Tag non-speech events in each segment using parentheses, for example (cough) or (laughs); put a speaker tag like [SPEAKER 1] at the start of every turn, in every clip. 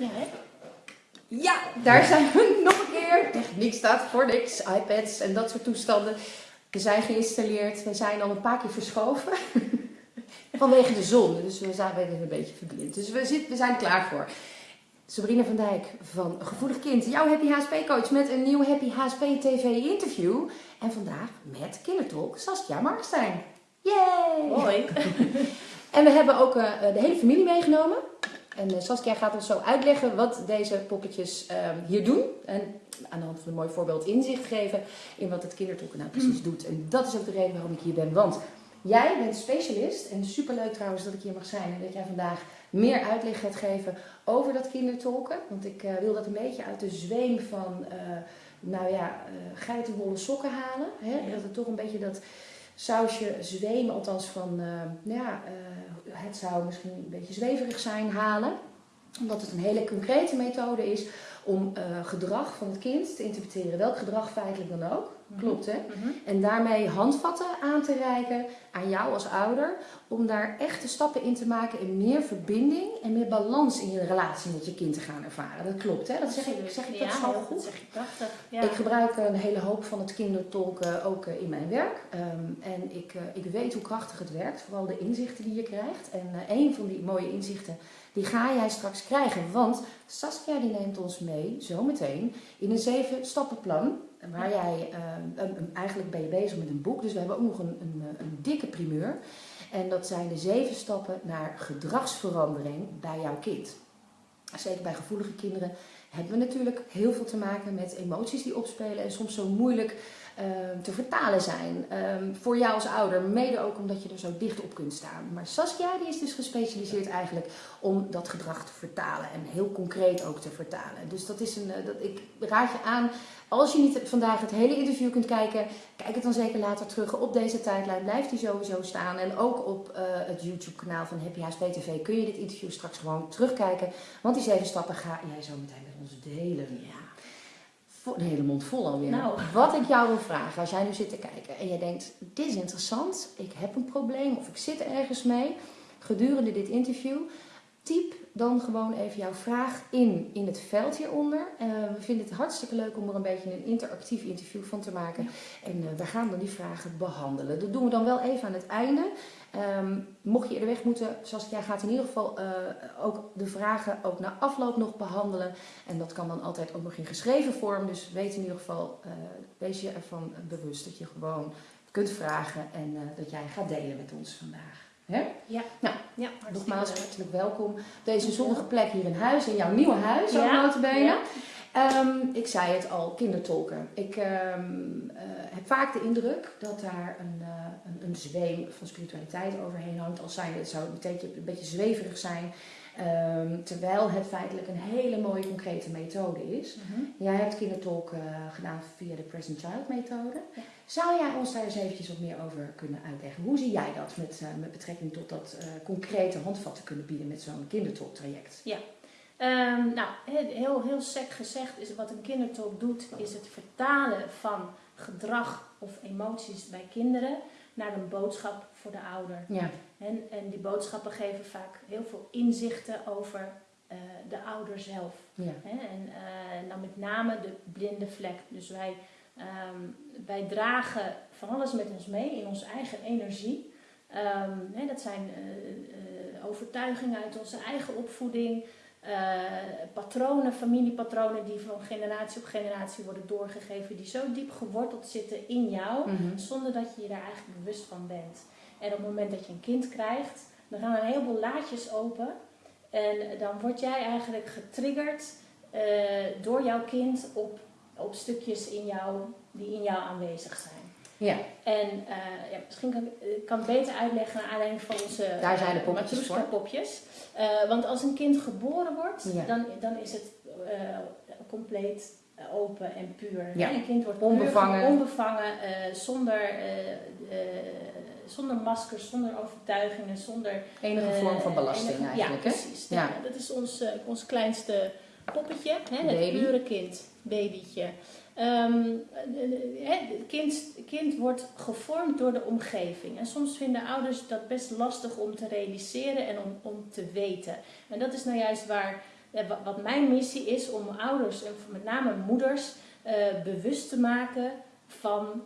[SPEAKER 1] Ja, hè?
[SPEAKER 2] Ja, daar zijn we (laughs) nog een keer. Techniek staat voor niks. iPads en dat soort toestanden. We zijn geïnstalleerd. We zijn al een paar keer verschoven. (laughs) Vanwege de zon. Dus we zijn weer een beetje verblind. Dus we, zitten, we zijn er klaar voor. Sabrina van Dijk van Gevoelig Kind, jouw Happy HSP coach met een nieuw Happy HSP TV interview. En vandaag met kindertolk Saskia Markstein. Yay!
[SPEAKER 1] Hoi. (laughs)
[SPEAKER 2] En we hebben ook eh, de hele familie meegenomen. En eh, Saskia gaat ons zo uitleggen wat deze poppetjes ehm, hier doen. En aan de hand van een mooi voorbeeld inzicht geven in wat het kindertolken nou precies doet. En dat is ook de reden waarom ik hier ben. Want jij bent specialist. En superleuk trouwens dat ik hier mag zijn. En dat jij vandaag meer uitleg gaat geven over dat kindertolken. Want ik eh, wil dat een beetje uit de zweem van, eh, nou ja, uh, geitenwolle sokken halen. Hè? Dat het toch een beetje dat sausje zweem, althans van, nou ja, het zou misschien een beetje zweverig zijn, halen. Omdat het een hele concrete methode is om gedrag van het kind te interpreteren. Welk gedrag feitelijk dan ook.
[SPEAKER 1] Mhm.
[SPEAKER 2] Klopt hè? En daarmee handvatten aan te reiken aan jou als ouder. Om daar echte stappen in te maken en meer verbinding en meer balans in je relatie met je kind te gaan ervaren. Dat klopt hè? Dat zeg ik, zeg ik dat
[SPEAKER 1] ja,
[SPEAKER 2] zo
[SPEAKER 1] dat
[SPEAKER 2] goed?
[SPEAKER 1] zeg je prachtig. Ja.
[SPEAKER 2] Ik gebruik een hele hoop van het kindertolken ook eh, in mijn werk. Ehm, en ik, eh, ik weet hoe krachtig het werkt, vooral de inzichten die je krijgt. En eh, een van die mooie inzichten, die ga jij straks krijgen. Want Saskia die neemt ons mee, zometeen, in een zeven stappenplan. Waar jij, ehm, eigenlijk ben je bezig met een boek, dus we hebben ook nog een, een, een dikke primeur. En dat zijn de zeven stappen naar gedragsverandering bij jouw kind. Zeker bij gevoelige kinderen hebben we natuurlijk heel veel te maken met emoties die opspelen en soms zo moeilijk te vertalen zijn. Ehm, voor jou als ouder, mede ook omdat je er zo dicht op kunt staan. Maar Saskia die is dus gespecialiseerd eigenlijk om dat gedrag te vertalen en heel concreet ook te vertalen. Dus dat is een, eh, dat, ik raad je aan, als je niet vandaag het hele interview kunt kijken, kijk het dan zeker later terug op deze tijdlijn. Blijft die sowieso staan. En ook op eh, het YouTube kanaal van Happy HSP TV kun je dit interview straks gewoon terugkijken. Want die zeven stappen ga jij zo meteen met ons delen. Een hele mond vol alweer.
[SPEAKER 1] Nou.
[SPEAKER 2] Wat ik jou wil vragen, als jij nu zit te kijken en jij denkt, dit is interessant, ik heb een probleem of ik zit ergens mee, gedurende dit interview, typ dan gewoon even jouw vraag in, in het veld hieronder. Eh, we vinden het hartstikke leuk om er een beetje een interactief interview van te maken. En eh, we gaan dan die vragen behandelen. Dat doen we dan wel even aan het einde. Ehm, mocht je eerder weg moeten, Saskia gaat in ieder geval eh, ook de vragen ook na afloop nog behandelen. En dat kan dan altijd ook nog in geschreven vorm. Dus weet in ieder geval, eh, wees je ervan bewust dat je gewoon kunt vragen en eh, dat jij gaat delen met ons vandaag. Hè?
[SPEAKER 1] Ja.
[SPEAKER 2] Nou,
[SPEAKER 1] ja,
[SPEAKER 2] Nogmaals,
[SPEAKER 1] leuk.
[SPEAKER 2] hartelijk welkom op deze zonnige plek hier in huis, in jouw nieuwe huis, ook
[SPEAKER 1] Ja,
[SPEAKER 2] notabene.
[SPEAKER 1] ja.
[SPEAKER 2] Ehm, ik zei het al, kindertolken. Ik ehm, eh, heb vaak de indruk dat daar een, eh, een, een zweem van spiritualiteit overheen hangt. Als zijnde, het zou een beetje, een beetje zweverig zijn. Ehm, terwijl het feitelijk een hele mooie concrete methode is.
[SPEAKER 1] Mhm.
[SPEAKER 2] Jij hebt kindertolk eh, gedaan via de Present Child methode.
[SPEAKER 1] Ja.
[SPEAKER 2] Zou jij ons daar eens eventjes wat meer over kunnen uitleggen? Hoe zie jij dat met, met betrekking tot dat concrete handvatten kunnen bieden met zo'n kindertolktraject?
[SPEAKER 1] Ehm, nou, he- heel, heel sec gezegd is wat een kindertolk doet, is het vertalen van gedrag of emoties bij kinderen naar een boodschap voor de ouder.
[SPEAKER 2] Ja,
[SPEAKER 1] En, en die boodschappen geven vaak heel veel inzichten over eh, de ouder zelf.
[SPEAKER 2] ja,
[SPEAKER 1] Hè? En eh, dan met name de blinde vlek. Dus wij, ehm, wij dragen van alles met ons mee in onze eigen energie. Ehm, dat zijn eh, eh, overtuigingen uit onze eigen opvoeding. Eh, patronen, familiepatronen die van generatie op generatie worden doorgegeven. Die zo diep geworteld zitten in jou
[SPEAKER 2] Mhm.
[SPEAKER 1] zonder dat je je daar eigenlijk bewust van bent. En op het moment dat je een kind krijgt, dan gaan er een heleboel laadjes open. En dan word jij eigenlijk getriggerd eh, door jouw kind op, op stukjes in jou, die in jou aanwezig zijn.
[SPEAKER 2] Ja.
[SPEAKER 1] En eh, ja, misschien kan ik ik kan het beter uitleggen naar aanleiding van onze
[SPEAKER 2] Daar zijn de
[SPEAKER 1] eh, Matroeska
[SPEAKER 2] voor.
[SPEAKER 1] popjes. Eh, want als een kind geboren wordt,
[SPEAKER 2] Ja.
[SPEAKER 1] dan, dan is het eh, compleet open en puur.
[SPEAKER 2] Ja.
[SPEAKER 1] Een kind wordt puur,
[SPEAKER 2] Onbevangen.
[SPEAKER 1] onbevangen eh, zonder, eh, eh, zonder maskers, zonder overtuigingen, zonder
[SPEAKER 2] Enige
[SPEAKER 1] eh,
[SPEAKER 2] vorm van belasting
[SPEAKER 1] enige-
[SPEAKER 2] eigenlijk,
[SPEAKER 1] Ja,
[SPEAKER 2] hè?
[SPEAKER 1] precies.
[SPEAKER 2] Ja.
[SPEAKER 1] Dat is ons, eh, ons kleinste poppetje, hè? het pure kind, babytje. Ehm, eh, eh, het kind, kind wordt gevormd door de omgeving. En soms vinden ouders dat best lastig om te realiseren en om, om te weten. En dat is nou juist waar eh, wat, mijn missie is om ouders en met name moeders bewust te maken van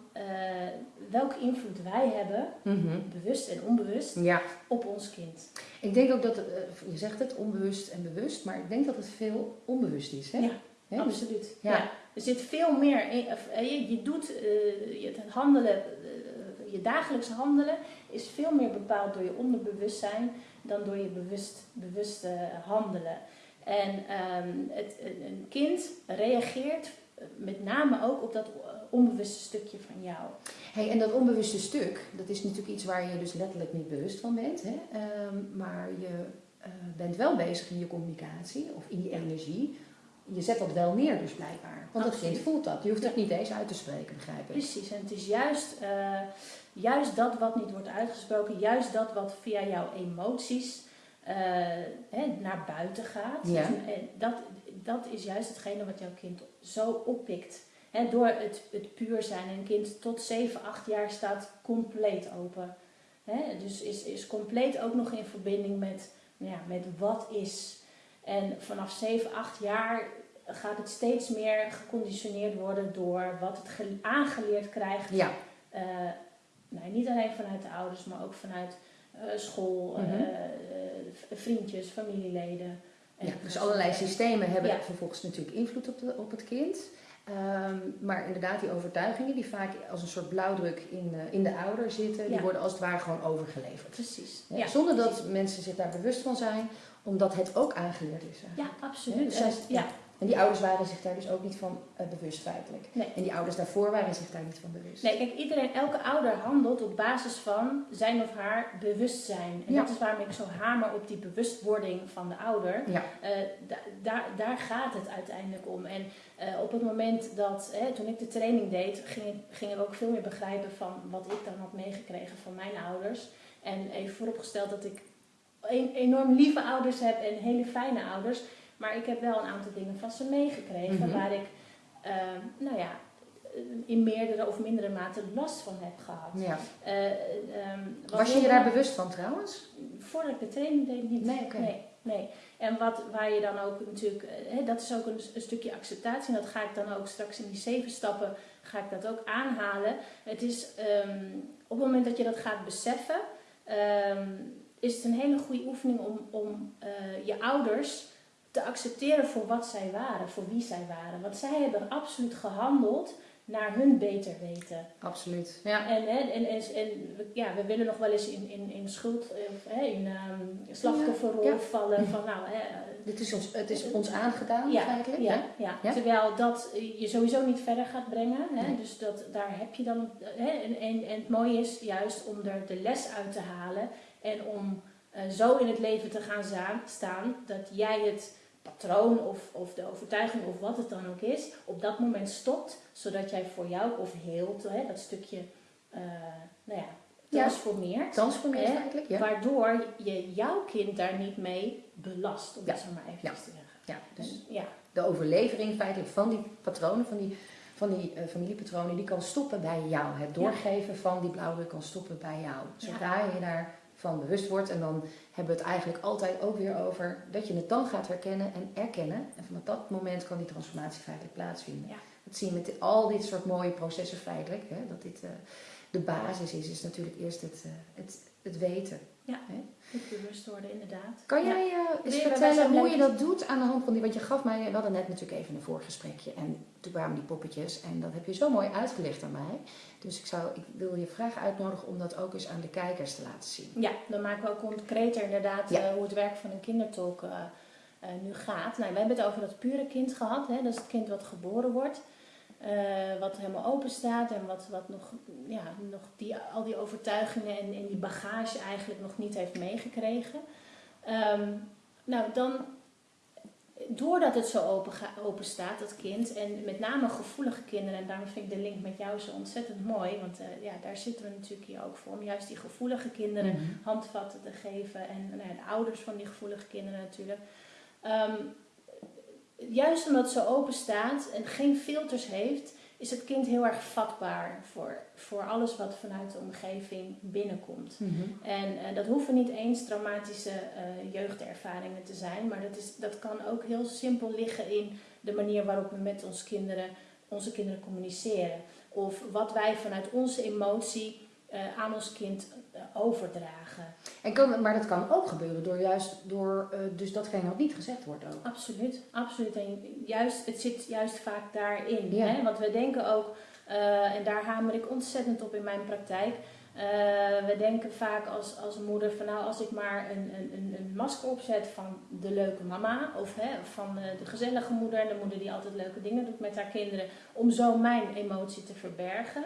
[SPEAKER 1] welke invloed wij hebben,
[SPEAKER 2] Mhm.
[SPEAKER 1] bewust en onbewust,
[SPEAKER 2] Ja,
[SPEAKER 1] op ons kind.
[SPEAKER 2] ik denk ook dat, het, je zegt het, onbewust en bewust, maar ik denk dat het veel onbewust is. Hè?
[SPEAKER 1] Ja?
[SPEAKER 2] Dus-
[SPEAKER 1] Absoluut.
[SPEAKER 2] Ja.
[SPEAKER 1] Ja. Er zit veel meer in. eh, Je, je doet eh, het handelen, eh, je dagelijkse handelen is veel meer bepaald door je onderbewustzijn dan door je bewust, bewuste handelen. En ehm, het, een kind reageert met name ook op dat onbewuste stukje van jou.
[SPEAKER 2] Hey, en dat onbewuste stuk, dat is natuurlijk iets waar je dus letterlijk niet bewust van bent. Hè? Ehm, maar je bent wel bezig in je communicatie of in je energie. Je zet dat wel neer dus blijkbaar. Want het kind voelt dat. Je hoeft het niet eens uit te spreken, begrijp ik.
[SPEAKER 1] Precies, en het is juist, eh, juist dat wat niet wordt uitgesproken, juist dat wat via jouw emoties eh, hè, naar buiten gaat.
[SPEAKER 2] Ja.
[SPEAKER 1] Dus, en dat, dat is juist hetgene wat jouw kind zo oppikt. Hè, door het, het puur zijn. Een kind tot 7, 8 jaar staat compleet open. Hè, dus is, is compleet ook nog in verbinding met, nou ja, met wat is. En vanaf 7, 8 jaar gaat het steeds meer geconditioneerd worden door wat het ge- aangeleerd krijgt.
[SPEAKER 2] Ja,
[SPEAKER 1] Eh, nou, niet alleen vanuit de ouders, maar ook vanuit eh, school,
[SPEAKER 2] Mhm.
[SPEAKER 1] eh, v- vriendjes, familieleden.
[SPEAKER 2] Ja, dus allerlei systemen hebben
[SPEAKER 1] Ja.
[SPEAKER 2] vervolgens natuurlijk invloed op, de, op het kind. Ehm, maar inderdaad, die overtuigingen die vaak als een soort blauwdruk in, in de ouder zitten, die worden als het ware gewoon overgeleverd.
[SPEAKER 1] Precies. Ja,
[SPEAKER 2] Zonder
[SPEAKER 1] precies.
[SPEAKER 2] dat mensen zich daar bewust van zijn, omdat het ook aangeleerd is.
[SPEAKER 1] Ja, absoluut.
[SPEAKER 2] Dus zij-
[SPEAKER 1] ja,
[SPEAKER 2] En die ouders waren zich daar dus ook niet van eh, bewust feitelijk.
[SPEAKER 1] Nee.
[SPEAKER 2] En die ouders daarvoor waren zich daar niet van bewust.
[SPEAKER 1] Nee, kijk, iedereen, elke ouder handelt op basis van zijn of haar bewustzijn. En
[SPEAKER 2] Ja.
[SPEAKER 1] dat is waarom ik zo hamer op die bewustwording van de ouder.
[SPEAKER 2] Ja,
[SPEAKER 1] Eh, da- daar, daar gaat het uiteindelijk om. En eh, op het moment dat, hè, toen ik de training deed, gingen, gingen we ook veel meer begrijpen van wat ik dan had meegekregen van mijn ouders. En even vooropgesteld dat ik enorm lieve ouders heb en hele fijne ouders. Maar ik heb wel een aantal dingen van ze meegekregen
[SPEAKER 2] Mhm.
[SPEAKER 1] waar ik, ehm, nou ja, in meerdere of mindere mate last van heb gehad.
[SPEAKER 2] ja.
[SPEAKER 1] Eh, ehm,
[SPEAKER 2] Was je je daar bewust van trouwens?
[SPEAKER 1] Voordat ik de training deed niet.
[SPEAKER 2] Nee,
[SPEAKER 1] nee, nee. En wat, waar je dan ook natuurlijk, eh, hè, dat is ook een, een stukje acceptatie. En dat ga ik dan ook straks in die zeven stappen, ga ik dat ook aanhalen. Het is ehm, op het moment dat je dat gaat beseffen, is het een hele goede oefening om, om eh, je ouders te accepteren voor wat zij waren, voor wie zij waren. Want zij hebben absoluut gehandeld naar hun beter weten.
[SPEAKER 2] Absoluut. Ja.
[SPEAKER 1] En, hè, en, en, ja, we willen nog wel eens in, in, in schuld, eh, of, hè, in ehm slachtofferrol
[SPEAKER 2] Ja, ja.
[SPEAKER 1] vallen van nou, hè, eh,
[SPEAKER 2] Dit is ons, het is ons aangedaan
[SPEAKER 1] ja,
[SPEAKER 2] feitelijk.
[SPEAKER 1] ja,
[SPEAKER 2] hè?
[SPEAKER 1] ja.
[SPEAKER 2] Ja.
[SPEAKER 1] Terwijl dat je sowieso niet verder gaat brengen. Hè?
[SPEAKER 2] Nee.
[SPEAKER 1] Dus dat, daar heb je dan. Hè? En, en, en het mooie is juist om er de les uit te halen. En om eh, zo in het leven te gaan staan dat jij het patroon of, of de overtuiging of wat het dan ook is, op dat moment stopt. Zodat jij voor jou of heelt, hè, dat stukje, eh, nou ja,
[SPEAKER 2] Ja.
[SPEAKER 1] transformeert.
[SPEAKER 2] Transformeert
[SPEAKER 1] Hè?
[SPEAKER 2] feitelijk. Ja.
[SPEAKER 1] Waardoor je jouw kind daar niet mee belast, om
[SPEAKER 2] Ja.
[SPEAKER 1] het zo maar even te zeggen.
[SPEAKER 2] ja, dus
[SPEAKER 1] Dus, ja.
[SPEAKER 2] de overlevering feitelijk van die patronen, van die, van die eh, familiepatronen, die kan stoppen bij jou. Het doorgeven van die blauwdruk kan stoppen bij jou. Zodra je daarvan bewust wordt. En dan hebben we het eigenlijk altijd ook weer over dat je het dan gaat herkennen en erkennen. En vanaf dat moment kan die transformatie feitelijk plaatsvinden.
[SPEAKER 1] Ja.
[SPEAKER 2] Dat zie je met al dit soort mooie processen feitelijk. Hè, dat dit eh, de basis is, is natuurlijk eerst het, eh, het, het weten.
[SPEAKER 1] Goed bewust worden, inderdaad.
[SPEAKER 2] Kan
[SPEAKER 1] Ja.
[SPEAKER 2] jij eh, eens vertellen hoe je dat doet aan de hand van die, want je gaf mij, we hadden net natuurlijk even een voorgesprekje en toen kwamen die poppetjes en dat heb je zo mooi uitgelegd aan mij. Dus ik, zou, ik wil je vraag uitnodigen om dat ook eens aan de kijkers te laten zien.
[SPEAKER 1] Ja, dan maken we ook concreter inderdaad
[SPEAKER 2] Ja.
[SPEAKER 1] eh, hoe het werk van een kindertolk nu gaat. Nou, we hebben het over dat pure kind gehad. Hè? Dat is het kind wat geboren wordt. Eh, wat helemaal open staat en wat, wat nog, ja, nog die, al die overtuigingen en, en die bagage eigenlijk nog niet heeft meegekregen. Ehm, nou, dan, doordat het zo open, open staat, dat kind, en met name gevoelige kinderen, en daarom vind ik de link met jou zo ontzettend mooi, want eh, ja, daar zitten we natuurlijk hier ook voor, om juist die gevoelige kinderen
[SPEAKER 2] Mhm.
[SPEAKER 1] handvatten te geven. En nou ja, de ouders van die gevoelige kinderen natuurlijk. Ehm, juist omdat zo open staat en geen filters heeft, is het kind heel erg vatbaar voor, voor alles wat vanuit de omgeving binnenkomt.
[SPEAKER 2] Mhm.
[SPEAKER 1] En eh, dat hoeven niet eens traumatische eh, jeugdervaringen te zijn, maar dat, is, dat kan ook heel simpel liggen in de manier waarop we met ons kinderen, onze kinderen communiceren. Of wat wij vanuit onze emotie eh, aan ons kind overdragen.
[SPEAKER 2] En kan, maar dat kan ook gebeuren door juist door eh, dus datgene wat niet gezegd wordt ook.
[SPEAKER 1] Absoluut, absoluut. En juist, het zit juist vaak daarin.
[SPEAKER 2] Ja.
[SPEAKER 1] Hè? Want we denken ook, eh, en daar hamer ik ontzettend op in mijn praktijk. eh, we denken vaak als, als moeder van nou als ik maar een, een, een, masker opzet van de leuke mama of hè, van eh, de gezellige moeder, de moeder die altijd leuke dingen doet met haar kinderen, om zo mijn emotie te verbergen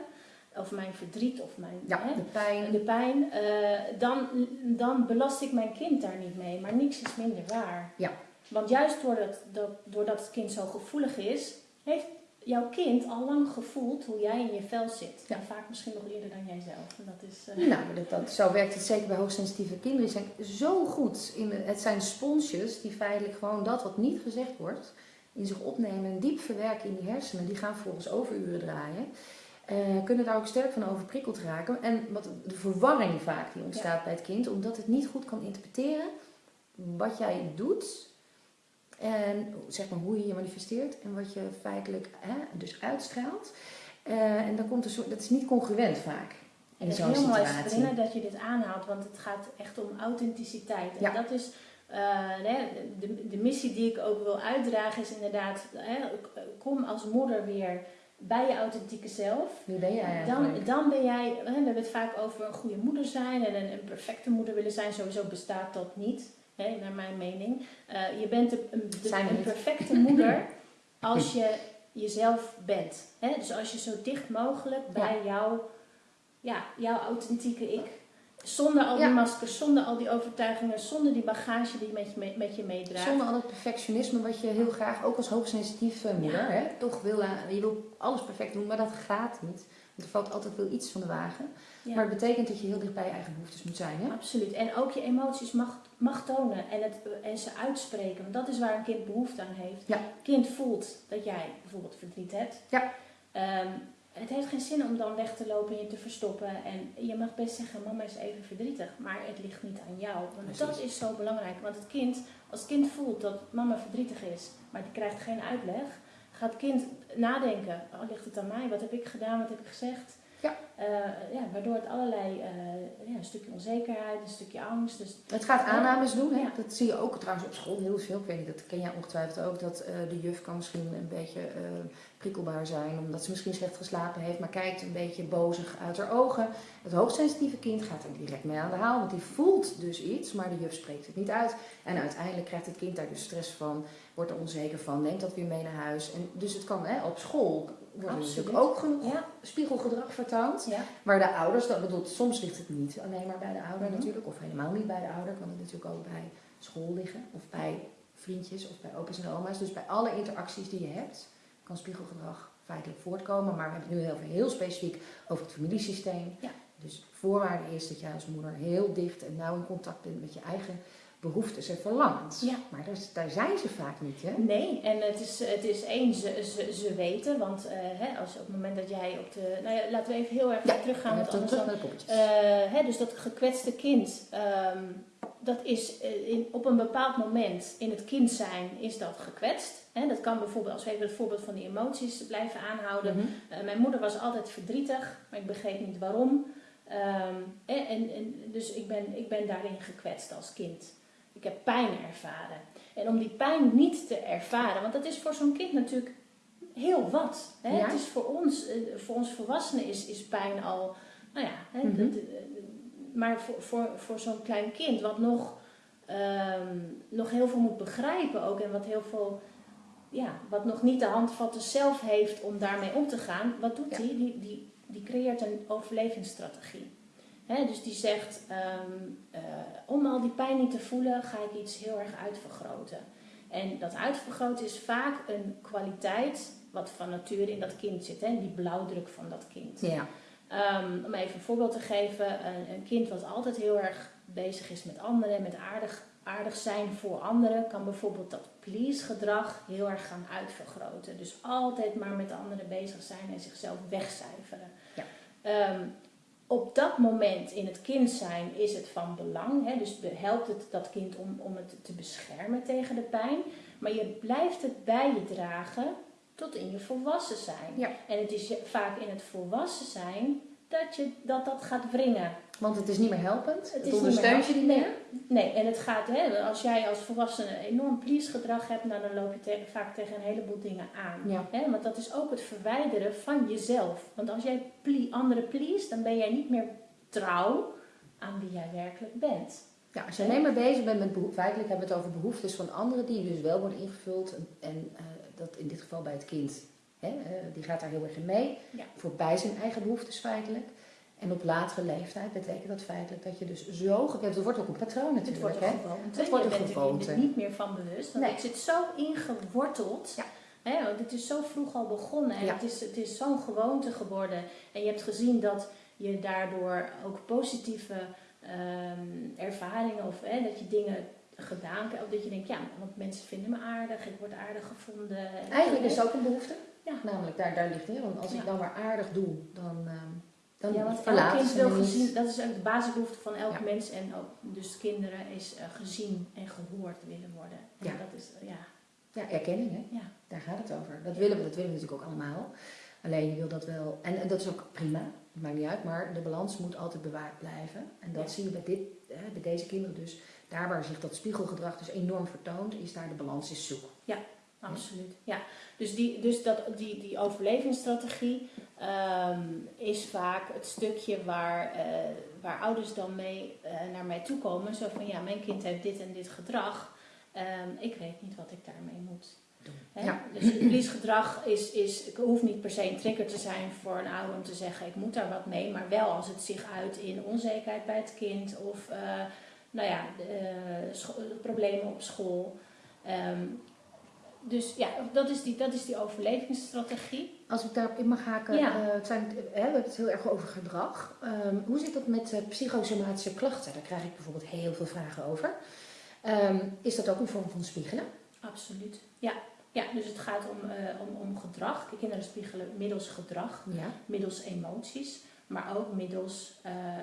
[SPEAKER 1] of mijn verdriet of mijn
[SPEAKER 2] Ja,
[SPEAKER 1] hè,
[SPEAKER 2] de pijn.
[SPEAKER 1] de pijn, eh, dan, dan belast ik mijn kind daar niet mee. Maar niks is minder waar.
[SPEAKER 2] Ja.
[SPEAKER 1] Want juist doordat, dat, doordat het kind zo gevoelig is, heeft jouw kind al lang gevoeld hoe jij in je vel zit.
[SPEAKER 2] Ja.
[SPEAKER 1] En vaak misschien nog eerder dan jijzelf. En dat is, eh,
[SPEAKER 2] Nou, dat, dat, zo werkt het zeker bij hoogsensitieve kinderen. Die zijn zo goed. In de, het zijn sponsjes die feitelijk gewoon dat wat niet gezegd wordt in zich opnemen en diep verwerken in die hersenen. Die gaan vervolgens overuren draaien. Eh, kunnen daar ook sterk van overprikkeld raken. En wat, de verwarring vaak die ontstaat bij het kind, omdat het niet goed kan interpreteren wat jij doet. En zeg maar hoe je je manifesteert en wat je feitelijk hè, dus uitstraalt. Eh, en dan komt een soort, dat is niet congruent vaak in
[SPEAKER 1] het is heel mooi
[SPEAKER 2] situatie.
[SPEAKER 1] Sabrina, dat je dit aanhaalt, want het gaat echt om authenticiteit. En
[SPEAKER 2] Ja.
[SPEAKER 1] dat is eh, de, de missie die ik ook wil uitdragen, is inderdaad, kom als moeder weer bij je authentieke zelf.
[SPEAKER 2] Wie ben jij
[SPEAKER 1] Dan, dan ben jij, we hebben het vaak over een goede moeder zijn en een, een perfecte moeder willen zijn. Sowieso bestaat dat niet, hè, naar mijn mening. Eh, je bent de- een perfecte (laughs) moeder als je jezelf bent. Hè? Dus als je zo dicht mogelijk bij jouw, ja, jouw authentieke ik. Zonder al die
[SPEAKER 2] Ja.
[SPEAKER 1] maskers, zonder al die overtuigingen, zonder die bagage die je met je, met je meedraagt.
[SPEAKER 2] Zonder al dat perfectionisme wat je heel graag, ook als hoogsensitieve moeder,
[SPEAKER 1] Ja.
[SPEAKER 2] hè, toch wil. la- Je wil alles perfect doen, maar dat gaat niet. Want er valt altijd wel iets van de wagen.
[SPEAKER 1] Ja.
[SPEAKER 2] Maar het betekent dat je heel dicht bij je eigen behoeftes moet zijn. Hè?
[SPEAKER 1] Absoluut. En ook je emoties mag, mag tonen en, het, en ze uitspreken. Want dat is waar een kind behoefte aan heeft. Kind voelt dat jij bijvoorbeeld verdriet hebt.
[SPEAKER 2] Ja.
[SPEAKER 1] Ehm, het heeft geen zin om dan weg te lopen en je te verstoppen. En je mag best zeggen, mama is even verdrietig. Maar het ligt niet aan jou. Want
[SPEAKER 2] Precies.
[SPEAKER 1] dat is zo belangrijk. Want het kind, als het kind voelt dat mama verdrietig is, maar die krijgt geen uitleg. Gaat het kind nadenken, oh, ligt het aan mij? Wat heb ik gedaan? Wat heb ik gezegd?
[SPEAKER 2] Ja.
[SPEAKER 1] Eh, ja, waardoor het allerlei, eh, ja, een stukje onzekerheid, een stukje angst. Dus
[SPEAKER 2] Het gaat aannames doen. Hè?
[SPEAKER 1] Ja.
[SPEAKER 2] Dat zie je ook trouwens op school heel veel. Ik weet niet, dat ken jij ongetwijfeld ook. Dat eh, de juf kan misschien een beetje prikkelbaar zijn. Omdat ze misschien slecht geslapen heeft. Maar kijkt een beetje bozig uit haar ogen. Het hoogsensitieve kind gaat er direct mee aan de haal. Want die voelt dus iets. Maar de juf spreekt het niet uit. En uiteindelijk krijgt het kind daar dus stress van. Wordt er onzeker van. Neemt dat weer mee naar huis. En dus het kan hè, op school... Wordt natuurlijk ook genoeg
[SPEAKER 1] ja,
[SPEAKER 2] spiegelgedrag vertoond.
[SPEAKER 1] ja.
[SPEAKER 2] Maar de ouders, dat bedoelt, soms ligt het niet alleen maar bij de ouder
[SPEAKER 1] Mhm.
[SPEAKER 2] natuurlijk, of helemaal niet bij de ouder, kan het natuurlijk ook bij school liggen, of bij vriendjes, of bij opa's en oma's. Dus bij alle interacties die je hebt, kan spiegelgedrag feitelijk voortkomen. Maar we hebben het nu heel, veel- heel specifiek over het familiesysteem.
[SPEAKER 1] Ja.
[SPEAKER 2] Dus voorwaarde is dat jij als moeder heel dicht en nauw in contact bent met je eigen behoeftes en verlangens.
[SPEAKER 1] Ja.
[SPEAKER 2] Maar daar, daar zijn ze vaak niet, hè?
[SPEAKER 1] Nee, en het is, het is één, ze, ze, ze weten, want eh, hè, als op het moment dat jij op de. Nou ja, laten we even heel erg
[SPEAKER 2] Ja,
[SPEAKER 1] teruggaan, want
[SPEAKER 2] terug
[SPEAKER 1] anders
[SPEAKER 2] naar
[SPEAKER 1] dan.
[SPEAKER 2] de poppetjes.
[SPEAKER 1] Eh, hè, dus dat gekwetste kind, ehm, dat is eh, in, op een bepaald moment in het kind zijn, is dat gekwetst. Hè, dat kan bijvoorbeeld, als we even het voorbeeld van die emoties blijven aanhouden.
[SPEAKER 2] Mhm.
[SPEAKER 1] Mijn moeder was altijd verdrietig, maar ik begreep niet waarom. Ehm, en, en, en dus ik ben, ik ben daarin gekwetst als kind. Ik heb pijn ervaren. En om die pijn niet te ervaren, want dat is voor zo'n kind natuurlijk heel wat. Hè?
[SPEAKER 2] Ja.
[SPEAKER 1] Het is voor ons, eh, voor ons volwassenen is, is pijn al, nou ja, hè,
[SPEAKER 2] Mhm.
[SPEAKER 1] de- de- de- maar voor, voor, voor zo'n klein kind wat nog, ehm, nog heel veel moet begrijpen ook en wat heel veel, ja, wat nog niet de handvatten zelf heeft om daarmee om te gaan, wat doet
[SPEAKER 2] Ja.
[SPEAKER 1] hij? Die, die, die creëert een overlevingsstrategie. Dus die zegt, ehm, eh, om al die pijn niet te voelen, ga ik iets heel erg uitvergroten. En dat uitvergroten is vaak een kwaliteit wat van nature in dat kind zit. Hè, die blauwdruk van dat kind.
[SPEAKER 2] Ja.
[SPEAKER 1] Ehm, om even een voorbeeld te geven. Een, een kind wat altijd heel erg bezig is met anderen, met aardig, aardig zijn voor anderen kan bijvoorbeeld dat please gedrag heel erg gaan uitvergroten. Dus altijd maar met anderen bezig zijn en zichzelf wegcijferen.
[SPEAKER 2] Ja.
[SPEAKER 1] Ehm, op dat moment in het kind zijn is het van belang. Hè? Dus helpt het dat kind om, om het te beschermen tegen de pijn. Maar je blijft het bij je dragen tot in je volwassen zijn.
[SPEAKER 2] Ja.
[SPEAKER 1] En het is vaak in het volwassen zijn dat je, dat, dat gaat wringen.
[SPEAKER 2] Want het is niet meer helpend. Het, ondersteunt je niet meer.
[SPEAKER 1] Nee, en het gaat, hè, als jij als volwassene enorm please gedrag hebt, nou, dan loop je te- vaak tegen een heleboel dingen aan.
[SPEAKER 2] Ja.
[SPEAKER 1] Hè, want dat is ook het verwijderen van jezelf. Want als jij ple- anderen please, dan ben jij niet meer trouw aan wie jij werkelijk bent.
[SPEAKER 2] Ja, als je alleen maar bezig bent met behoeften, feitelijk hebben we het over behoeftes van anderen die dus wel worden ingevuld. En, en eh, dat in dit geval bij het kind, hè, eh, die gaat daar heel erg in mee.
[SPEAKER 1] Ja.
[SPEAKER 2] Voorbij zijn eigen behoeftes feitelijk. En op latere leeftijd betekent dat feitelijk dat je dus zo gekend Het wordt ook een patroon
[SPEAKER 1] Het
[SPEAKER 2] natuurlijk.
[SPEAKER 1] wordt
[SPEAKER 2] hè?
[SPEAKER 1] een gewoonte.
[SPEAKER 2] Het wordt
[SPEAKER 1] je
[SPEAKER 2] een
[SPEAKER 1] bent er
[SPEAKER 2] gewoonte.
[SPEAKER 1] er niet meer van bewust. Want
[SPEAKER 2] Nee.
[SPEAKER 1] het zit zo ingeworteld.
[SPEAKER 2] Ja.
[SPEAKER 1] Hè, want het is zo vroeg al begonnen. En
[SPEAKER 2] Ja.
[SPEAKER 1] het is, het is zo'n gewoonte geworden. En je hebt gezien dat je daardoor ook positieve ehm, ervaringen of hè, dat je dingen gedaan hebt. Of dat je denkt, ja, want mensen vinden me aardig. Ik word aardig gevonden. En-
[SPEAKER 2] Eigenlijk is het ook een behoefte.
[SPEAKER 1] Ja.
[SPEAKER 2] Namelijk, daar, daar ligt het. Want als ik dan maar aardig doe, dan, ehm dan
[SPEAKER 1] Ja, want elk kind wil gezien, dat is ook de basisbehoefte van elk
[SPEAKER 2] Ja.
[SPEAKER 1] mens en ook dus kinderen is eh, gezien en gehoord willen worden. En
[SPEAKER 2] Ja.
[SPEAKER 1] dat is, ja,
[SPEAKER 2] Ja, erkenning, hè?
[SPEAKER 1] ja.
[SPEAKER 2] Daar gaat het over. Dat
[SPEAKER 1] Ja.
[SPEAKER 2] willen we, dat willen we natuurlijk ook allemaal. Alleen je wil dat wel, en, en dat is ook prima, het maakt niet uit, maar de balans moet altijd bewaard blijven. En dat
[SPEAKER 1] Ja.
[SPEAKER 2] zie je bij, dit, hè, bij deze kinderen dus. Daar waar zich dat spiegelgedrag dus enorm vertoont, is daar de balans is zoek.
[SPEAKER 1] Absoluut, ja. Dus, die, dus dat, die, die overlevingsstrategie ehm, is vaak het stukje waar, eh, waar ouders dan mee eh, naar mij toe komen. Zo van, ja, mijn kind heeft dit en dit gedrag. Ehm, ik weet niet wat ik daarmee moet.
[SPEAKER 2] Doen.
[SPEAKER 1] Hè?
[SPEAKER 2] Ja.
[SPEAKER 1] Dus het verliesgedrag is, is, hoeft niet per se een trigger te zijn voor een ouder om te zeggen, ik moet daar wat mee. Maar wel als het zich uit in onzekerheid bij het kind of, eh, nou ja, problemen op school. Ehm, dus ja, dat is die, dat is die overlevingsstrategie.
[SPEAKER 2] Als ik daarop in mag haken,
[SPEAKER 1] Ja.
[SPEAKER 2] eh, het zijn, hè, we hebben het heel erg over gedrag. Ehm, hoe zit dat met eh, psychosomatische klachten? Daar krijg ik bijvoorbeeld heel veel vragen over. Ehm, is dat ook een vorm van spiegelen?
[SPEAKER 1] Absoluut. Ja, ja dus het gaat om, eh, om, om gedrag. De kinderen spiegelen middels gedrag,
[SPEAKER 2] Ja.
[SPEAKER 1] middels emoties, maar ook middels eh, eh,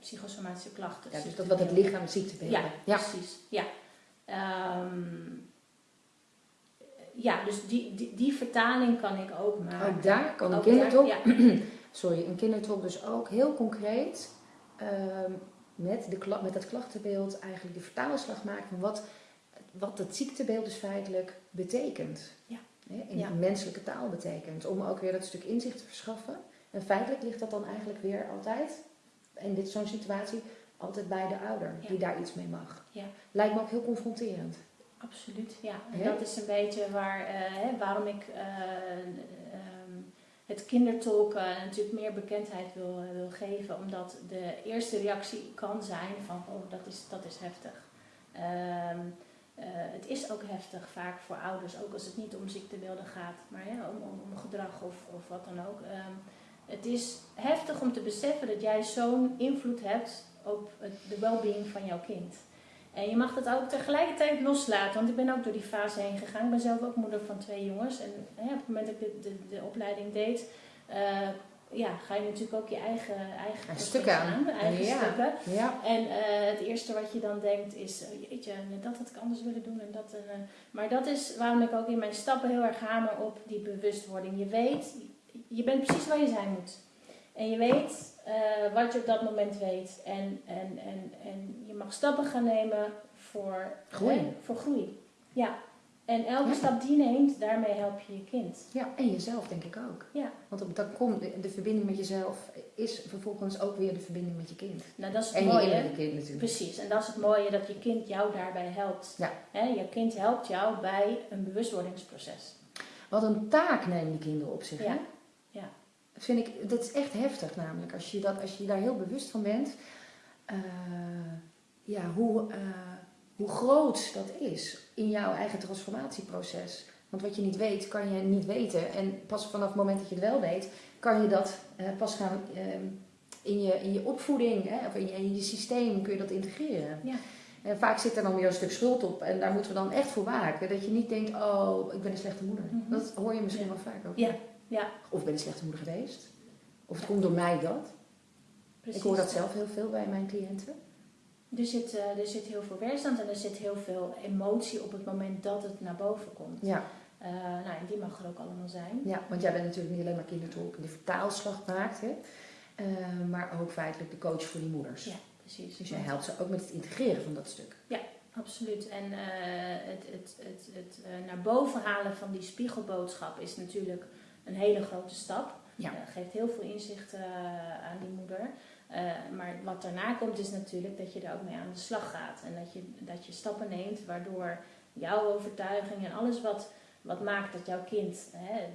[SPEAKER 1] psychosomatische klachten.
[SPEAKER 2] ja dus dat wat het lichaam ziet te
[SPEAKER 1] Ja,
[SPEAKER 2] ja.
[SPEAKER 1] precies. Ja. Ehm, ja, dus die, die, die vertaling kan ik ook maken.
[SPEAKER 2] Ook daar kan een
[SPEAKER 1] Ook
[SPEAKER 2] kindertolk
[SPEAKER 1] daar- ja. (clears throat)
[SPEAKER 2] sorry, een kindertolk dus ook heel concreet ehm, met, de, met dat klachtenbeeld eigenlijk de vertaalslag maken van wat, wat het ziektebeeld dus feitelijk betekent.
[SPEAKER 1] Ja.
[SPEAKER 2] Hè, in
[SPEAKER 1] Ja.
[SPEAKER 2] menselijke taal betekent. Om ook weer dat stuk inzicht te verschaffen. En feitelijk ligt dat dan eigenlijk weer altijd, in dit zo'n situatie, altijd bij de ouder
[SPEAKER 1] Ja.
[SPEAKER 2] die daar iets mee mag.
[SPEAKER 1] Ja.
[SPEAKER 2] Lijkt me ook heel confronterend.
[SPEAKER 1] Absoluut, ja. En dat is een beetje waar, eh, hè, waarom ik eh, ehm, het kindertolken natuurlijk meer bekendheid wil, wil geven. Omdat de eerste reactie kan zijn van, oh, dat is, dat is heftig. Ehm, eh, het is ook heftig vaak voor ouders, ook als het niet om ziektebeelden gaat, maar om, om, om gedrag of, of wat dan ook. Ehm, het is heftig om te beseffen dat jij zo'n invloed hebt op het, de well-being van jouw kind. En je mag dat ook tegelijkertijd loslaten, want ik ben ook door die fase heen gegaan. Ik ben zelf ook moeder van twee jongens. En hè, op het moment dat ik de, de, de opleiding deed, eh, ja, ga je natuurlijk ook je eigen, eigen
[SPEAKER 2] stukken aan.
[SPEAKER 1] eigen
[SPEAKER 2] Ja.
[SPEAKER 1] stukken.
[SPEAKER 2] Ja.
[SPEAKER 1] En eh, het eerste wat je dan denkt is, eh, jeetje, dat had ik anders willen doen. En dat, eh, maar dat is waarom ik ook in mijn stappen heel erg hamer op die bewustwording. Je weet, je bent precies waar je zijn moet. En je weet eh, wat je op dat moment weet. En, en, en, en je mag stappen gaan nemen voor
[SPEAKER 2] Groei.
[SPEAKER 1] hè, voor groei. Ja. En elke
[SPEAKER 2] Ja.
[SPEAKER 1] stap die je neemt, daarmee help je je kind.
[SPEAKER 2] Ja, en jezelf denk ik ook.
[SPEAKER 1] Ja.
[SPEAKER 2] Want dan komt de, de verbinding met jezelf is vervolgens ook weer de verbinding met je kind.
[SPEAKER 1] Nou, dat is het
[SPEAKER 2] En je
[SPEAKER 1] mooie.
[SPEAKER 2] kind natuurlijk.
[SPEAKER 1] Precies, en dat is het mooie dat je kind jou daarbij helpt.
[SPEAKER 2] Ja.
[SPEAKER 1] Hè, je kind helpt jou bij een bewustwordingsproces.
[SPEAKER 2] Wat een taak nemen die kinderen op zich.
[SPEAKER 1] Ja.
[SPEAKER 2] Hè? Dat vind ik, dat is echt heftig namelijk. Als je, dat, als je daar heel bewust van bent. eh, ja, hoe, eh, hoe groot dat is in jouw eigen transformatieproces. Want wat je niet weet, kan je niet weten. En pas vanaf het moment dat je het wel weet, kan je dat eh, pas gaan in, je, in je opvoeding hè, of in je, in je systeem kun je dat integreren.
[SPEAKER 1] Ja.
[SPEAKER 2] En vaak zit er dan weer een stuk schuld op. En daar moeten we dan echt voor waken. Dat je niet denkt, oh, ik ben een slechte moeder.
[SPEAKER 1] Mhm.
[SPEAKER 2] Dat hoor je misschien
[SPEAKER 1] Ja.
[SPEAKER 2] wel vaak ook.
[SPEAKER 1] Ja, ja.
[SPEAKER 2] Of ik ben een slechte moeder geweest. Of het komt door mij dat.
[SPEAKER 1] Precies.
[SPEAKER 2] Ik hoor dat zelf heel veel bij mijn cliënten.
[SPEAKER 1] Er zit, eh, er zit heel veel weerstand en er zit heel veel emotie op het moment dat het naar boven komt.
[SPEAKER 2] Ja,
[SPEAKER 1] Eh, nou, en die mag er ook allemaal zijn.
[SPEAKER 2] ja, want jij bent natuurlijk niet alleen maar kindertolk die de vertaalslag maakt. Hè? Eh, maar ook feitelijk de coach voor die moeders.
[SPEAKER 1] Ja, precies.
[SPEAKER 2] Dus jij helpt ze ook met het integreren van dat stuk.
[SPEAKER 1] Absoluut. En het, het, het, het naar boven halen van die spiegelboodschap is natuurlijk een hele grote stap.
[SPEAKER 2] Ja.
[SPEAKER 1] Eh, geeft heel veel inzicht eh, aan die moeder. Eh, maar wat daarna komt is natuurlijk dat je er ook mee aan de slag gaat. En dat je, dat je stappen neemt waardoor jouw overtuiging en alles wat, wat maakt dat jouw kind, hè,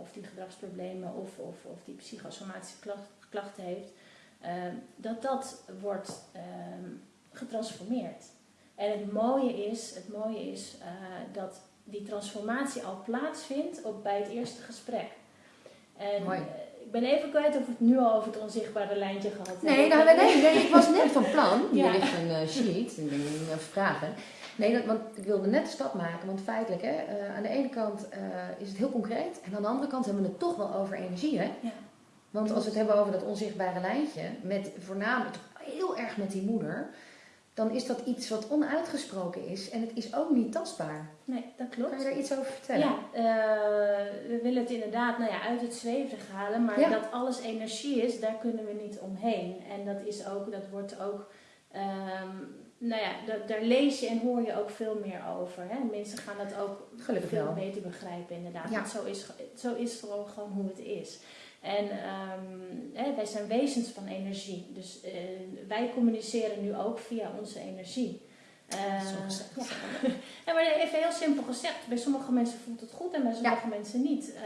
[SPEAKER 1] of die gedragsproblemen of, of, of die psychosomatische klacht- klachten heeft, eh, dat dat wordt ehm, getransformeerd. En het mooie is, het mooie is dat die transformatie al plaatsvindt op, bij het eerste gesprek. En
[SPEAKER 2] Mooi.
[SPEAKER 1] eh, ik ben even kwijt of we het nu al over het onzichtbare lijntje gehad hebben.
[SPEAKER 2] Nee, nou, nee, nee, nee, ik was net van plan. (laughs) Hier
[SPEAKER 1] Ja.
[SPEAKER 2] ligt een eh, sheet, denk even vragen. Nee, dat, want ik wilde net de stap maken, want feitelijk, hè, eh, aan de ene kant is het heel concreet en aan de andere kant hebben we het toch wel over energie. Hè?
[SPEAKER 1] Ja.
[SPEAKER 2] Want als we het hebben over dat onzichtbare lijntje, met, voornamelijk heel erg met die moeder, dan is dat iets wat onuitgesproken is en het is ook niet tastbaar.
[SPEAKER 1] Nee, dat klopt.
[SPEAKER 2] Kan je daar iets over vertellen?
[SPEAKER 1] Ja, eh, we willen het inderdaad nou ja, uit het zweverig halen, maar
[SPEAKER 2] Ja.
[SPEAKER 1] dat alles energie is, daar kunnen we niet omheen. En dat is ook, dat wordt ook, ehm, nou ja, da- daar lees je en hoor je ook veel meer over. Hè? Mensen gaan dat ook
[SPEAKER 2] Gelukkig
[SPEAKER 1] veel
[SPEAKER 2] wel.
[SPEAKER 1] beter begrijpen inderdaad.
[SPEAKER 2] Ja.
[SPEAKER 1] Want zo is, zo is gewoon, gewoon hoe het is. En ehm, hè, wij zijn wezens van energie, dus eh, wij communiceren nu ook via onze energie.
[SPEAKER 2] Gezegd.
[SPEAKER 1] ja. (laughs) Ja, maar even heel simpel gezegd, bij sommige mensen voelt het goed en bij sommige mensen niet. Eh,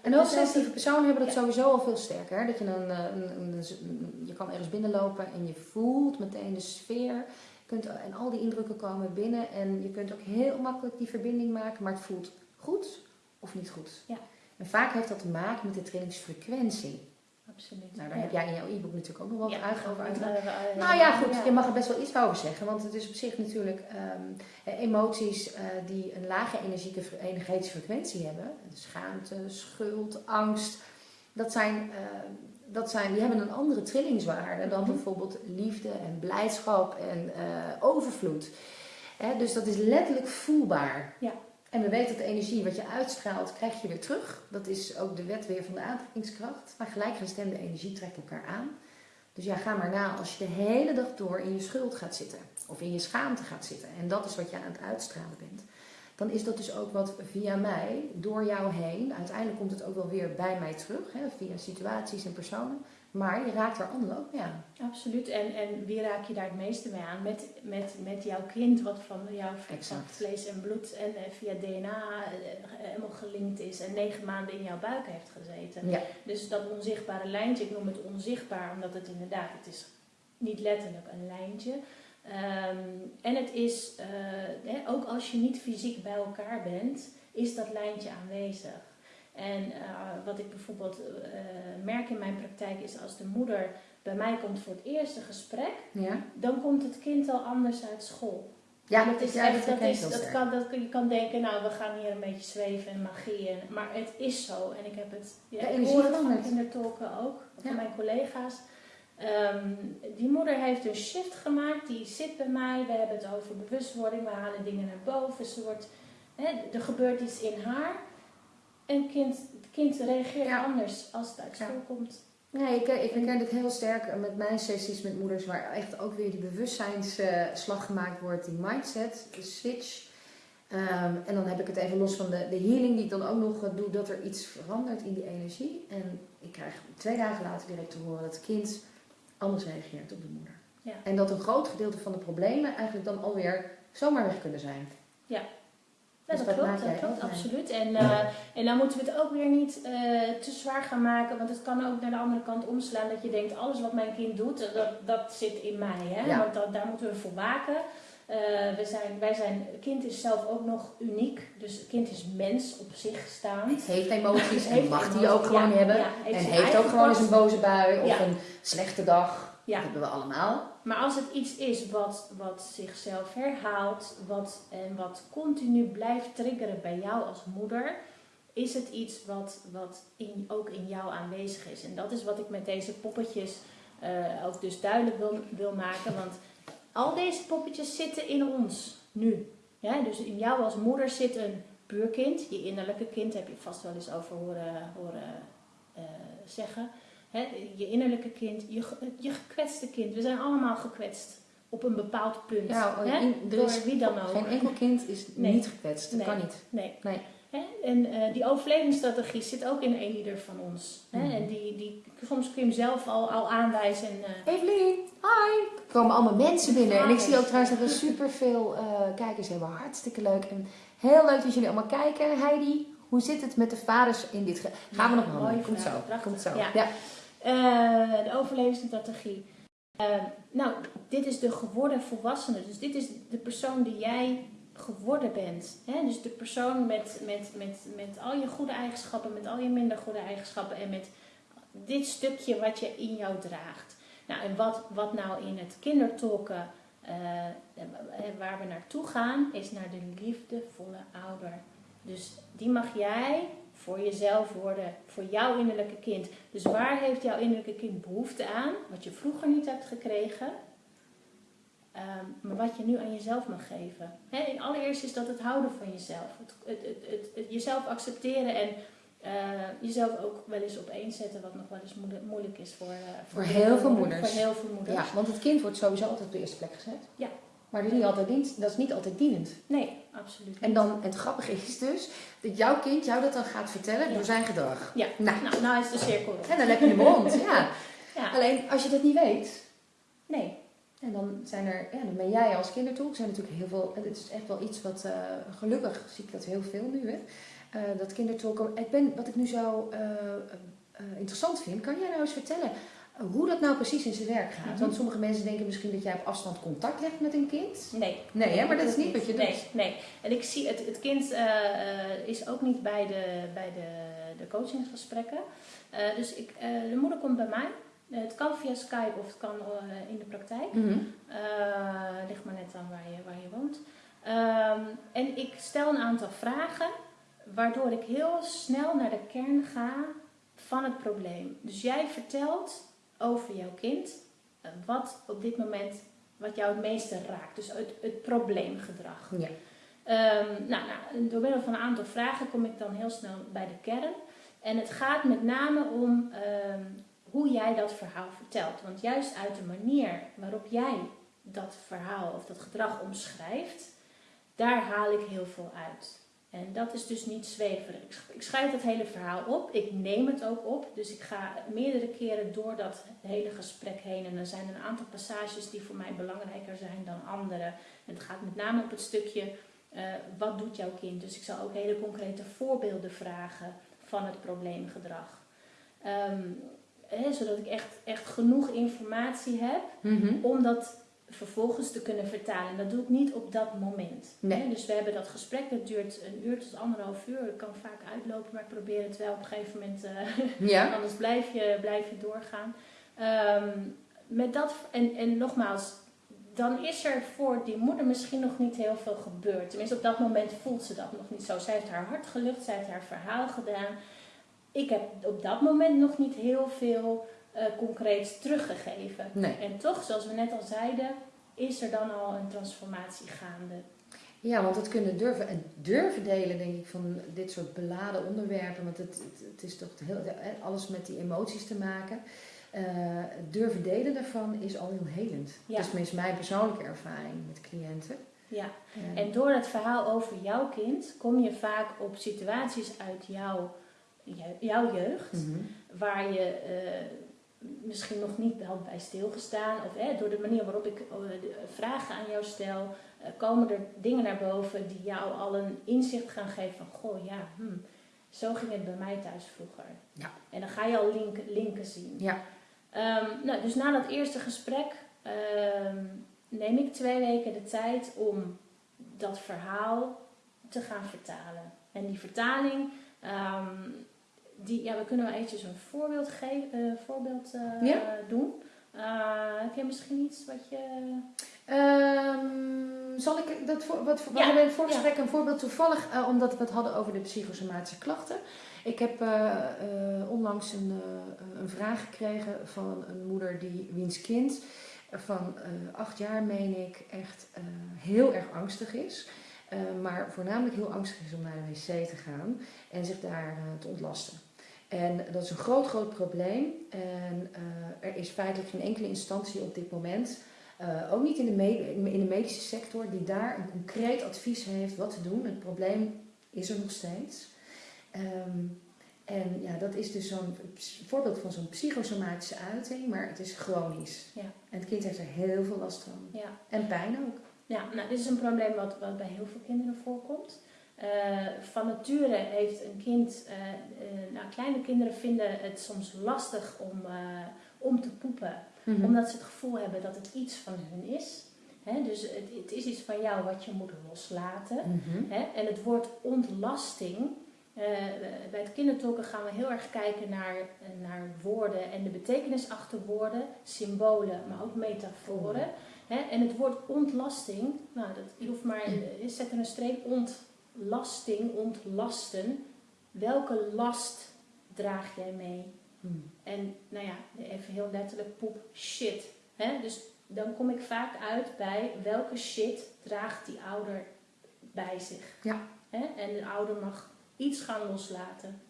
[SPEAKER 2] En
[SPEAKER 1] dus
[SPEAKER 2] hoogsensitieve personen hebben dat sowieso al veel sterker. Hè? Dat je, een, een, een, een- je kan ergens binnenlopen en je voelt meteen de sfeer. Kunt, en al die indrukken komen binnen. En je kunt ook heel makkelijk die verbinding maken. Maar het voelt goed of niet goed.
[SPEAKER 1] Ja.
[SPEAKER 2] En vaak heeft dat te maken met de trainingsfrequentie.
[SPEAKER 1] Absoluut.
[SPEAKER 2] Nou, daar
[SPEAKER 1] Ja.
[SPEAKER 2] heb jij in jouw e-book natuurlijk ook nog
[SPEAKER 1] Ja,
[SPEAKER 2] wat uit over uitgelegd.
[SPEAKER 1] eh, eh,
[SPEAKER 2] Nou ja, goed,
[SPEAKER 1] ja.
[SPEAKER 2] je mag er best wel iets over zeggen. Want het is op zich natuurlijk ehm, eh, emoties eh, die een lage energieke, energetische frequentie hebben. Schaamte, schuld, angst. Dat zijn, eh, dat zijn, die hebben een andere trillingswaarde dan
[SPEAKER 1] Mhm.
[SPEAKER 2] bijvoorbeeld liefde en blijdschap en eh, overvloed. Hè, dus dat is letterlijk voelbaar.
[SPEAKER 1] Ja.
[SPEAKER 2] En we weten dat de energie wat je uitstraalt, krijg je weer terug. Dat is ook de wet weer van de aantrekkingskracht. Maar gelijkgestemde energie trekt elkaar aan. Dus ja, ga maar na als je de hele dag door in je schuld gaat zitten. Of in je schaamte gaat zitten. En dat is wat je aan het uitstralen bent. Dan is dat dus ook wat via mij, door jou heen. Uiteindelijk komt het ook wel weer bij mij terug. Hè, via situaties en personen. Maar je raakt er anderen ook mee aan.
[SPEAKER 1] Absoluut. En, en wie raak je daar het meeste mee aan? Met, met, met jouw kind, wat van jouw
[SPEAKER 2] Exact.
[SPEAKER 1] vlees en bloed en eh, via DNA eh, helemaal gelinkt is en negen maanden in jouw buik heeft gezeten.
[SPEAKER 2] Ja.
[SPEAKER 1] Dus dat onzichtbare lijntje, ik noem het onzichtbaar, omdat het inderdaad, het is niet letterlijk een lijntje. Ehm, en het is, eh, hè, ook als je niet fysiek bij elkaar bent, is dat lijntje aanwezig. En eh, wat ik bijvoorbeeld eh, merk in mijn praktijk is als de moeder bij mij komt voor het eerste gesprek,
[SPEAKER 2] Ja,
[SPEAKER 1] dan komt het kind al anders uit school.
[SPEAKER 2] ja
[SPEAKER 1] dat is
[SPEAKER 2] ja,
[SPEAKER 1] echt,
[SPEAKER 2] dat
[SPEAKER 1] dat is, dat
[SPEAKER 2] sterk.
[SPEAKER 1] kan, dat, je kan denken, nou we gaan hier een beetje zweven en magie. En, maar het is zo. En ik heb het, ja, ik hoor het van kindertolken ook, van
[SPEAKER 2] Ja.
[SPEAKER 1] mijn collega's. Ehm, die moeder heeft een shift gemaakt, die zit bij mij. We hebben het over bewustwording, we halen dingen naar boven. Ze wordt, hè, er gebeurt iets in haar. En kind, het kind reageert
[SPEAKER 2] Ja.
[SPEAKER 1] anders als het uit
[SPEAKER 2] Ja.
[SPEAKER 1] school komt.
[SPEAKER 2] Nee, ik, ik herken dit heel sterk met mijn sessies met moeders, waar echt ook weer die bewustzijnsslag gemaakt wordt, die mindset, de switch. Ehm, en dan heb ik het even los van de, de healing die ik dan ook nog eh, doe, dat er iets verandert in die energie. En ik krijg twee dagen later direct te horen dat het kind anders reageert op de moeder.
[SPEAKER 1] Ja.
[SPEAKER 2] En dat een groot gedeelte van de problemen eigenlijk dan alweer zomaar weg kunnen zijn.
[SPEAKER 1] Ja,
[SPEAKER 2] Dus
[SPEAKER 1] dat
[SPEAKER 2] dat
[SPEAKER 1] klopt, dat klopt, absoluut. En, eh, en dan moeten we het ook weer niet eh, te zwaar gaan maken, want het kan ook naar de andere kant omslaan dat je denkt, alles wat mijn kind doet, dat, dat zit in mij. Hè?
[SPEAKER 2] Ja.
[SPEAKER 1] Want dat, daar moeten we voor waken. Eh, we zijn, wij zijn, kind is zelf ook nog uniek, dus het kind is mens op zich staand.
[SPEAKER 2] Heeft emoties (laughs) en
[SPEAKER 1] Heeft
[SPEAKER 2] mag die ook gewoon
[SPEAKER 1] ja,
[SPEAKER 2] hebben. en heeft ook gewoon eens een boze bui of een slechte dag. Dat hebben we allemaal.
[SPEAKER 1] Maar als het iets is wat, wat zichzelf herhaalt wat, en wat continu blijft triggeren bij jou als moeder, is het iets wat, wat in, ook in jou aanwezig is. En dat is wat ik met deze poppetjes eh, ook dus duidelijk wil, wil maken. Want al deze poppetjes zitten in ons nu. Ja, dus in jou als moeder zit een buurkind, je innerlijke kind, heb je vast wel eens over horen, horen uh, zeggen. Hè, je innerlijke kind, je, je gekwetste kind. We zijn allemaal gekwetst op een bepaald punt.
[SPEAKER 2] Ja,
[SPEAKER 1] hè?
[SPEAKER 2] in,
[SPEAKER 1] Door
[SPEAKER 2] is
[SPEAKER 1] wie dan ook.
[SPEAKER 2] Geen enkel kind is
[SPEAKER 1] Nee.
[SPEAKER 2] niet gekwetst. Dat
[SPEAKER 1] Nee.
[SPEAKER 2] kan niet.
[SPEAKER 1] Nee.
[SPEAKER 2] Nee.
[SPEAKER 1] En eh, die overlevingsstrategie zit ook in een ieder van ons. Hè?
[SPEAKER 2] Mhm.
[SPEAKER 1] En die, die, soms kun je hem zelf al, al aanwijzen. En, eh,
[SPEAKER 2] Evelien, hi! Er komen allemaal mensen binnen. En ik zie ook trouwens dat we superveel eh kijkers hebben. Hartstikke leuk. En heel leuk dat jullie allemaal kijken. Heidi, hoe zit het met de vaders in dit... ge- Gaan we nog
[SPEAKER 1] mooie
[SPEAKER 2] Komt zo.
[SPEAKER 1] Prachtig.
[SPEAKER 2] Komt zo.
[SPEAKER 1] Ja.
[SPEAKER 2] Ja.
[SPEAKER 1] Eh, de overlevingsstrategie. Eh, nou, dit is de geworden volwassene. Dus dit is de persoon die jij geworden bent. Hè? Dus de persoon met, met, met, met al je goede eigenschappen, met al je minder goede eigenschappen en met dit stukje wat je in jou draagt. Nou, en wat, wat nou in het kindertolken, eh, waar we naartoe gaan, is naar de liefdevolle ouder. Dus die mag jij voor jezelf worden, voor jouw innerlijke kind. Dus waar heeft jouw innerlijke kind behoefte aan, wat je vroeger niet hebt gekregen, ehm, maar wat je nu aan jezelf mag geven? Hè, allereerst is dat het houden van jezelf, het, het, het, jezelf accepteren en eh, jezelf ook wel eens op één zetten, wat nog wel eens moeilijk, moeilijk is voor, eh,
[SPEAKER 2] Voor heel veel
[SPEAKER 1] moeders.
[SPEAKER 2] moeders.
[SPEAKER 1] Voor heel veel moeders.
[SPEAKER 2] ja, want het kind wordt sowieso altijd op de eerste plek gezet.
[SPEAKER 1] Ja.
[SPEAKER 2] Maar dat is niet altijd, dient, dat is niet altijd dienend.
[SPEAKER 1] Nee, absoluut.
[SPEAKER 2] En dan, het grappige is dus dat jouw kind jou dat dan gaat vertellen
[SPEAKER 1] Ja.
[SPEAKER 2] door zijn gedrag.
[SPEAKER 1] Ja.
[SPEAKER 2] Nou,
[SPEAKER 1] Nou, nou is de cirkel rond.
[SPEAKER 2] en dan heb je hem rond. Ja. (laughs)
[SPEAKER 1] Ja.
[SPEAKER 2] Alleen als je dat niet weet,
[SPEAKER 1] Nee.
[SPEAKER 2] En dan zijn er, ja, dan ben jij als kindertolk, zijn natuurlijk heel veel, het is echt wel iets wat, eh, gelukkig zie ik dat heel veel nu, hè. Eh, dat kindertolken, ik ben, wat ik nu zo eh, interessant vind, kan jij nou eens vertellen hoe dat nou precies in zijn werk gaat?
[SPEAKER 1] Mhm.
[SPEAKER 2] Want sommige mensen denken misschien dat jij op afstand contact legt met een kind.
[SPEAKER 1] Nee.
[SPEAKER 2] Nee, hè, maar dat is niet wat je
[SPEAKER 1] nee,
[SPEAKER 2] doet.
[SPEAKER 1] Nee, En ik zie, het, het kind eh, eh, is ook niet bij de, bij de, de coachingsgesprekken. Eh, dus ik, de moeder komt bij mij. Het kan via Skype of het kan in de praktijk.
[SPEAKER 2] Mhm.
[SPEAKER 1] Ligt maar net aan waar je, waar je woont. Ehm, en ik stel een aantal vragen, waardoor ik heel snel naar de kern ga van het probleem. Dus jij vertelt over jouw kind eh, wat op dit moment, wat jou het meeste raakt. Dus het, het probleemgedrag.
[SPEAKER 2] Ja.
[SPEAKER 1] Ehm, nou, nou, door middel van een aantal vragen kom ik dan heel snel bij de kern. En het gaat met name om ehm, hoe jij dat verhaal vertelt. Want juist uit de manier waarop jij dat verhaal of dat gedrag omschrijft, daar haal ik heel veel uit. En dat is dus niet zweverig. Ik sch- Ik schrijf het hele verhaal op, ik neem het ook op. Dus ik ga meerdere keren door dat hele gesprek heen. En er zijn een aantal passages die voor mij belangrijker zijn dan andere. En het gaat met name op het stukje, eh, wat doet jouw kind? Dus ik zal ook hele concrete voorbeelden vragen van het probleemgedrag. Ehm, hè, zodat ik echt, echt genoeg informatie heb
[SPEAKER 2] Mhm.
[SPEAKER 1] om dat vervolgens te kunnen vertalen. En dat doe ik niet op dat moment.
[SPEAKER 2] Nee.
[SPEAKER 1] Hè, Dus we hebben dat gesprek, dat duurt een uur tot anderhalf uur. Dat kan vaak uitlopen, maar ik probeer het wel op een gegeven moment, eh,
[SPEAKER 2] Ja. (laughs)
[SPEAKER 1] anders blijf je, blijf je doorgaan. Ehm, met dat, en, en nogmaals, dan is er voor die moeder misschien nog niet heel veel gebeurd. Tenminste, op dat moment voelt ze dat nog niet zo. Zij heeft haar hart gelucht, zij heeft haar verhaal gedaan. Ik heb op dat moment nog niet heel veel eh concreets teruggegeven.
[SPEAKER 2] Nee.
[SPEAKER 1] En toch, zoals we net al zeiden, is er dan al een transformatie gaande.
[SPEAKER 2] Ja, want het kunnen durven en durven delen, denk ik, van dit soort beladen onderwerpen. Want het, het, het is toch heel, alles met die emoties te maken. Eh, durven delen daarvan is al heel helend.
[SPEAKER 1] Ja.
[SPEAKER 2] Dat is tenminste mijn persoonlijke ervaring met cliënten.
[SPEAKER 1] Ja.
[SPEAKER 2] Eh,
[SPEAKER 1] En door het verhaal over jouw kind kom je vaak op situaties uit jouw, jou- jouw jeugd,
[SPEAKER 2] mhm.
[SPEAKER 1] waar je misschien nog niet had bij stilgestaan. Of hè, door de manier waarop ik eh, vragen aan jou stel, eh, komen er dingen naar boven die jou al een inzicht gaan geven van, goh ja, hmm, zo ging het bij mij thuis vroeger.
[SPEAKER 2] Ja.
[SPEAKER 1] En dan ga je al linken, linken zien.
[SPEAKER 2] Ja.
[SPEAKER 1] Ehm, nou, dus na dat eerste gesprek ehm, neem ik twee weken de tijd om dat verhaal te gaan vertalen. En die vertaling, ehm, die, ja, we kunnen wel eventjes een voorbeeld, geven, voorbeeld eh,
[SPEAKER 2] Ja.
[SPEAKER 1] doen. Uh, heb je misschien iets wat je...
[SPEAKER 2] Um, zal ik dat voor, wat we in het voorgesprek een voorbeeld toevallig, uh, omdat we het hadden over de psychosomatische klachten. Ik heb uh, onlangs een, een vraag gekregen van een moeder die wiens kind van acht jaar, meen ik, echt heel erg angstig is. maar voornamelijk heel angstig is om naar de wc te gaan en zich daar te ontlasten. En dat is een groot, groot probleem. En er is feitelijk geen enkele instantie op dit moment uh, ook niet in de, in de medische sector die daar een concreet advies heeft wat te doen. Het probleem is er nog steeds. Um, en ja, dat is dus zo'n voorbeeld van zo'n psychosomatische uiting, maar het is chronisch. Ja. En het kind heeft er heel veel last van. Ja. En pijn ook.
[SPEAKER 1] Ja, nou, dit is een probleem wat, wat bij heel veel kinderen voorkomt. Uh, van nature heeft een kind, uh, uh, nou, kleine kinderen vinden het soms lastig om, om te poepen. Mhm. Omdat ze het gevoel hebben dat het iets van hun is. dus het, het, is iets van jou wat je moet loslaten. Mhm. en het woord ontlasting. Uh, bij het kindertolken gaan we heel erg kijken naar, naar woorden en de betekenis achter woorden, symbolen, maar ook metaforen. en het woord ontlasting, nou, dat, je hoeft maar, zet er een streep, ontlasting, ontlasten. Welke last draag jij mee? Hmm. En nou ja, even heel letterlijk poep, shit. Hè? Dus dan kom ik vaak uit bij welke shit draagt die ouder bij zich. Ja. Hè? En de ouder mag iets gaan loslaten.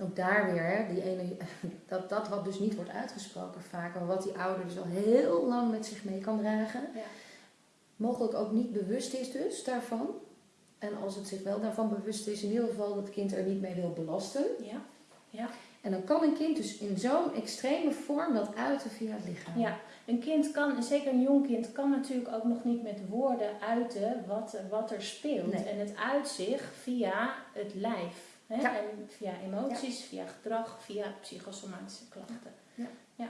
[SPEAKER 2] Ook daar weer, hè, die ene, (laughs) dat, dat wat dus niet wordt uitgesproken vaak, maar wat die ouder dus al heel lang met zich mee kan dragen. Ja. Mogelijk ook niet bewust is dus daarvan. En als het zich wel daarvan bewust is, in ieder geval dat het kind er niet mee wil belasten. Ja. Ja. En dan kan een kind dus in zo'n extreme vorm dat uiten via het lichaam.
[SPEAKER 1] Ja, een kind kan, zeker een jong kind, kan natuurlijk ook nog niet met woorden uiten wat, wat er speelt. En het uit zich via het lijf. Hè? Ja. En via emoties, via gedrag, via psychosomatische klachten. Ja. ja.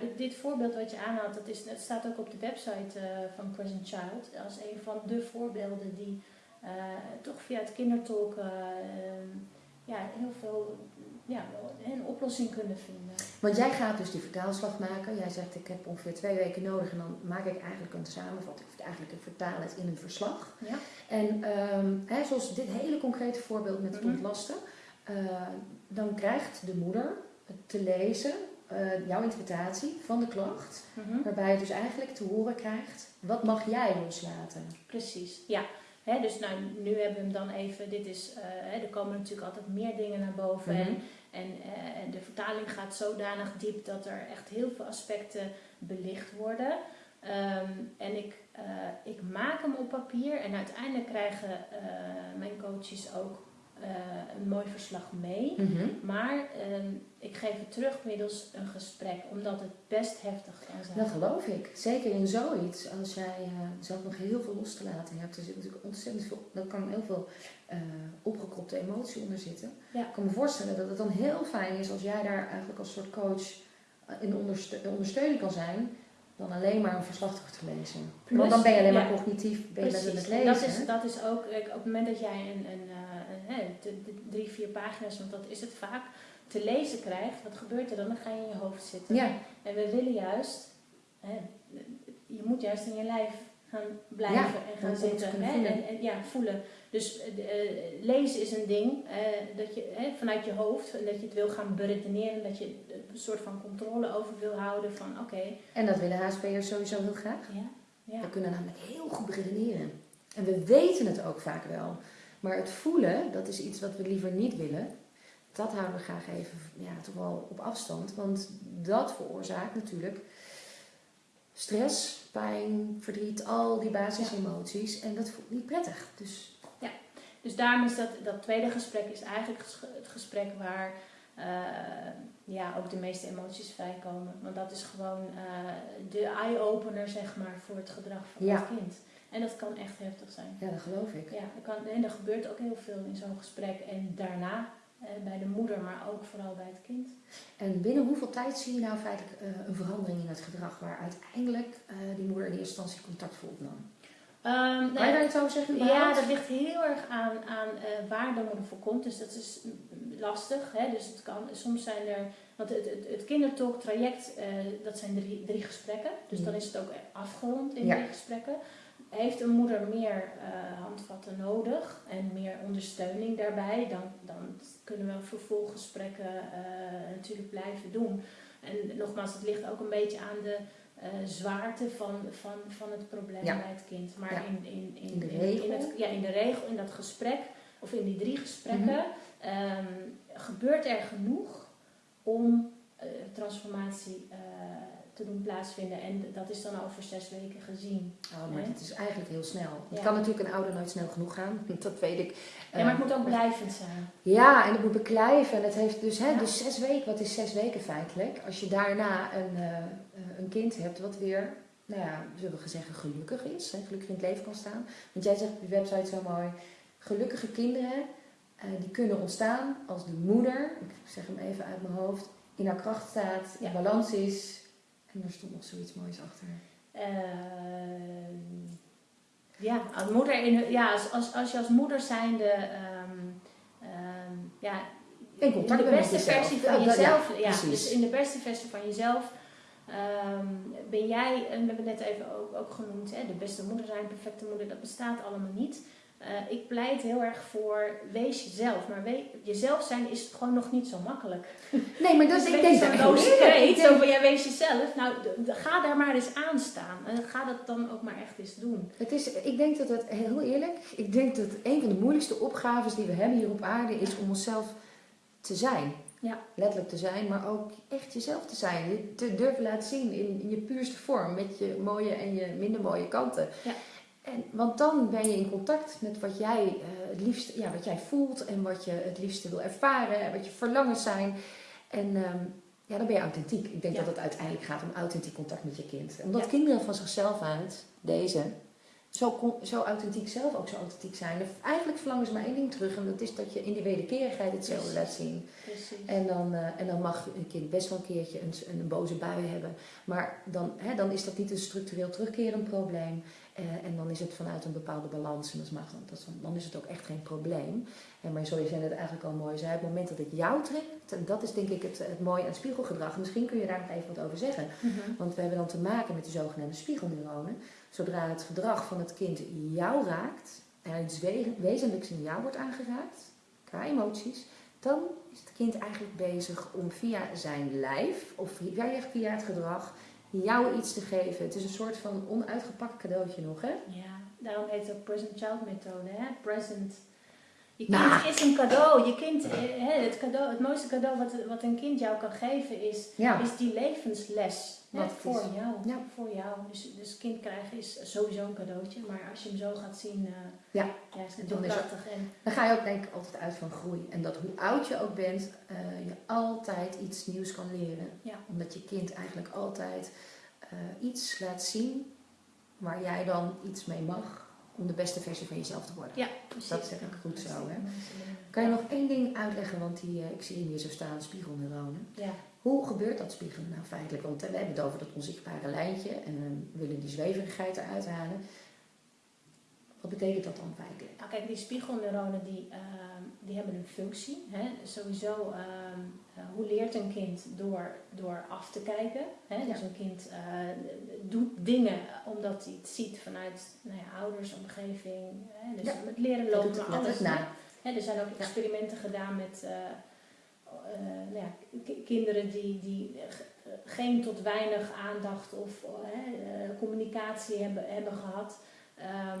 [SPEAKER 1] dit, dit, voorbeeld wat je aanhaalt, dat, is, dat staat ook op de website uh, van Present Child. Als een van de voorbeelden die uh, toch via het kindertolken uh, ja, heel veel ja, een oplossing kunnen vinden.
[SPEAKER 2] Want jij gaat dus die vertaalslag maken. Jij zegt ik heb ongeveer twee weken nodig en dan maak ik eigenlijk een samenvatting. Of eigenlijk een vertaal het in een verslag. Ja. En um, hè, zoals dit hele concrete voorbeeld met het mhm. ontlasten. Uh, dan krijgt de moeder te lezen uh, jouw interpretatie van de klacht. Mhm. Waarbij je dus eigenlijk te horen krijgt, wat mag jij loslaten?
[SPEAKER 1] Precies, ja dus nou, nu hebben we hem dan even, dit is, uh, er komen natuurlijk altijd meer dingen naar boven. En, mhm. eh, en de vertaling gaat zodanig diep dat er echt heel veel aspecten belicht worden. Ehm, en ik, uh, ik maak hem op papier en uiteindelijk krijgen mijn coaches ook een mooi verslag mee. Mhm. Maar uh, ik geef het terug middels een gesprek, omdat het best heftig kan zijn.
[SPEAKER 2] Dat geloof ik. Zeker in zoiets, als jij uh, zelf nog heel veel los te laten hebt. Er zit natuurlijk ontzettend veel, er kan heel veel uh, opgekropte emotie onder zitten. Ja. Ik kan me voorstellen dat het dan heel fijn is als jij daar eigenlijk als soort coach in ondersteuning kan zijn dan alleen maar een verslag terug te lezen. Want dan ben je alleen maar cognitief bezig met het lezen.
[SPEAKER 1] Dat is, dat is ook, op het moment dat jij een, een, een, drie, vier pagina's, want dat is het vaak, te lezen krijgt, wat gebeurt er dan? Dan ga je in je hoofd zitten. Ja. En we willen juist, hè, je moet juist in je lijf gaan blijven en gaan zitten. Hè, en, en, ja, voelen. Dus uh, lezen is een ding uh, dat je vanuit je hoofd en dat je het wil gaan beredeneren, dat je een soort van controle over wil houden van oké.
[SPEAKER 2] En dat willen HSP'ers sowieso heel graag. Ja. ja. We kunnen namelijk heel goed redeneren. En we weten het ook vaak wel. Maar het voelen, dat is iets wat we liever niet willen. Dat houden we graag even ja, toch wel op afstand. Want dat veroorzaakt natuurlijk stress, pijn, verdriet, al die basisemoties. En dat voelt niet prettig. Dus,
[SPEAKER 1] ja. dus daarom is dat, dat tweede gesprek is eigenlijk het gesprek waar uh, ja, ook de meeste emoties vrijkomen. Want dat is gewoon uh, de eye-opener zeg maar, voor het gedrag van het kind. En dat kan echt heftig zijn.
[SPEAKER 2] Ja, dat geloof ik.
[SPEAKER 1] Ja, kan, en er gebeurt ook heel veel in zo'n gesprek. En daarna eh, bij de moeder, maar ook vooral bij het kind.
[SPEAKER 2] En binnen hoeveel tijd zie je nou feitelijk uh, een verandering in het gedrag waar uiteindelijk uh, die moeder in eerste instantie contact voor opnam?
[SPEAKER 1] Um,
[SPEAKER 2] je zeggen?
[SPEAKER 1] Ja, dat ligt heel erg aan, aan uh, waar de moeder voor komt. Dus dat is lastig. Hè? Dus het kan, soms zijn er... Want het, het, het kindertalk traject, uh, dat zijn drie, drie gesprekken. Dus dan is het ook afgerond in ja. drie gesprekken. Heeft een moeder meer uh, handvatten nodig en meer ondersteuning daarbij, dan, dan kunnen we vervolggesprekken natuurlijk blijven doen. En nogmaals, het ligt ook een beetje aan de uh, zwaarte van, van, van het probleem bij het kind. Maar in, in, in,
[SPEAKER 2] in, de regel?
[SPEAKER 1] In, het, ja, in de regel, in dat gesprek, of in die drie gesprekken, mm -hmm. gebeurt er genoeg om transformatie te doen plaatsvinden. En dat is dan over zes weken gezien.
[SPEAKER 2] Oh, maar het is eigenlijk heel snel. Het kan natuurlijk een ouder nooit snel genoeg gaan. (laughs) Dat weet ik.
[SPEAKER 1] Ja, maar het moet ook blijvend zijn.
[SPEAKER 2] Ja, en het moet beklijven. En het heeft dus, hè, dus zes weken. Wat is zes weken feitelijk? Als je daarna een, uh, een kind hebt wat weer, nou ja, zullen we zeggen, gelukkig is. Hè, gelukkig in het leven kan staan. Want jij zegt op je website zo mooi. Gelukkige kinderen, uh, die kunnen ontstaan als de moeder, ik zeg hem even uit mijn hoofd, in haar kracht staat, in balans is, en er stond nog zoiets moois achter.
[SPEAKER 1] Uh, ja, als moeder in, ja, als, als, als je als moeder zijnde um, um, ja,
[SPEAKER 2] in, contact
[SPEAKER 1] in de beste versie van jezelf.
[SPEAKER 2] Ja,
[SPEAKER 1] ja, dus in de beste versie van jezelf um, ben jij, en we hebben net even ook, ook genoemd, hè, de beste moeder zijn, perfecte moeder, dat bestaat allemaal niet. Uh, ik pleit heel erg voor wees jezelf. Maar jezelf zijn is gewoon nog niet zo makkelijk.
[SPEAKER 2] Nee, maar dat
[SPEAKER 1] dus
[SPEAKER 2] ik denk
[SPEAKER 1] zo'n loze kreet, zo van jij wees jezelf. Nou, ga daar maar eens aan staan. En ga dat dan ook maar echt eens doen.
[SPEAKER 2] Het is, ik denk dat het, heel eerlijk, ik denk dat een van de moeilijkste opgaves die we hebben hier op aarde is om onszelf te zijn.
[SPEAKER 1] Ja.
[SPEAKER 2] Letterlijk te zijn, maar ook echt jezelf te zijn. Je te durven laten zien in, in je puurste vorm. Met je mooie en je minder mooie kanten.
[SPEAKER 1] Ja.
[SPEAKER 2] En, want dan ben je in contact met wat jij uh, het liefst, ja, wat jij voelt en wat je het liefste wil ervaren en wat je verlangens zijn. En um, ja, dan ben je authentiek. Ik denk
[SPEAKER 1] Ja.
[SPEAKER 2] dat het uiteindelijk gaat om authentiek contact met je kind. Omdat
[SPEAKER 1] Ja.
[SPEAKER 2] kinderen van zichzelf uit, deze, zo, zo authentiek zelf ook zo authentiek zijn. En eigenlijk verlangen ze maar één ding terug en dat is dat je in die wederkerigheid hetzelfde laat zien.
[SPEAKER 1] Precies.
[SPEAKER 2] En dan, eh, en dan mag een kind best wel een keertje een, een boze bui hebben. Maar dan, hè, dan is dat niet een structureel terugkerend probleem. Eh, en dan is het vanuit een bepaalde balans. En dat is, dan is het ook echt geen probleem. En maar zoals jij net eigenlijk al mooi zei, op het moment dat het jou trekt, en dat is denk ik het, het mooie aan spiegelgedrag. Misschien kun je daar nog even wat over zeggen.
[SPEAKER 1] Mhm.
[SPEAKER 2] Want we hebben dan te maken met de zogenaamde spiegelneuronen. Zodra het gedrag van het kind jou raakt, en iets we- wezenlijks in jou wordt aangeraakt, qua emoties, dan is het kind eigenlijk bezig om via zijn lijf of via, via het gedrag jou iets te geven. Het is een soort van onuitgepakt cadeautje nog, hè?
[SPEAKER 1] Ja, daarom heet het ook present child methode. Hè? Present. Je kind
[SPEAKER 2] Nou.
[SPEAKER 1] is een cadeau. Je kind, eh, hè, het, cadeau. Het mooiste cadeau wat, wat een kind jou kan geven is,
[SPEAKER 2] Ja.
[SPEAKER 1] is die levensles. Hè, voor
[SPEAKER 2] is.
[SPEAKER 1] jou.
[SPEAKER 2] Ja.
[SPEAKER 1] Voor jou. Dus, dus kind krijgen is sowieso een cadeautje. Maar als je hem zo gaat zien, eh,
[SPEAKER 2] Ja.
[SPEAKER 1] ja, is het
[SPEAKER 2] Dan is
[SPEAKER 1] prachtig. En,
[SPEAKER 2] Dan ga je ook denk ik altijd uit van groei. En dat hoe oud je ook bent, eh, je altijd iets nieuws kan leren. Omdat je kind eigenlijk altijd iets laat zien waar jij dan iets mee mag om de beste versie van jezelf te worden.
[SPEAKER 1] ja, precies.
[SPEAKER 2] Dat zeg ik goed zo,
[SPEAKER 1] is
[SPEAKER 2] hè? Kan je nog één ding uitleggen, want die, eh, ik zie hem hier zo staan, spiegelneuronen.
[SPEAKER 1] Ja.
[SPEAKER 2] Hoe gebeurt dat spiegelen nou feitelijk? Want eh, we hebben het over dat onzichtbare lijntje en we willen die zweverigheid eruit halen. Wat betekent dat dan feitelijk?
[SPEAKER 1] Nou, kijk, die spiegelneuronen die, ehm, die hebben een functie. Hè? Sowieso, ehm, eh, hoe leert een kind door, door af te kijken? Hè? Dus een kind eh, doet dingen omdat hij het ziet vanuit nou ja, ouders, omgeving. Hè? Dus
[SPEAKER 2] Ja.
[SPEAKER 1] met leren lopen,
[SPEAKER 2] het
[SPEAKER 1] maar alles.
[SPEAKER 2] na.
[SPEAKER 1] Hè? Er zijn ook experimenten gedaan met eh, nou kinderen die, die ge- geen tot weinig aandacht of communicatie hebben, hebben gehad. Ehm,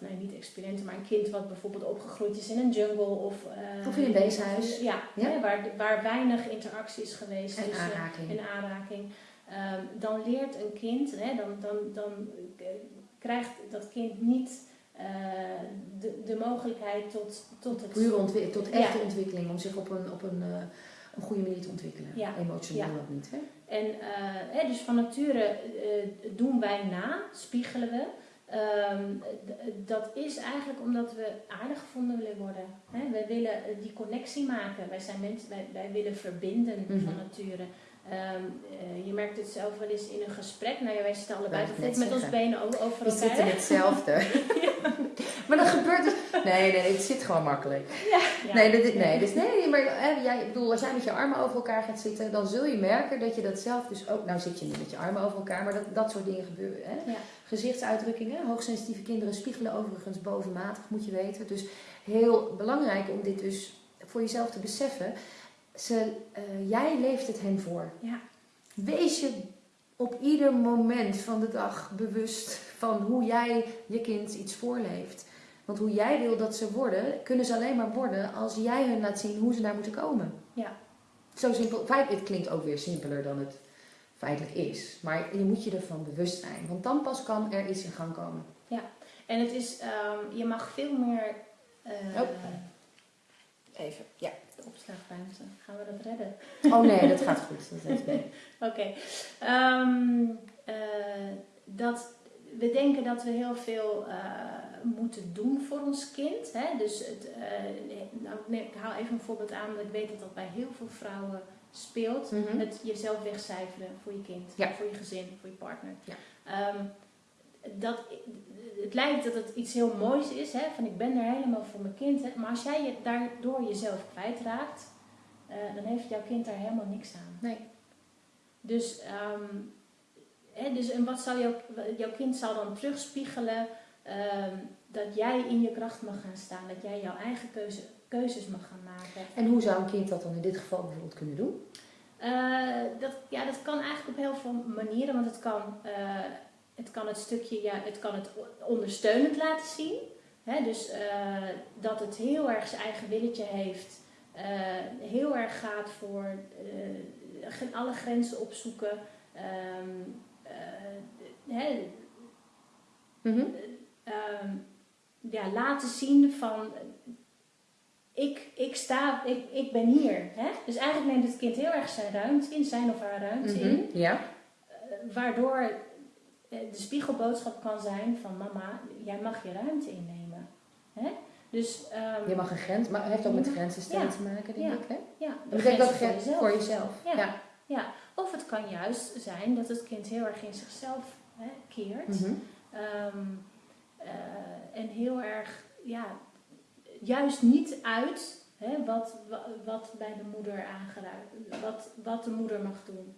[SPEAKER 1] nee, niet experimenten, maar een kind wat bijvoorbeeld opgegroeid is in een jungle of, eh,
[SPEAKER 2] Of in een weeshuis.
[SPEAKER 1] Ja,
[SPEAKER 2] Ja.
[SPEAKER 1] Hè, waar, waar weinig interactie is geweest.
[SPEAKER 2] En
[SPEAKER 1] tussen-
[SPEAKER 2] aanraking.
[SPEAKER 1] en aanraking. Ehm, dan leert een kind, hè, dan, dan, dan krijgt dat kind niet eh, de, de mogelijkheid tot, tot het
[SPEAKER 2] Pure ontwi- tot
[SPEAKER 1] Ja.
[SPEAKER 2] echte ontwikkeling, om zich op een, op een, eh, een goede manier te ontwikkelen.
[SPEAKER 1] Ja.
[SPEAKER 2] Emotioneel ook niet. Hè?
[SPEAKER 1] En hè, dus van nature doen wij na, spiegelen we. Ehm, dat is eigenlijk omdat we aardig gevonden willen worden. Hè? Wij willen eh, die connectie maken. Wij zijn mensen, wij, wij willen verbinden
[SPEAKER 2] Mhm.
[SPEAKER 1] van nature. Ehm, eh, je merkt het zelf wel eens in een gesprek. Nou ja, wij zitten allebei met ons benen over
[SPEAKER 2] We
[SPEAKER 1] elkaar.
[SPEAKER 2] zitten hetzelfde. (laughs) (laughs) maar dat gebeurt dus... Nee, nee, het zit gewoon makkelijk.
[SPEAKER 1] Ja. (laughs)
[SPEAKER 2] Nee, dat, nee, dus nee, maar hè, jij, ik bedoel, als jij met je armen over elkaar gaat zitten, dan zul je merken dat je dat zelf dus ook... Nou zit je niet met je armen over elkaar, maar dat, dat soort dingen gebeuren. Hè? Gezichtsuitdrukkingen, hoogsensitieve kinderen spiegelen overigens bovenmatig, moet je weten. Dus heel belangrijk om dit dus voor jezelf te beseffen. Ze, eh, jij leeft het hen voor.
[SPEAKER 1] Ja.
[SPEAKER 2] Wees je op ieder moment van de dag bewust van hoe jij je kind iets voorleeft. Want hoe jij wil dat ze worden, kunnen ze alleen maar worden als jij hun laat zien hoe ze daar moeten komen.
[SPEAKER 1] Ja.
[SPEAKER 2] Zo simpel. Het klinkt ook weer simpeler dan het feitelijk is. Maar je moet je ervan bewust zijn. Want dan pas kan er iets in gang komen.
[SPEAKER 1] En het is, ehm, je mag veel meer eh,
[SPEAKER 2] Oh. Even, ja.
[SPEAKER 1] De opslagruimte. Gaan we dat redden?
[SPEAKER 2] Oh nee, dat gaat goed. Dat mee. (laughs)
[SPEAKER 1] Oké. Ehm, eh, dat, we denken dat we heel veel eh, moeten doen voor ons kind. Hè? Dus het, eh, nou, nee, ik haal even een voorbeeld aan, want ik weet dat dat bij heel veel vrouwen speelt.
[SPEAKER 2] Mhm.
[SPEAKER 1] Het jezelf wegcijferen voor je kind,
[SPEAKER 2] Ja.
[SPEAKER 1] voor je gezin, voor je partner.
[SPEAKER 2] Ja.
[SPEAKER 1] Ehm, dat, het lijkt dat het iets heel moois is, hè? van ik ben er helemaal voor mijn kind. Hè? Maar als jij je daardoor jezelf kwijtraakt, eh, dan heeft jouw kind daar helemaal niks aan.
[SPEAKER 2] Nee.
[SPEAKER 1] Dus, ehm, hè, dus en wat zal jouw, jouw kind zal dan terugspiegelen ehm, dat jij in je kracht mag gaan staan, dat jij jouw eigen keuze, keuzes mag gaan maken.
[SPEAKER 2] En hoe zou een kind dat dan in dit geval bijvoorbeeld kunnen doen?
[SPEAKER 1] Eh, dat, ja, dat kan eigenlijk op heel veel manieren, want het kan, eh, het, kan het stukje, ja, het kan het ondersteunend laten zien. Hè? Dus eh, dat het heel erg zijn eigen willetje heeft, eh, heel erg gaat voor gen- alle grenzen opzoeken. Ehm, eh, hè,
[SPEAKER 2] Mhm.
[SPEAKER 1] ehm, ja, laten zien van ik, ik sta, ik, ik ben hier. Hè? Dus eigenlijk neemt het kind heel erg zijn ruimte in, zijn of haar ruimte in.
[SPEAKER 2] Mhm. Ja.
[SPEAKER 1] eh, waardoor de spiegelboodschap kan zijn van mama, jij mag je ruimte innemen. Hè? Dus ehm,
[SPEAKER 2] Je mag een grens, maar het heeft ook met grenzen stellen
[SPEAKER 1] Ja.
[SPEAKER 2] te maken, denk
[SPEAKER 1] Ja.
[SPEAKER 2] ik. Hè?
[SPEAKER 1] ja,
[SPEAKER 2] Dat betekent grens voor jezelf.
[SPEAKER 1] Ja.
[SPEAKER 2] Ja.
[SPEAKER 1] Of het kan juist zijn dat het kind heel erg in zichzelf hè, keert.
[SPEAKER 2] Mhm.
[SPEAKER 1] Ehm, eh, en heel erg, ja, juist niet uit hè, wat, wa- wat bij de moeder aangeraakt, wat, wat de moeder mag doen.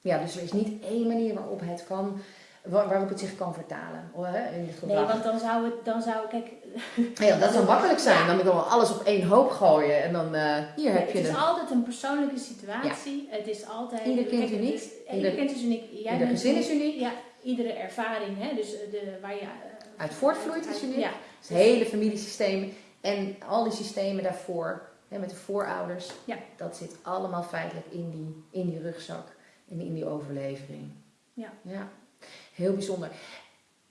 [SPEAKER 2] Ja, dus er is niet één manier waarop het kan, waarop het zich kan vertalen hè, in het gedrag.
[SPEAKER 1] Nee, want dan zou het, dan zou, kijk,
[SPEAKER 2] Ja, dat zou (laughs) makkelijk zijn. Dan moet je gewoon alles op één hoop gooien en dan eh, hier heb
[SPEAKER 1] het
[SPEAKER 2] je
[SPEAKER 1] is altijd een persoonlijke situatie. Het is altijd...
[SPEAKER 2] Ieder kind
[SPEAKER 1] kijk, het
[SPEAKER 2] uniek.
[SPEAKER 1] is-
[SPEAKER 2] Ieder-
[SPEAKER 1] ieder kind is uniek. Jij
[SPEAKER 2] ieder gezin is uniek.
[SPEAKER 1] Ja, iedere ervaring, hè, dus de, waar je... eh,
[SPEAKER 2] Uit voortvloeit is uniek.
[SPEAKER 1] Ja,
[SPEAKER 2] Het hele familiesysteem en al die systemen daarvoor, hè, met de voorouders,
[SPEAKER 1] Ja.
[SPEAKER 2] dat zit allemaal feitelijk in die, in die rugzak en in die overlevering.
[SPEAKER 1] Ja.
[SPEAKER 2] ja. Heel bijzonder.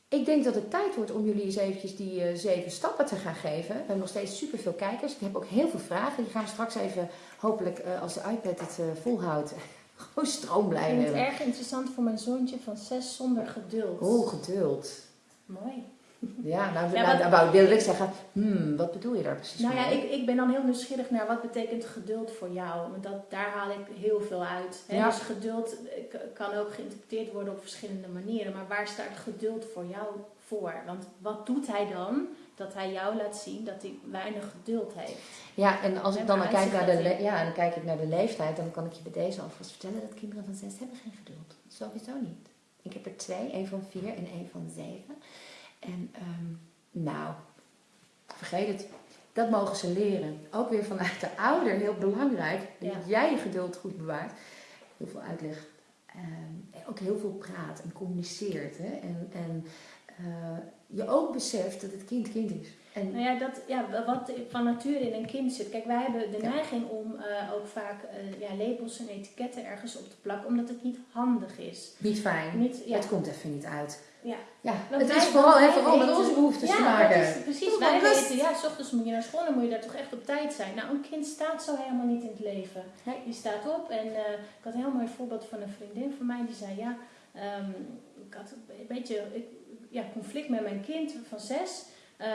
[SPEAKER 2] Ik denk dat het tijd wordt om jullie eens eventjes die eh, zeven stappen te gaan geven. We hebben nog steeds superveel kijkers. Ik heb ook heel veel vragen. Die gaan we straks even, hopelijk eh, als de iPad het eh, volhoudt, (laughs) gewoon
[SPEAKER 1] Ik
[SPEAKER 2] stroomblij
[SPEAKER 1] vind het erg interessant voor mijn zoontje van zes zonder geduld.
[SPEAKER 2] Oh, geduld.
[SPEAKER 1] Mooi.
[SPEAKER 2] Ja, nou,
[SPEAKER 1] Ja,
[SPEAKER 2] nou wilde ik zeggen, hmm, wat bedoel je daar precies
[SPEAKER 1] Nou ja, ik, ik ben dan heel nieuwsgierig naar wat betekent geduld voor jou. Want dat, daar haal ik heel veel uit. Hè?
[SPEAKER 2] Ja.
[SPEAKER 1] Dus geduld eh, kan ook geïnterpreteerd worden op verschillende manieren. Maar waar staat geduld voor jou voor? Want wat doet hij dan dat hij jou laat zien dat hij weinig geduld heeft?
[SPEAKER 2] Ja, en als ik dan
[SPEAKER 1] waaruit
[SPEAKER 2] kijk naar de, ja, dan kijk ik naar de leeftijd, dan kan ik je bij deze alvast vertellen dat kinderen van zes hebben geen geduld. Sowieso niet. Ik heb er twee, één van vier en één van zeven. En ehm, nou, vergeet het. Dat mogen ze leren. Ook weer vanuit de ouder, heel belangrijk. Dat
[SPEAKER 1] Ja.
[SPEAKER 2] jij je geduld goed bewaart. Heel veel uitleg. Ehm, ook heel veel praat en communiceert. Hè? En, en eh, je ook beseft dat het kind kind is. En
[SPEAKER 1] Nou ja, dat, ja, wat van nature in een kind zit. Kijk, wij hebben de
[SPEAKER 2] Ja.
[SPEAKER 1] neiging om eh, ook vaak eh, ja, labels en etiketten ergens op te plakken, omdat het niet handig is.
[SPEAKER 2] niet fijn.
[SPEAKER 1] Niet, ja,
[SPEAKER 2] Het komt even niet uit.
[SPEAKER 1] ja.
[SPEAKER 2] Ja,
[SPEAKER 1] Want
[SPEAKER 2] het
[SPEAKER 1] wij-
[SPEAKER 2] is vooral, hè, vooral met onze behoeftes
[SPEAKER 1] ja,
[SPEAKER 2] te maken.
[SPEAKER 1] is precies.
[SPEAKER 2] Doe
[SPEAKER 1] Wij weten, ja, s ochtends moet je naar school en moet je daar toch echt op tijd zijn. Nou, een kind staat zo helemaal niet in het leven.
[SPEAKER 2] Nee.
[SPEAKER 1] Die staat op en eh, ik had een heel mooi voorbeeld van een vriendin van mij die zei, ja, ehm, ik had een beetje ik, ja, conflict met mijn kind van zes. Eh,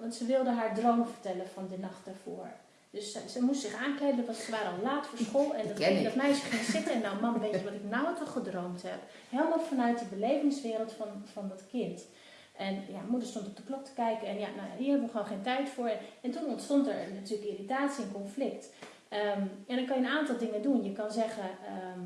[SPEAKER 1] want ze wilde haar droom vertellen van de nacht daarvoor. Dus ze, ze moest zich aankleden, want ze waren al laat voor school. En dat, dat meisje ging zitten en nou man, weet je wat ik nou toch gedroomd heb? Helemaal vanuit die belevingswereld van, van dat kind. En ja, moeder stond op de klok te kijken en ja, nou, hier hebben we gewoon geen tijd voor. En toen ontstond er natuurlijk irritatie en conflict. Ehm, en dan kan je een aantal dingen doen. Je kan zeggen, ehm,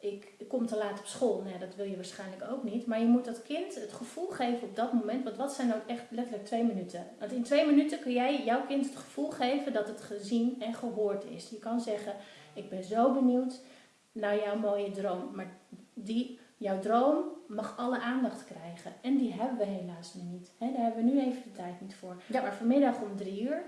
[SPEAKER 1] ik kom te laat op school. Nee, dat wil je waarschijnlijk ook niet. Maar je moet dat kind het gevoel geven op dat moment. Want wat zijn nou echt letterlijk twee minuten? Want in twee minuten kun jij jouw kind het gevoel geven dat het gezien en gehoord is. Je kan zeggen, ik ben zo benieuwd naar jouw mooie droom. Maar die, jouw droom mag alle aandacht krijgen. En die hebben we helaas nu niet. Daar hebben we nu even de tijd niet voor.
[SPEAKER 2] Ja.
[SPEAKER 1] Maar vanmiddag om drie uur,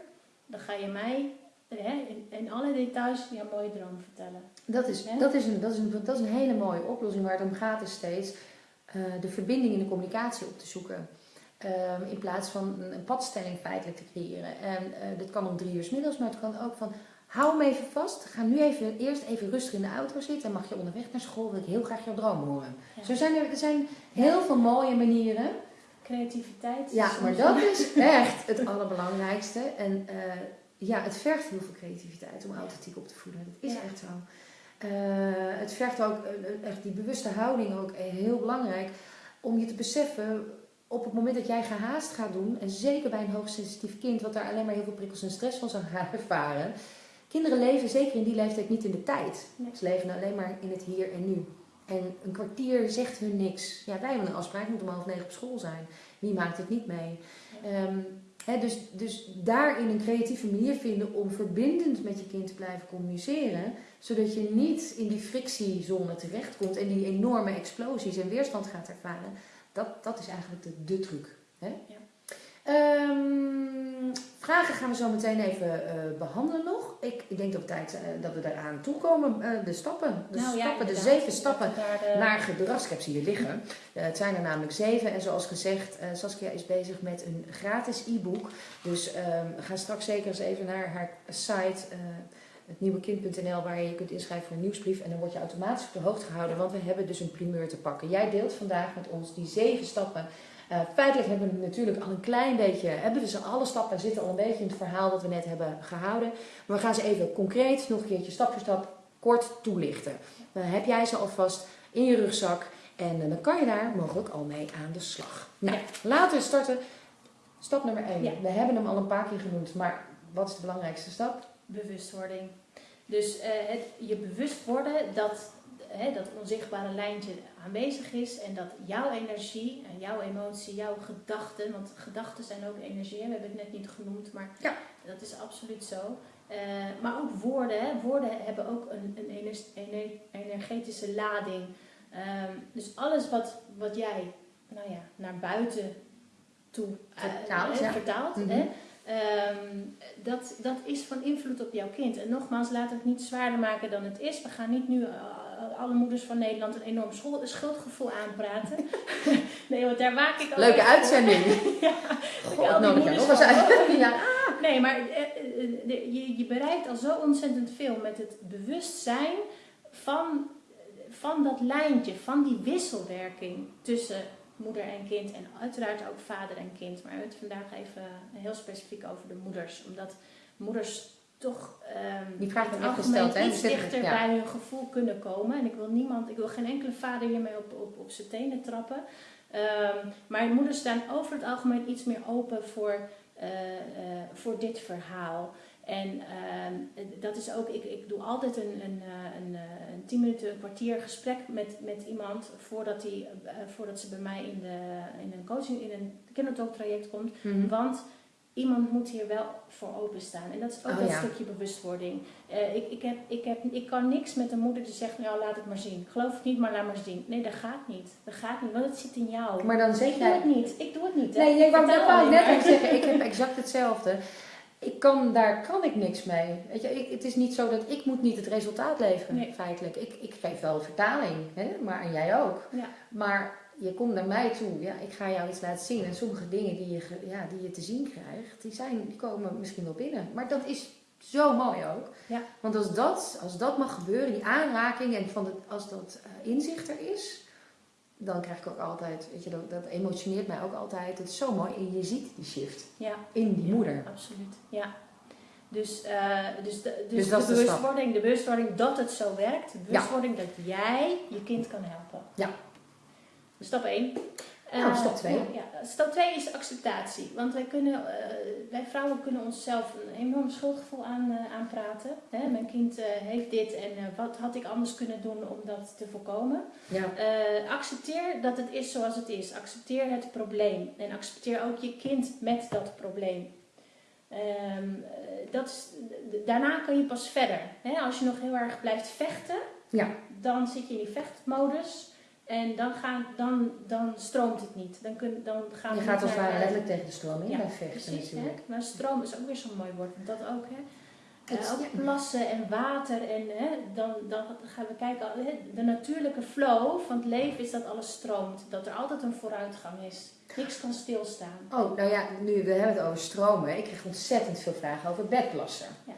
[SPEAKER 1] dan ga je mij hè, in, in alle details jouw mooie droom vertellen.
[SPEAKER 2] Dat is,
[SPEAKER 1] Hè?
[SPEAKER 2] dat, is een, dat, is een, dat is een hele mooie oplossing waar het om gaat is steeds eh, de verbinding in de communicatie op te zoeken. Ehm, in plaats van een, een padstelling feitelijk te creëren. En eh dit kan om drie uur 's middags, maar het kan ook van hou hem even vast. Ga nu even, eerst even rustig in de auto zitten en mag je onderweg naar school, wil ik heel graag jouw droom horen.
[SPEAKER 1] Ja.
[SPEAKER 2] Zo zijn er, er zijn heel veel mooie manieren.
[SPEAKER 1] Creativiteit.
[SPEAKER 2] Ja, maar dat (laughs) is echt het allerbelangrijkste. En eh, ja, het vergt heel veel creativiteit om authentiek op te voeden. Dat is
[SPEAKER 1] Ja.
[SPEAKER 2] echt zo. Eh, het vergt ook eh, eh, echt die bewuste houding ook heel belangrijk. Om je te beseffen op het moment dat jij gehaast gaat doen. En zeker bij een hoogsensitief kind wat daar alleen maar heel veel prikkels en stress van zou gaan (laughs) ervaren. Kinderen leven zeker in die leeftijd niet in de tijd.
[SPEAKER 1] Nee.
[SPEAKER 2] Ze leven alleen maar in het hier en nu. En een kwartier zegt hun niks. Ja, wij hebben een afspraak, moeten om half negen op school zijn. Wie maakt het niet mee? Ehm, dus, dus daarin een creatieve manier vinden om verbindend met je kind te blijven communiceren. Zodat je niet in die frictiezone terechtkomt en die enorme explosies en weerstand gaat ervaren. Dat, dat is eigenlijk de, truc.
[SPEAKER 1] Ja.
[SPEAKER 2] Ehm, vragen gaan we zo meteen even eh, behandelen nog. Ik, ik denk dat, we tijd, eh, dat we daaraan toekomen. Eh, de stappen, de,
[SPEAKER 1] Nou ja,
[SPEAKER 2] stappen, de zeven stappen
[SPEAKER 1] de-
[SPEAKER 2] naar gedrag. Ik heb ze hier liggen. Het zijn er namelijk zeven. En zoals gezegd, Saskia is bezig met een gratis e-book. Dus ehm, ga straks zeker eens even naar haar site, hetnieuwekind.nl, waar je je kunt inschrijven voor een nieuwsbrief. En dan word je automatisch op de hoogte gehouden, want we hebben dus een primeur te pakken. Jij deelt vandaag met ons die zeven stappen. Eh, feitelijk hebben we natuurlijk al een klein beetje, hebben we ze alle stappen zitten al een beetje in het verhaal dat we net hebben gehouden. Maar we gaan ze even concreet, nog een keertje stap voor stap, kort toelichten. Dan heb jij ze alvast in je rugzak. En eh, dan kan je daar mogelijk al mee aan de slag. Nou,
[SPEAKER 1] Ja.
[SPEAKER 2] laten we starten. Stap nummer 1.
[SPEAKER 1] Ja.
[SPEAKER 2] We hebben hem al een paar keer genoemd, maar wat is de belangrijkste stap?
[SPEAKER 1] bewustwording. Dus eh, het, je bewust worden dat hè, dat onzichtbare lijntje aanwezig is en dat jouw energie en jouw emotie, jouw gedachten, want gedachten zijn ook energie, we hebben het net niet genoemd, maar
[SPEAKER 2] Ja.
[SPEAKER 1] dat is absoluut zo. Eh, maar ook woorden, hè. woorden hebben ook een, een ener- ener- energetische lading. Ehm, dus alles wat, wat jij nou ja, naar buiten toe eh,
[SPEAKER 2] Vertaalt,
[SPEAKER 1] hè,
[SPEAKER 2] ja.
[SPEAKER 1] vertaalt
[SPEAKER 2] Mhm.
[SPEAKER 1] hè, Ehm, dat, dat is van invloed op jouw kind. En nogmaals, laat het niet zwaarder maken dan het is. We gaan niet nu eh, alle moeders van Nederland een enorm schuldgevoel aanpraten. (laughs) nee, want daar waak ik al
[SPEAKER 2] Leuke uitzending. (laughs)
[SPEAKER 1] ja.
[SPEAKER 2] God,
[SPEAKER 1] al
[SPEAKER 2] nodig nog eens uit. Ja.
[SPEAKER 1] Nee, maar eh, eh, je, je bereikt al zo ontzettend veel met het bewustzijn van, van dat lijntje, van die wisselwerking tussen moeder en kind en uiteraard ook vader en kind. Maar we hebben het vandaag even heel specifiek over de moeders, omdat moeders toch ehm
[SPEAKER 2] Die vraag
[SPEAKER 1] algemeen
[SPEAKER 2] gesteld, hè?
[SPEAKER 1] iets
[SPEAKER 2] zitten-
[SPEAKER 1] dichter
[SPEAKER 2] ja.
[SPEAKER 1] bij hun gevoel kunnen komen. En ik wil niemand, ik wil geen enkele vader hiermee op, op, op zijn tenen trappen. Ehm, maar moeders staan over het algemeen iets meer open voor, eh, eh, voor dit verhaal. En ehm, dat is ook, ik, ik doe altijd een, een, eh, een, een tien minuten, een kwartier gesprek met, met iemand voordat, die, voordat ze bij mij in, de, in een coaching, in een kindertalk traject komt.
[SPEAKER 2] Mhm.
[SPEAKER 1] Want iemand moet hier wel voor openstaan. En dat is ook
[SPEAKER 2] Oh,
[SPEAKER 1] dat
[SPEAKER 2] ja.
[SPEAKER 1] stukje bewustwording. Eh, ik, ik, heb, ik, heb, ik kan niks met een moeder die zegt, nou laat het maar zien. Geloof het niet, maar laat maar zien. Nee, dat gaat niet. Dat gaat niet, want het zit in jou.
[SPEAKER 2] Maar dan zeg
[SPEAKER 1] ik doe
[SPEAKER 2] jij...
[SPEAKER 1] het niet. Ik doe het niet. hè.
[SPEAKER 2] Nee, wou,
[SPEAKER 1] vertel
[SPEAKER 2] dat wou ik net
[SPEAKER 1] maar.
[SPEAKER 2] al zeggen. Ik heb (laughs) exact hetzelfde. Ik kan, daar kan ik niks mee. Weet je, ik, het is niet zo dat ik moet niet het resultaat leveren,
[SPEAKER 1] Nee.
[SPEAKER 2] feitelijk. Ik, ik geef wel vertaling, hè? maar en jij ook.
[SPEAKER 1] Ja.
[SPEAKER 2] Maar je komt naar mij toe, ja, ik ga jou iets laten zien. En sommige dingen die je, ja, die je te zien krijgt, die, zijn, die komen misschien wel binnen. Maar dat is zo mooi ook.
[SPEAKER 1] Ja.
[SPEAKER 2] Want als dat, als dat mag gebeuren, die aanraking en van het, als dat eh, inzicht er is, dan krijg ik ook altijd, weet je, dat, dat emotioneert mij ook altijd. Het is zo mooi en je ziet die shift
[SPEAKER 1] Ja,
[SPEAKER 2] in die
[SPEAKER 1] Ja.
[SPEAKER 2] moeder.
[SPEAKER 1] absoluut. Ja. Dus, uh, dus, de, dus,
[SPEAKER 2] Dus dat
[SPEAKER 1] de
[SPEAKER 2] de
[SPEAKER 1] bewustwording, de bewustwording dat het zo werkt, de bewustwording dat jij je kind kan helpen.
[SPEAKER 2] Ja.
[SPEAKER 1] Stap 1.
[SPEAKER 2] Nou, stap 2.
[SPEAKER 1] ja, stap 2 is acceptatie. Want wij, kunnen, uh, wij vrouwen kunnen onszelf een enorm schuldgevoel aan, uh, aanpraten. Hè? Mijn kind heeft dit en wat had ik anders kunnen doen om dat te voorkomen.
[SPEAKER 2] Ja.
[SPEAKER 1] accepteer dat het is zoals het is. Accepteer het probleem. En accepteer ook je kind met dat probleem. Um, dat is, daarna kun je pas verder. Hè? Als je nog heel erg blijft vechten,
[SPEAKER 2] ja.
[SPEAKER 1] dan zit je in die vechtmodus. En dan, gaan, dan, dan stroomt het niet. Dan kun, dan gaan
[SPEAKER 2] je
[SPEAKER 1] we
[SPEAKER 2] gaat als het ware letterlijk tegen de stroom in
[SPEAKER 1] Ja,
[SPEAKER 2] vechten
[SPEAKER 1] Precies, hè?
[SPEAKER 2] natuurlijk.
[SPEAKER 1] maar stroom is ook weer zo'n mooi woord. want Dat ook, hè.
[SPEAKER 2] Het-
[SPEAKER 1] Eh, ook
[SPEAKER 2] ja.
[SPEAKER 1] plassen en water. En hè, dan, dan gaan we kijken. De natuurlijke flow van het leven is dat alles stroomt. Dat er altijd een vooruitgang is. Niks kan stilstaan.
[SPEAKER 2] Oh, nou ja, nu we hebben het over stromen. Ik kreeg ontzettend veel vragen over bedplassen.
[SPEAKER 1] Ja.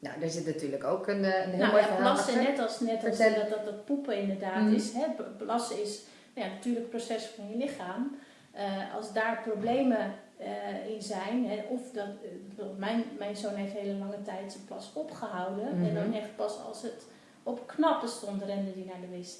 [SPEAKER 2] Nou, daar zit natuurlijk ook een, eh, een heel
[SPEAKER 1] Nou
[SPEAKER 2] mooi
[SPEAKER 1] ja, plassen,
[SPEAKER 2] achter.
[SPEAKER 1] net als, net als
[SPEAKER 2] Vertel.
[SPEAKER 1] dat, dat, dat poepen inderdaad
[SPEAKER 2] Mhm.
[SPEAKER 1] is. Hè? Plassen is nou ja, natuurlijk een proces van je lichaam. Eh, als daar problemen eh, in zijn, hè, of dat, eh, mijn, mijn zoon heeft hele lange tijd zijn plas opgehouden. En
[SPEAKER 2] Mhm.
[SPEAKER 1] dan echt pas als het op knappen stond, rende hij naar de wc.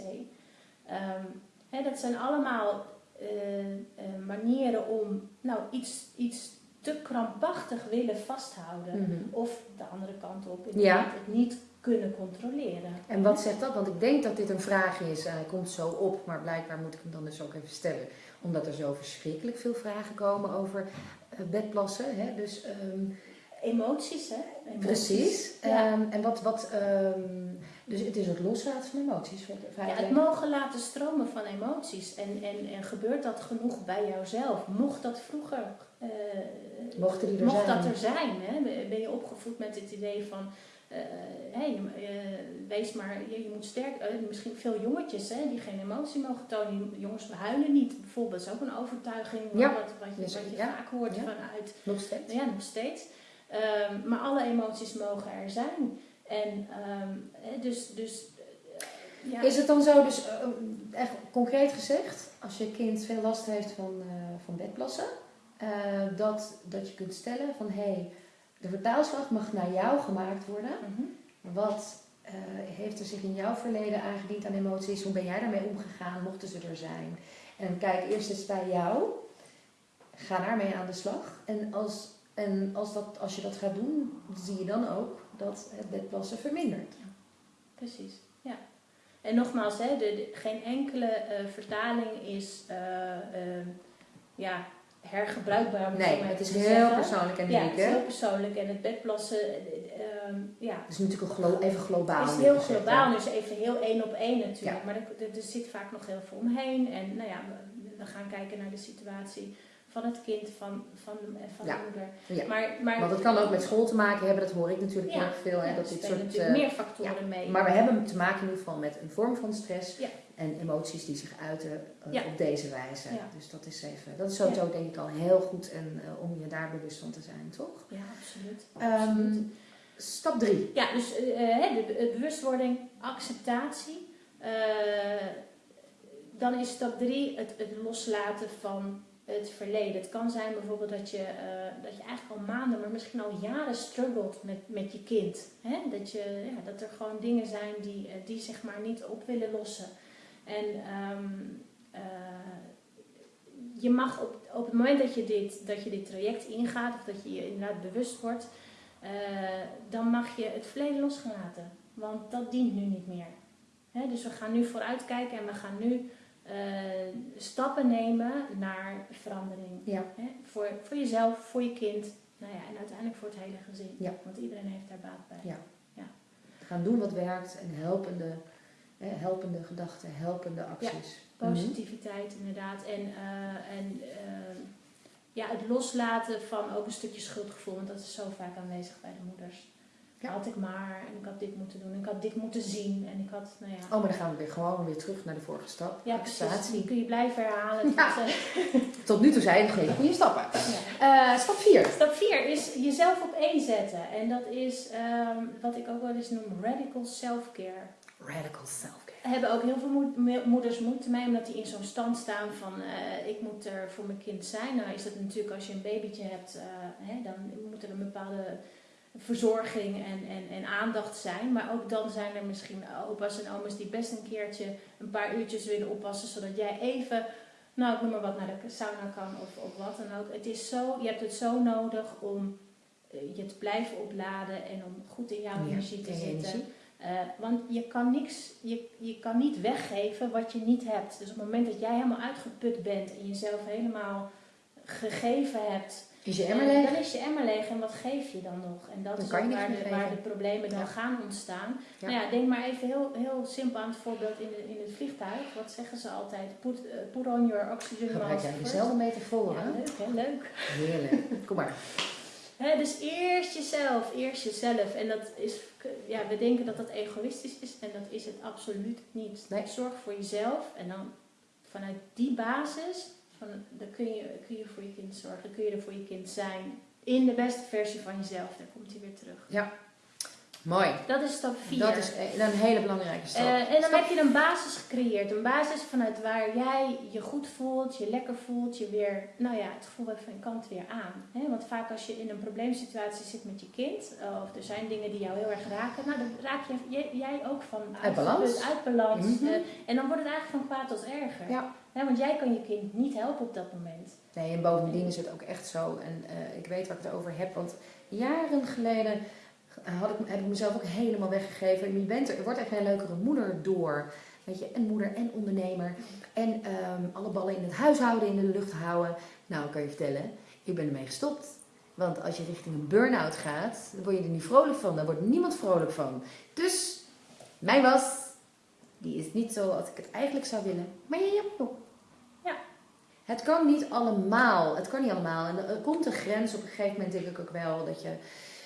[SPEAKER 1] Ehm, hè, dat zijn allemaal eh, eh, manieren om nou, iets, iets te krampachtig willen vasthouden.
[SPEAKER 2] Mhm.
[SPEAKER 1] Of de andere kant op,
[SPEAKER 2] Ja.
[SPEAKER 1] het niet kunnen controleren.
[SPEAKER 2] En wat zegt dat? Want ik denk dat dit een vraag is. en Hij komt zo op, maar blijkbaar moet ik hem dan dus ook even stellen. Omdat er zo verschrikkelijk veel vragen komen over eh, bedplassen. Hè? Dus, ehm,
[SPEAKER 1] Emoties, hè? Emoties.
[SPEAKER 2] precies.
[SPEAKER 1] Ja.
[SPEAKER 2] Ehm, en wat, wat ehm, dus het is het loslaten van emoties.
[SPEAKER 1] Ja, het mogen laten stromen van emoties. En, en, en gebeurt dat genoeg bij jouzelf? Mocht dat vroeger... eh,
[SPEAKER 2] Mochten die er
[SPEAKER 1] mocht
[SPEAKER 2] zijn.
[SPEAKER 1] dat er zijn? Hè? Ben je opgevoed met het idee van... eh, je- wees maar, je, je moet sterk... eh, misschien veel jongetjes hè, die geen emotie mogen tonen. Jongens huilen niet, bijvoorbeeld. Dat is ook een overtuiging
[SPEAKER 2] Ja.
[SPEAKER 1] wat, wat je,
[SPEAKER 2] Dus,
[SPEAKER 1] wat je
[SPEAKER 2] ja.
[SPEAKER 1] vaak hoort
[SPEAKER 2] Ja.
[SPEAKER 1] vanuit
[SPEAKER 2] Nog steeds.
[SPEAKER 1] Ja, nog steeds. Ehm, maar alle emoties mogen er zijn. En ehm, dus, dus eh, ja.
[SPEAKER 2] Is het dan zo, dus eh, echt concreet gezegd, als je kind veel last heeft van, eh, van bedplassen, eh, dat, dat je kunt stellen van hé, hey, de vertaalslag mag naar jou gemaakt worden.
[SPEAKER 1] Mhm.
[SPEAKER 2] Wat eh, heeft er zich in jouw verleden aangediend aan emoties? Hoe ben jij daarmee omgegaan? Mochten ze er zijn? En kijk eerst eens bij jou. Ga daarmee aan de slag. En als, en als, dat, als je dat gaat doen, zie je dan ook dat het bedplassen vermindert.
[SPEAKER 1] Precies, ja. En nogmaals, hè, de, de- geen enkele eh, vertaling is ja, hergebruikbaar. het
[SPEAKER 2] Nee, het is heel
[SPEAKER 1] zeggen.
[SPEAKER 2] persoonlijk en
[SPEAKER 1] Ja,
[SPEAKER 2] uniek.
[SPEAKER 1] het is heel persoonlijk. En het bedplassen, eh, eh, ehm, ja,
[SPEAKER 2] Het is natuurlijk glo- even globaal.
[SPEAKER 1] is
[SPEAKER 2] nu
[SPEAKER 1] heel globaal, dus even heel één op één natuurlijk.
[SPEAKER 2] Ja.
[SPEAKER 1] Maar er, er, er zit vaak nog heel veel omheen. En nou ja, we, we gaan kijken naar de situatie van het kind, van, van, de, van
[SPEAKER 2] Ja.
[SPEAKER 1] de moeder.
[SPEAKER 2] Ja.
[SPEAKER 1] Maar, maar,
[SPEAKER 2] Want het kan ook met school te maken hebben, dat hoor ik natuurlijk
[SPEAKER 1] Ja,
[SPEAKER 2] heel erg veel. Hè, dat
[SPEAKER 1] er
[SPEAKER 2] dit soort, eh,
[SPEAKER 1] meer factoren mee.
[SPEAKER 2] maar we hebben te maken in ieder geval met een vorm van stress en emoties die zich uiten eh, op deze wijze. Dus dat is even, dat is sowieso denk ik al heel goed en, eh, om je daar bewust van te zijn, toch?
[SPEAKER 1] Ja, absoluut.
[SPEAKER 2] Ehm, stap 3.
[SPEAKER 1] Ja, dus eh, de, bewustwording, acceptatie. Eh, dan is stap drie het, het loslaten van het verleden. Het kan zijn bijvoorbeeld dat je, eh, dat je eigenlijk al maanden, maar misschien al jaren struggelt met, met je kind. Hè? Dat, je, ja, dat er gewoon dingen zijn die, eh, die zeg maar niet op willen lossen. En ehm, eh, je mag op, op het moment dat je, dit, dat je dit traject ingaat, of dat je je inderdaad bewust wordt, dan mag je het verleden los. Want dat dient nu niet meer. Dus we gaan nu vooruitkijken en we gaan nu eh, stappen nemen naar verandering.
[SPEAKER 2] Ja.
[SPEAKER 1] Hè, voor, voor jezelf, voor je kind nou ja, en uiteindelijk voor het hele gezin.
[SPEAKER 2] Ja.
[SPEAKER 1] Want iedereen heeft daar baat bij.
[SPEAKER 2] Ja. Gaan doen wat werkt en helpende, eh, helpende gedachten, helpende acties. Mhm.
[SPEAKER 1] Positiviteit inderdaad. En, eh, en eh, ja, het loslaten van ook een stukje schuldgevoel. Want dat is zo vaak aanwezig bij de moeders.
[SPEAKER 2] Ja.
[SPEAKER 1] Had ik maar en ik had dit moeten doen. En ik had dit moeten zien. En ik had, nou ja...
[SPEAKER 2] Oh, maar dan gaan we weer gewoon weer terug naar de vorige stap.
[SPEAKER 1] Ja, precies. Die kun je blijven herhalen.
[SPEAKER 2] Ja.
[SPEAKER 1] tot, eh, (laughs)
[SPEAKER 2] Tot nu toe zijn het geen goede stappen.
[SPEAKER 1] ja.
[SPEAKER 2] Eh, stap 4.
[SPEAKER 1] Stap 4 is jezelf op één zetten. En dat is ehm, wat ik ook wel eens noem radical self-care.
[SPEAKER 2] Radical self-care.
[SPEAKER 1] Er hebben ook heel veel moed- moeders moeite mee, omdat die in zo'n stand staan van eh, ik moet er voor mijn kind zijn. Nou is dat natuurlijk als je een babytje hebt, hè, dan moet er een bepaalde verzorging en, en, en aandacht zijn. Maar ook dan zijn er misschien opa's en oma's die best een keertje een paar uurtjes willen oppassen, zodat jij even, nou ik noem maar wat, naar de sauna kan of, of wat dan ook. Het is zo, je hebt het zo nodig om eh, je te blijven opladen en om goed in jouw
[SPEAKER 2] Ja,
[SPEAKER 1] energie te zitten. Eh, want je kan, niks, je, je kan niet weggeven wat je niet hebt. Dus op het moment dat jij helemaal uitgeput bent en jezelf helemaal gegeven hebt,
[SPEAKER 2] Is je emmer
[SPEAKER 1] eh,
[SPEAKER 2] leeg?
[SPEAKER 1] dan is je emmer leeg en wat geef je dan nog? En dat
[SPEAKER 2] Dan
[SPEAKER 1] is ook waar de, waar de problemen dan
[SPEAKER 2] Ja.
[SPEAKER 1] gaan ontstaan.
[SPEAKER 2] Ja.
[SPEAKER 1] Nou ja, denk maar even heel, heel simpel aan het voorbeeld in, de, in het vliegtuig. Wat zeggen ze altijd? Put, put on your oxygen
[SPEAKER 2] Gebruik
[SPEAKER 1] mask
[SPEAKER 2] jij
[SPEAKER 1] first.
[SPEAKER 2] dezelfde metafoor,
[SPEAKER 1] Ja,
[SPEAKER 2] hè?
[SPEAKER 1] leuk hè, leuk.
[SPEAKER 2] Heerlijk. Kom maar. (laughs)
[SPEAKER 1] Dus eerst jezelf, eerst jezelf. En dat is, ja, we denken dat dat egoïstisch is en dat is het absoluut niet.
[SPEAKER 2] Nee.
[SPEAKER 1] Zorg voor jezelf en dan vanuit die basis, van, dan kun je, kun je voor je kind zorgen, dan kun je er voor je kind zijn. In de beste versie van jezelf, daar komt hij weer terug.
[SPEAKER 2] Mooi.
[SPEAKER 1] Dat is stap 4.
[SPEAKER 2] Dat is e- een hele belangrijke stap.
[SPEAKER 1] Eh, en dan
[SPEAKER 2] Stap-
[SPEAKER 1] heb je een basis gecreëerd. Een basis vanuit waar jij je goed voelt, je lekker voelt, je weer, nou ja, het gevoel hebt van je kant weer aan. Want vaak als je in een probleemsituatie zit met je kind, of er zijn dingen die jou heel erg raken, nou dan raak je, jij, jij ook van
[SPEAKER 2] Uit balans.
[SPEAKER 1] uit balans.
[SPEAKER 2] Mhm.
[SPEAKER 1] eh, en dan wordt het eigenlijk van kwaad tot erger.
[SPEAKER 2] Ja.
[SPEAKER 1] Hè, want jij kan je kind niet helpen op dat moment.
[SPEAKER 2] Nee, en bovendien is het ook echt zo. En eh, ik weet waar ik het over heb. Want jaren geleden had ik, heb ik mezelf ook helemaal weggegeven. Je, bent er, je wordt echt een leukere moeder door. Weet je, en moeder en ondernemer. En ehm, alle ballen in het huishouden in de lucht houden. Nou, kan je vertellen, ik ben ermee gestopt. Want als je richting een burn-out gaat, dan word je er niet vrolijk van. Daar wordt niemand vrolijk van. Dus, mijn was, die is niet zo als ik het eigenlijk zou willen. Maar je hebt nog.
[SPEAKER 1] Ja.
[SPEAKER 2] Het kan niet allemaal. Het kan niet allemaal. En er komt een grens. Op een gegeven moment denk ik ook wel dat je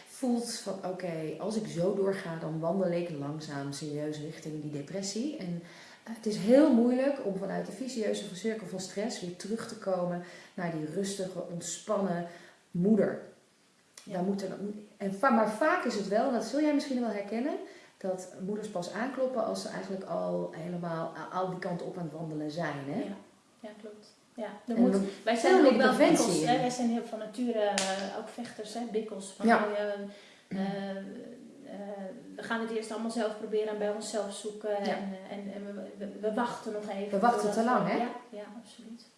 [SPEAKER 2] voelt van oké, als ik zo doorga, dan wandel ik langzaam serieus richting die depressie. En eh, het is heel moeilijk om vanuit de vicieuze cirkel van stress weer terug te komen naar die rustige, ontspannen moeder.
[SPEAKER 1] Ja.
[SPEAKER 2] Daar moet er, en, maar vaak is het wel, en dat zul jij misschien wel herkennen, dat moeders pas aankloppen als ze eigenlijk al helemaal al die kanten op aan het wandelen zijn. Hè?
[SPEAKER 1] Ja, ja klopt. Ja, er moet, wij zijn ook wel bikkels. Hè? Wij zijn heel van nature eh, ook vechters, hè? bikkels. Van,
[SPEAKER 2] Ja.
[SPEAKER 1] ja, eh, eh, we gaan het eerst allemaal zelf proberen en bij onszelf zoeken.
[SPEAKER 2] Ja.
[SPEAKER 1] En, en, en we, we, we wachten nog even.
[SPEAKER 2] We wachten te lang, hè?
[SPEAKER 1] Ja, ja, absoluut.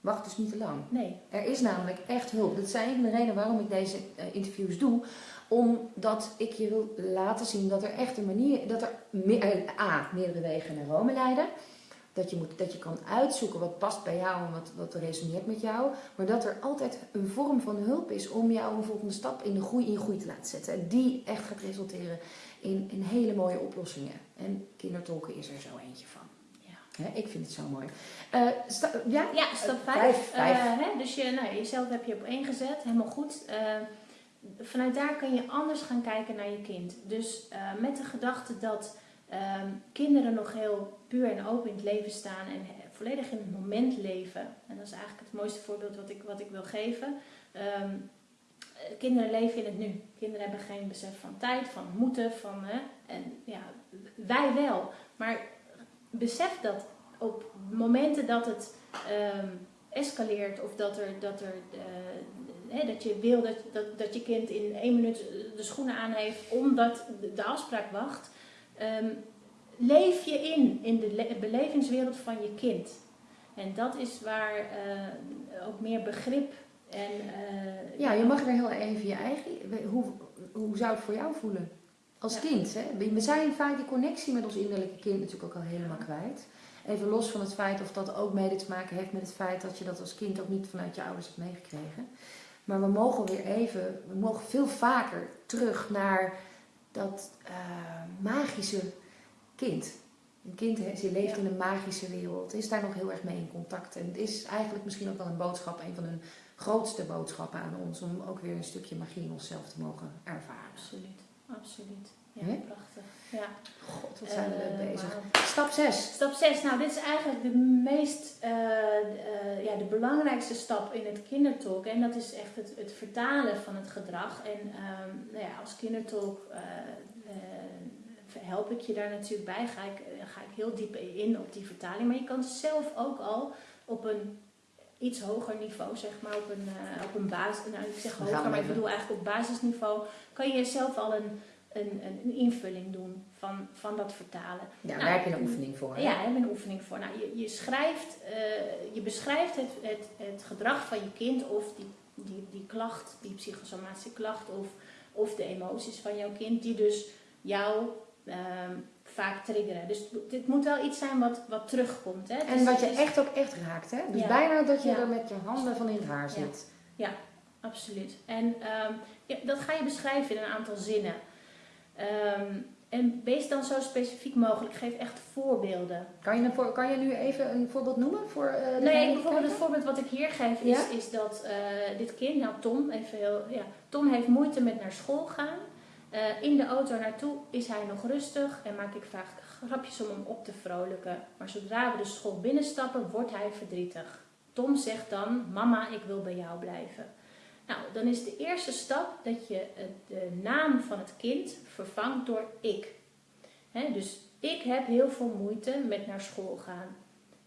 [SPEAKER 2] Wacht dus niet te lang.
[SPEAKER 1] Nee,
[SPEAKER 2] Er is namelijk echt hulp. Dat zijn een van de redenen waarom ik deze interviews doe. Omdat ik je wil laten zien dat er echt een manier, dat er me- eh, A, meerdere wegen naar Rome leiden. Dat je, moet, dat je kan uitzoeken wat past bij jou en wat, wat resoneert met jou. Maar dat er altijd een vorm van hulp is om jou een volgende stap in de groei, in groei te laten zetten. En die echt gaat resulteren in, in hele mooie oplossingen. En kindertolken is er zo eentje van.
[SPEAKER 1] Ja.
[SPEAKER 2] Hè, ik vind het zo mooi. Eh, ja?
[SPEAKER 1] Ja, stap
[SPEAKER 2] Eh,
[SPEAKER 1] 5.
[SPEAKER 2] vijf, vijf.
[SPEAKER 1] hè, dus je, nou, jezelf heb je op één gezet, helemaal goed. Eh, vanuit daar kun je anders gaan kijken naar je kind. Dus eh, met de gedachte dat ehm, kinderen nog heel puur en open in het leven staan en he- volledig in het moment leven. En dat is eigenlijk het mooiste voorbeeld wat ik, wat ik wil geven. Ehm, eh, kinderen leven in het nu. Kinderen hebben geen besef van tijd, van moeten, van... Hè, en ja, wij wel. Maar besef dat op momenten dat het ehm, escaleert of dat, er, dat, er, eh, hè, dat je wil dat, dat, dat je kind in één minuut de schoenen aan heeft omdat de, de afspraak wacht, ehm, leef je in, in de le- belevingswereld van je kind. En dat is waar eh, ook meer begrip en... eh,
[SPEAKER 2] Ja, je mag er heel even je eigen. Hoe, hoe zou het voor jou voelen? Als
[SPEAKER 1] Ja.
[SPEAKER 2] kind. Hè? We- We zijn vaak die connectie met ons innerlijke kind natuurlijk ook al helemaal kwijt. Even los van het feit of dat ook mede te maken heeft met het feit dat je dat als kind ook niet vanuit je ouders hebt meegekregen. Maar we mogen weer even, we mogen veel vaker terug naar dat eh, magische kind. Een kind ze leeft in een magische wereld, is daar nog heel erg mee in contact. En het is eigenlijk misschien ook wel een boodschap, een van hun grootste boodschappen aan ons, om ook weer een stukje magie in onszelf te mogen ervaren.
[SPEAKER 1] Absoluut, absoluut. Ja, prachtig. Ja.
[SPEAKER 2] God, wat zijn we
[SPEAKER 1] Eh,
[SPEAKER 2] leuk bezig.
[SPEAKER 1] wauw.
[SPEAKER 2] Stap 6.
[SPEAKER 1] Stap 6, nou dit is eigenlijk de meest, eh, eh, ja, de belangrijkste stap in het kindertolk. En dat is echt het, het vertalen van het gedrag. En ehm, nou ja, als kindertolk eh, eh, help ik je daar natuurlijk bij. Ga ik, eh, ga ik heel diep in op die vertaling. Maar je kan zelf ook al op een iets hoger niveau, zeg maar, op een, uh, op een basis, nou ik zeg hoger, maar ik bedoel eigenlijk op basisniveau, kan je zelf al een, een, een, een invulling doen van, van dat vertalen.
[SPEAKER 2] Ja,
[SPEAKER 1] Nou,
[SPEAKER 2] daar heb je een oefening voor. hè?
[SPEAKER 1] Ja, daar hebben we een oefening voor. Nou, je, je, schrijft, eh, je beschrijft het, het, het gedrag van je kind of die, die, die klacht, die psychosomatische klacht of, of de emoties van jouw kind, die dus jou ehm, vaak triggeren. Dus dit moet wel iets zijn wat, wat terugkomt. Hè?
[SPEAKER 2] En
[SPEAKER 1] Dus
[SPEAKER 2] wat je
[SPEAKER 1] is-
[SPEAKER 2] echt ook echt raakt, hè? Dus
[SPEAKER 1] Ja.
[SPEAKER 2] bijna dat je
[SPEAKER 1] Ja.
[SPEAKER 2] er met je handen van in het haar
[SPEAKER 1] Ja.
[SPEAKER 2] zit.
[SPEAKER 1] Absoluut. En ehm, ja, dat ga je beschrijven in een aantal zinnen. Ehm, en wees dan zo specifiek mogelijk. Geef echt voorbeelden.
[SPEAKER 2] Kan je, een kan je nu even een voorbeeld noemen voor eh
[SPEAKER 1] Nee,
[SPEAKER 2] die
[SPEAKER 1] bijvoorbeeld het voorbeeld wat ik hier geef is,
[SPEAKER 2] Ja?
[SPEAKER 1] is dat eh, dit kind, nou Tom, even heel, ja, Tom heeft moeite met naar school gaan. Eh, in de auto naartoe is hij nog rustig en maak ik vaak grapjes om hem op te vrolijken. Maar zodra we de school binnenstappen, wordt hij verdrietig. Tom zegt dan, mama, ik wil bij jou blijven. Nou, dan is de eerste stap dat je de naam van het kind vervangt door ik. Dus ik heb heel veel moeite met naar school gaan.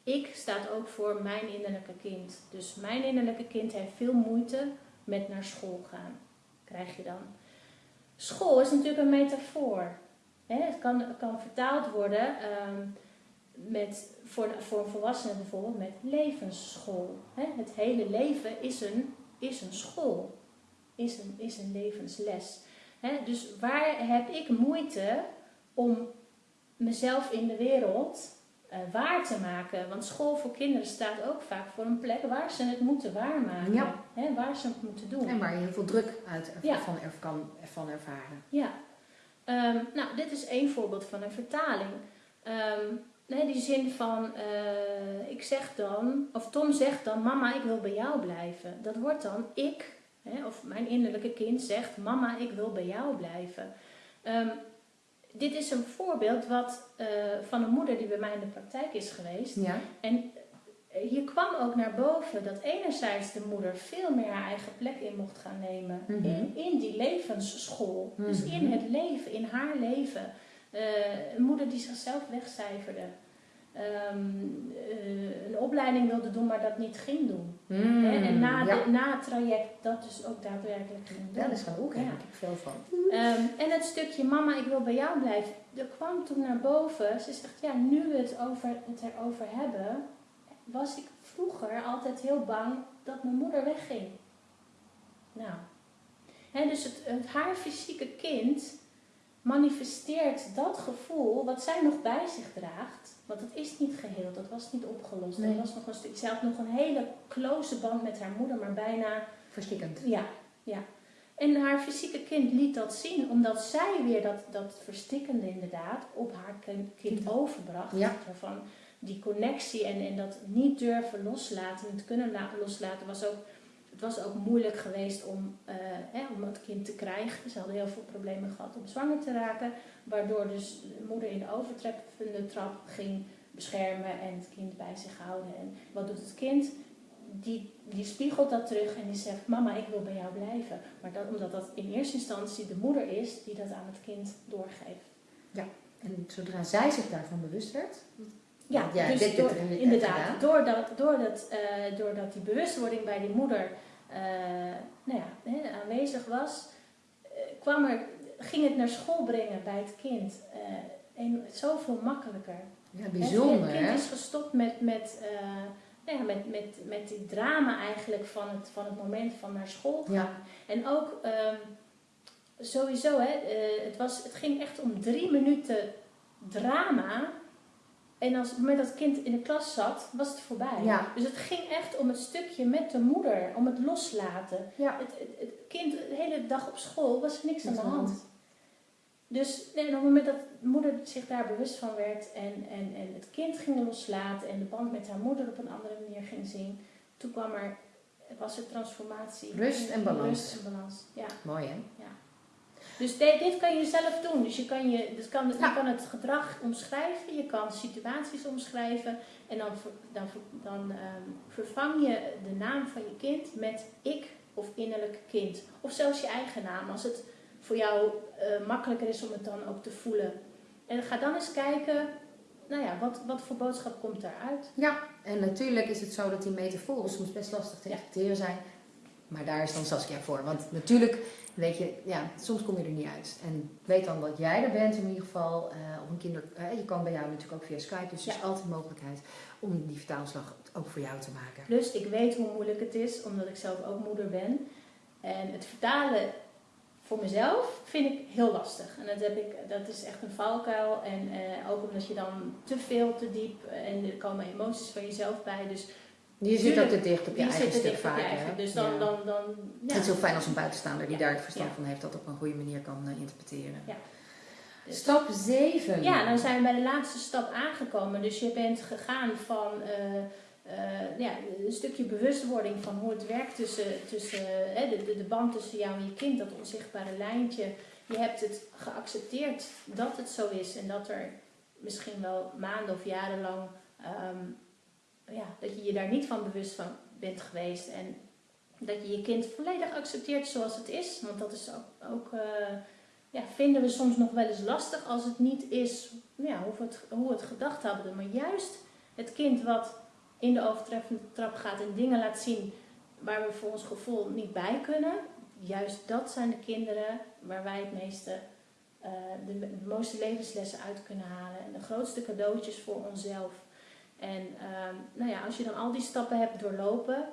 [SPEAKER 1] Ik staat ook voor mijn innerlijke kind. Dus mijn innerlijke kind heeft veel moeite met naar school gaan. Krijg je dan. School is natuurlijk een metafoor. Het, kan, kan vertaald worden ehm, met, voor, voor een volwassene bijvoorbeeld met levensschool. Het hele leven is een, is een school, is een, is een levensles. Dus waar heb ik moeite om mezelf in de wereld eh, waar te maken? Want school voor kinderen staat ook vaak voor een plek waar ze het moeten waarmaken.
[SPEAKER 2] Ja.
[SPEAKER 1] Waar ze het moeten doen.
[SPEAKER 2] En waar je heel veel druk uit erv-
[SPEAKER 1] Ja.
[SPEAKER 2] van, kan, van ervaren.
[SPEAKER 1] Ja. Ehm, nou, dit is één voorbeeld van een vertaling. Ehm, nee, die zin van, eh, ik zeg dan, of Tom zegt dan, mama, ik wil bij jou blijven. Dat wordt dan ik, hè, of mijn innerlijke kind zegt, mama, ik wil bij jou blijven. Ehm, dit is een voorbeeld wat, eh, van een moeder die bij mij in de praktijk is geweest.
[SPEAKER 2] Ja.
[SPEAKER 1] En eh, hier kwam ook naar boven dat enerzijds de moeder veel meer haar eigen plek in mocht gaan nemen.
[SPEAKER 2] Mhm.
[SPEAKER 1] in, in die levensschool. Dus
[SPEAKER 2] Mhm.
[SPEAKER 1] in het leven, in haar leven. Eh, een moeder die zichzelf wegcijferde. Ehm, eh, een opleiding wilde doen, maar dat niet ging doen.
[SPEAKER 2] Mm,
[SPEAKER 1] Hè, en na,
[SPEAKER 2] ja.
[SPEAKER 1] de, na het traject dat dus ook daadwerkelijk ging doen.
[SPEAKER 2] Dat is gaan ook,
[SPEAKER 1] Ja.
[SPEAKER 2] heb ik veel van.
[SPEAKER 1] Ehm, en het stukje mama, ik wil bij jou blijven. Er kwam toen naar boven. Ze zegt, ja, nu we het, over, het erover hebben, was ik vroeger altijd heel bang dat mijn moeder wegging. Nou, hè, dus het, het, haar fysieke kind manifesteert dat gevoel wat zij nog bij zich draagt. Want het is niet geheeld, dat was niet opgelost.
[SPEAKER 2] Nee.
[SPEAKER 1] Er was nog een stuk, zij had nog een hele close band met haar moeder, maar bijna
[SPEAKER 2] Verstikkend.
[SPEAKER 1] ja, ja. En haar fysieke kind liet dat zien, omdat zij weer dat, dat verstikkende inderdaad op haar kind, kind overbracht.
[SPEAKER 2] Ja.
[SPEAKER 1] Van die connectie en, en dat niet durven loslaten, niet kunnen la- loslaten, was ook, was ook moeilijk geweest om, eh, hè, om het kind te krijgen. Ze hadden heel veel problemen gehad om zwanger te raken, waardoor dus de moeder in de overtreffende trap ging beschermen en het kind bij zich houden. En wat doet het kind? die, die spiegelt dat terug en die zegt: Mama, ik wil bij jou blijven. Maar dat, omdat dat in eerste instantie de moeder is die dat aan het kind doorgeeft.
[SPEAKER 2] En zodra zij zich daarvan bewust werd,
[SPEAKER 1] Ja,
[SPEAKER 2] Ja,
[SPEAKER 1] dus door, inderdaad, doordat, doordat, eh, doordat die bewustwording bij die moeder nou ja, hè, aanwezig was, eh, kwam er, ging het naar school brengen bij het kind. eh, en zoveel makkelijker.
[SPEAKER 2] ja, bijzonder
[SPEAKER 1] Het kind is gestopt met, met, eh, nou ja, met, met, met die drama eigenlijk van het, van het moment van naar school gaan.
[SPEAKER 2] Ja.
[SPEAKER 1] En ook ehm, sowieso, hè, eh, het, was, het ging echt om drie minuten drama. En als op het moment dat het kind in de klas zat, was het voorbij.
[SPEAKER 2] Ja.
[SPEAKER 1] Dus het ging echt om het stukje met de moeder, om het loslaten.
[SPEAKER 2] Ja.
[SPEAKER 1] Het, het, het kind de hele dag op school was er niks aan de hand. Dus nee, en op het moment dat de moeder zich daar bewust van werd en, en, en het kind ging loslaten en de band met haar moeder op een andere manier ging zien, toen kwam er, was er transformatie.
[SPEAKER 2] Rust en balans.
[SPEAKER 1] Rust en balans, ja.
[SPEAKER 2] Mooi hè?
[SPEAKER 1] Dus de- dit kan je zelf doen. Dus je kan, je, dus kan,
[SPEAKER 2] Ja.
[SPEAKER 1] je kan het gedrag omschrijven, je kan situaties omschrijven en dan, dan, dan ehm, vervang je de naam van je kind met ik of innerlijk kind. Of zelfs je eigen naam, als het voor jou eh, makkelijker is om het dan ook te voelen. En ga dan eens kijken nou ja, wat, wat voor boodschap komt daaruit?
[SPEAKER 2] Ja, en natuurlijk is het zo dat die metaforen soms best lastig te
[SPEAKER 1] Ja.
[SPEAKER 2] interpreteren zijn. Maar daar is dan Saskia voor. Want natuurlijk, weet je, ja, soms kom je er niet uit. En weet dan dat jij er bent in ieder geval. eh, op een kinder, eh, je kan bij jou natuurlijk ook via Skype. Dus er is altijd mogelijkheid om die vertaalslag ook voor jou te maken.
[SPEAKER 1] Plus, ik weet hoe moeilijk het is, omdat ik zelf ook moeder ben. En het vertalen voor mezelf vind ik heel lastig. En dat, heb ik, dat is echt een valkuil. En eh, ook omdat je dan te veel, te diep... en er komen emoties van jezelf bij. Dus
[SPEAKER 2] Je zit ook te dicht op je eigen stuk
[SPEAKER 1] dicht op
[SPEAKER 2] vaak.
[SPEAKER 1] je eigen.
[SPEAKER 2] hè?
[SPEAKER 1] Dus dan...
[SPEAKER 2] Ja.
[SPEAKER 1] dan, dan ja.
[SPEAKER 2] Het is heel fijn als een buitenstaander die
[SPEAKER 1] Ja.
[SPEAKER 2] daar het verstand
[SPEAKER 1] Ja.
[SPEAKER 2] van heeft, dat op een goede manier kan eh, interpreteren.
[SPEAKER 1] Ja. Dus-
[SPEAKER 2] Stap 7.
[SPEAKER 1] Ja, dan zijn we bij de laatste stap aangekomen. Dus je bent gegaan van eh, eh, ja, een stukje bewustwording van hoe het werkt tussen, tussen hè, de, de, de band tussen jou en je kind, dat onzichtbare lijntje. Je hebt het geaccepteerd dat het zo is en dat er misschien wel maanden of jaren lang ehm, ja, dat je je daar niet van bewust van bent geweest. En dat je je kind volledig accepteert zoals het is. Want dat is ook, ook eh, ja, vinden we soms nog wel eens lastig als het niet is ja, hoe, we het, hoe het gedacht hadden. Maar juist het kind wat in de overtreffende trap gaat en dingen laat zien waar we voor ons gevoel niet bij kunnen. Juist dat zijn de kinderen waar wij het meeste, eh, de, de levenslessen uit kunnen halen. En de grootste cadeautjes voor onszelf. En ehm, nou ja, als je dan al die stappen hebt doorlopen,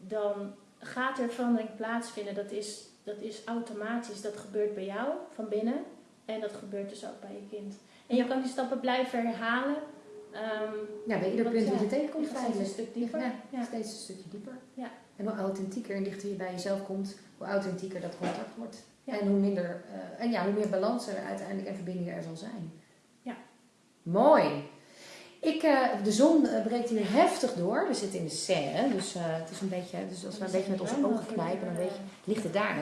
[SPEAKER 1] dan gaat er verandering plaatsvinden. Dat is, dat is automatisch. Dat gebeurt bij jou van binnen. En dat gebeurt dus ook bij je kind. En je kan die stappen blijven herhalen. Ehm,
[SPEAKER 2] Ja, bij ieder punt dat je tegenkomt
[SPEAKER 1] je steeds een stuk dieper.
[SPEAKER 2] Ja,
[SPEAKER 1] Ja.
[SPEAKER 2] steeds een stukje dieper.
[SPEAKER 1] Ja.
[SPEAKER 2] En hoe authentieker en dichter je bij jezelf komt, hoe authentieker dat contact wordt.
[SPEAKER 1] Ja.
[SPEAKER 2] En hoe minder, eh, en ja, hoe meer balans er uiteindelijk en verbinding er zal zijn.
[SPEAKER 1] Ja.
[SPEAKER 2] Mooi. Ik, eh, de zon eh, breekt hier heftig door. We zitten in de serre, dus eh, het is een beetje, dus als we een beetje met onze ogen knijpen, dan weet je, ligt het daar.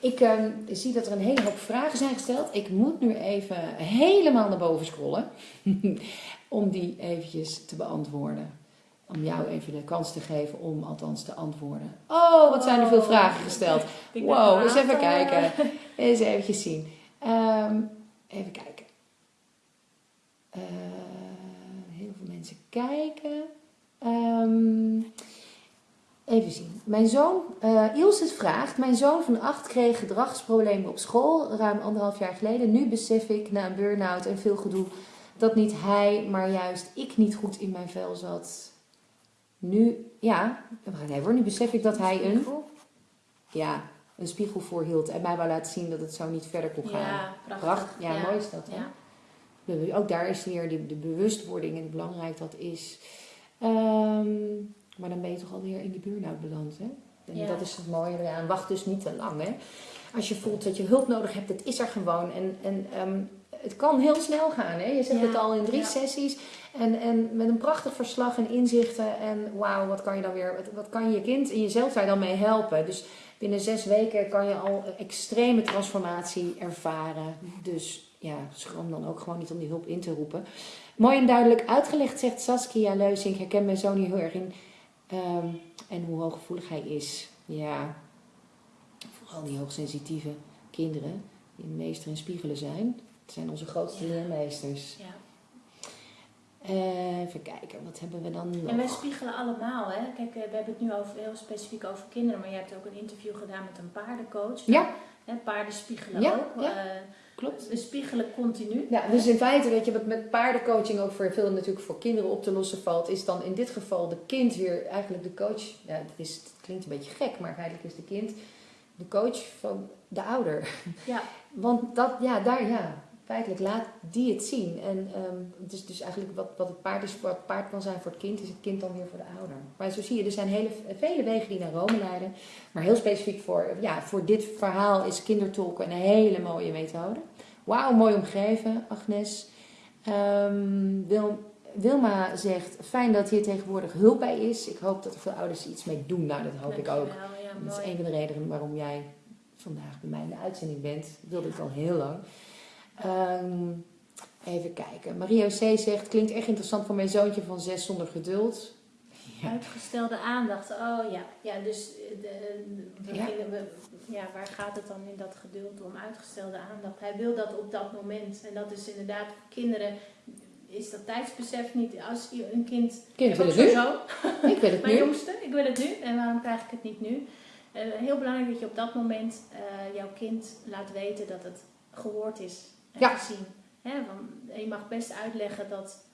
[SPEAKER 2] Ik eh, zie dat er een hele hoop vragen zijn gesteld. Ik moet nu even helemaal naar boven scrollen (laughs) om die eventjes te beantwoorden. Om jou even de kans te geven om althans te antwoorden. Oh, wat zijn er veel
[SPEAKER 1] Oh.
[SPEAKER 2] vragen gesteld.
[SPEAKER 1] Ik
[SPEAKER 2] Wow, eens even kijken. (laughs) Eens even zien. Ehm, even kijken. Eh, kijken. Ehm, even zien. Mijn zoon, eh Ilse vraagt. Mijn zoon van acht kreeg gedragsproblemen op school ruim anderhalf jaar geleden. Nu besef ik na een burn-out en veel gedoe dat niet hij, maar juist ik niet goed in mijn vel zat. Nu, ja, even hoor. Nu besef ik dat hij een, ja, een spiegel voorhield en mij wou laten zien dat het zo niet verder kon gaan.
[SPEAKER 1] Ja, prachtig.
[SPEAKER 2] Prachtig. Ja, mooi is dat. Hè?
[SPEAKER 1] Ja.
[SPEAKER 2] Ook daar is weer de, de bewustwording en belangrijk dat is. Ehm, maar dan ben je toch alweer in die burn-out beland. Hè? En
[SPEAKER 1] Ja.
[SPEAKER 2] dat is het mooie eraan. Wacht dus niet te lang. Hè? Als je voelt dat je hulp nodig hebt, het is er gewoon. En, en ehm, het kan heel snel gaan. Hè? Je zegt
[SPEAKER 1] Ja.
[SPEAKER 2] het al in drie
[SPEAKER 1] Ja.
[SPEAKER 2] sessies. En, en met een prachtig verslag en inzichten. En wauw, wat kan je dan weer, wat, wat kan je kind en jezelf daar dan mee helpen? Dus binnen zes weken kan je al extreme transformatie ervaren. Dus ja, schroom dan ook gewoon niet om die hulp in te roepen. Mooi en duidelijk uitgelegd, zegt Saskia Leusink. Ik herken mijn zoon hier heel erg in. Ehm, en hoe hooggevoelig hij is. Ja, vooral die hoogsensitieve kinderen, die meester in spiegelen zijn. Het zijn onze grootste
[SPEAKER 1] Ja.
[SPEAKER 2] leermeesters.
[SPEAKER 1] Ja.
[SPEAKER 2] Eh, even kijken, wat hebben we dan nog?
[SPEAKER 1] En wij spiegelen allemaal, hè. Kijk, we hebben het nu over, heel specifiek over kinderen, maar je hebt ook een interview gedaan met een paardencoach.
[SPEAKER 2] Ja.
[SPEAKER 1] Hè, paarden spiegelen
[SPEAKER 2] Ja,
[SPEAKER 1] ook.
[SPEAKER 2] ja.
[SPEAKER 1] Eh,
[SPEAKER 2] Klopt.
[SPEAKER 1] we spiegelen continu.
[SPEAKER 2] Ja, dus in feite, weet je, wat met paardencoaching ook voor veel natuurlijk voor kinderen op te lossen valt, is dan in dit geval de kind weer eigenlijk de coach. Ja, het, is, het klinkt een beetje gek, maar feitelijk is de kind de coach van de ouder.
[SPEAKER 1] Ja. (laughs)
[SPEAKER 2] Want dat, ja, daar, ja, feitelijk laat die het zien. En ehm, het is dus eigenlijk wat, wat het paard is voor het paard kan zijn voor het kind, is het kind dan weer voor de ouder. Maar zo zie je, er zijn hele, vele wegen die naar Rome leiden. Maar heel specifiek voor, ja, voor dit verhaal is kindertolken een hele mooie methode. Wauw, mooi omgeven, Agnes. Ehm, Wil, Wilma zegt, fijn dat hier tegenwoordig hulp bij is. Ik hoop dat er veel ouders er iets mee doen. Nou, dat hoop ik ook.
[SPEAKER 1] Ja,
[SPEAKER 2] Dat is een van de redenen waarom jij vandaag bij mij in de uitzending bent. Dat wilde ik al heel lang. Ehm, even kijken. Mario C. zegt, klinkt echt interessant voor mijn zoontje van zes zonder geduld. Ja.
[SPEAKER 1] Uitgestelde aandacht. Oh ja, ja dus eh, de, we
[SPEAKER 2] Ja.
[SPEAKER 1] gingen we, ja, waar gaat het dan in dat geduld om? Uitgestelde aandacht. Hij wil dat op dat moment. En dat is inderdaad voor kinderen. is dat tijdsbesef niet. Als je een kind.
[SPEAKER 2] Kind
[SPEAKER 1] ik
[SPEAKER 2] wil het nu. (laughs) Ik wil het (laughs)
[SPEAKER 1] Mijn
[SPEAKER 2] nu.
[SPEAKER 1] jongste, ik wil het nu. En waarom krijg ik het niet nu? Eh, heel belangrijk dat je op dat moment eh, jouw kind laat weten dat het gehoord is en
[SPEAKER 2] Ja.
[SPEAKER 1] Hè, want je mag best uitleggen dat,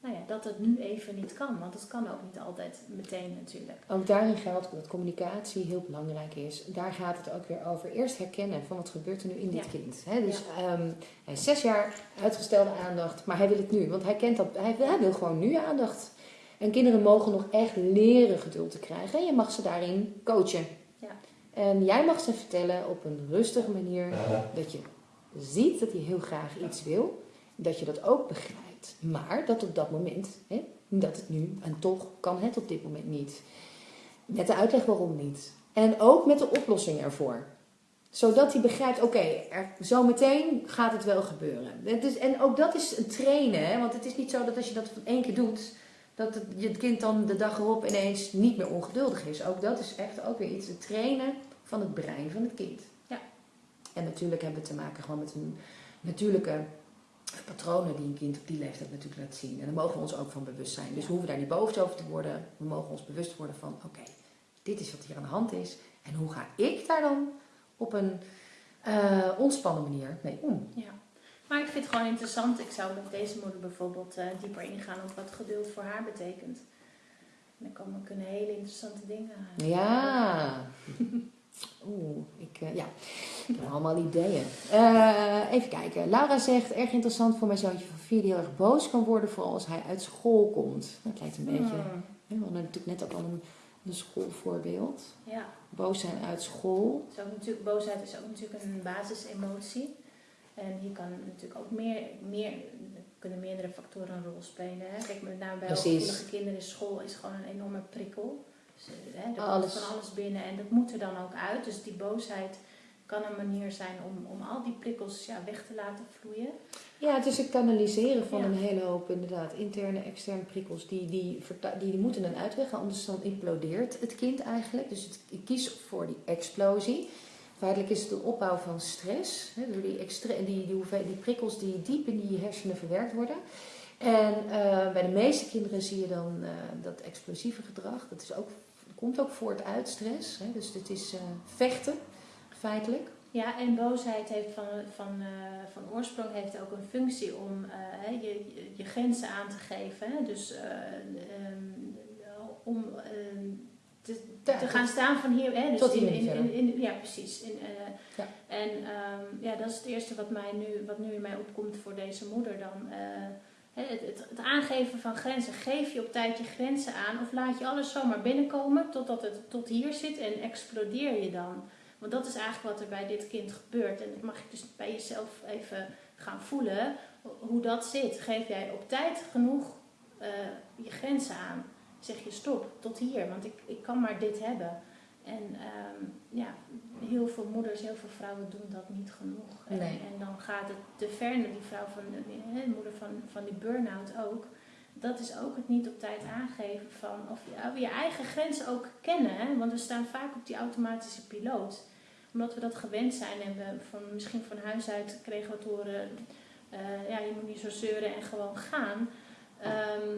[SPEAKER 1] nou ja, dat het nu even niet kan. Want het kan ook niet altijd meteen natuurlijk.
[SPEAKER 2] Ook daarin geldt dat communicatie heel belangrijk is. Daar gaat het ook weer over. Eerst herkennen van wat gebeurt er nu in dit
[SPEAKER 1] Ja.
[SPEAKER 2] kind. Hè? Dus ehm, hij is zes jaar, uitgestelde aandacht, maar hij wil het nu. Want hij kent dat, hij, hij wil gewoon nu aandacht. En kinderen mogen nog echt leren geduld te krijgen. En je mag ze daarin coachen.
[SPEAKER 1] Ja.
[SPEAKER 2] En jij mag ze vertellen op een rustige manier dat je ziet dat hij heel graag iets wil. Dat je dat ook begrijpt. Maar dat op dat moment, hè, dat het nu, en toch kan het op dit moment niet. Met de uitleg waarom niet. En ook met de oplossing ervoor. Zodat hij begrijpt, oké, er zometeen gaat het wel gebeuren. Is, en ook dat is een trainen. Hè? Want het is niet zo dat als je dat van één keer doet, dat het, je kind dan de dag erop ineens niet meer ongeduldig is. Ook dat is echt ook weer iets. Het trainen van het brein van het kind. En natuurlijk hebben we te maken gewoon met een natuurlijke patronen die een kind op die leeftijd natuurlijk laat zien. En daar mogen we ons ook van bewust zijn. Dus we hoeven daar niet boos over te worden. We mogen ons bewust worden van, oké, dit is wat hier aan de hand is. En hoe ga ik daar dan op een eh, ontspannen manier mee om?
[SPEAKER 1] Ja. Maar ik vind het gewoon interessant. Ik zou met deze moeder bijvoorbeeld eh, dieper ingaan op wat geduld voor haar betekent. En dan komen, kunnen hele interessante dingen. eh,
[SPEAKER 2] Ja. (laughs) Oeh, ik, eh, ja. ik heb allemaal ideeën. Eh, even kijken. Laura zegt, erg interessant voor mijn zoontje van vier die heel erg boos kan worden, vooral als hij uit school komt. Dat lijkt een beetje,
[SPEAKER 1] Hmm,
[SPEAKER 2] hè, we hadden natuurlijk net ook al een, een schoolvoorbeeld.
[SPEAKER 1] Ja,
[SPEAKER 2] Boos zijn uit school.
[SPEAKER 1] is ook natuurlijk, boosheid is ook natuurlijk een basisemotie. En hier kan natuurlijk ook meer, meer er kunnen meerdere factoren een rol spelen. Hè? Kijk, met name bij hooggevoelige kinderen is school is gewoon een enorme prikkel. Dus, eh, hè, er komt van alles binnen en dat moet er dan ook uit. Dus die boosheid kan een manier zijn om, om al die prikkels ja, weg te laten vloeien.
[SPEAKER 2] Ja, het is het kanaliseren van
[SPEAKER 1] Ja.
[SPEAKER 2] een hele hoop inderdaad interne, externe prikkels. Die, die, die, die moeten een uitweg, anders dan implodeert het kind eigenlijk. Dus het, ik kies voor die explosie. Feitelijk is het een opbouw van stress. Hè, door die, extre- die, die, die prikkels die diep in die hersenen verwerkt worden. En eh, bij de meeste kinderen zie je dan eh, dat explosieve gedrag. Dat is ook, komt ook voort uit stress. Hè, dus het is eh, vechten, feitelijk.
[SPEAKER 1] Ja, en boosheid heeft van, van, eh, van oorsprong heeft ook een functie om eh, je, je- je grenzen aan te geven. Hè? Dus eh, ehm, om ehm, te,
[SPEAKER 2] Ja,
[SPEAKER 1] te gaan staan van hier. Hè? Dus
[SPEAKER 2] tot
[SPEAKER 1] in, in, in, in- ja, precies. In,
[SPEAKER 2] Ja.
[SPEAKER 1] En ehm, ja, dat is het eerste wat, mij nu, wat nu in mij opkomt voor deze moeder dan. Het, het, het aangeven van grenzen. Geef je op tijd je grenzen aan of laat je alles zomaar binnenkomen totdat het tot hier zit en explodeer je dan. Want dat is eigenlijk wat er bij dit kind gebeurt. En dat mag je dus bij jezelf even gaan voelen hoe dat zit. Geef jij op tijd genoeg eh, je grenzen aan? Zeg je stop, tot hier, want ik, ik kan maar dit hebben. En ehm, ja, heel veel moeders, heel veel vrouwen doen dat niet genoeg. En,
[SPEAKER 2] Nee.
[SPEAKER 1] en dan gaat het te ver naar die vrouw van de, hè, de moeder van, van die burn-out ook. Dat is ook het niet op tijd aangeven van of je, je eigen grenzen ook kennen. Hè? Want we staan vaak op die automatische piloot. Omdat we dat gewend zijn en we van, misschien van huis uit kregen we te horen, eh, ja, je moet niet zo zeuren en gewoon gaan. Ehm,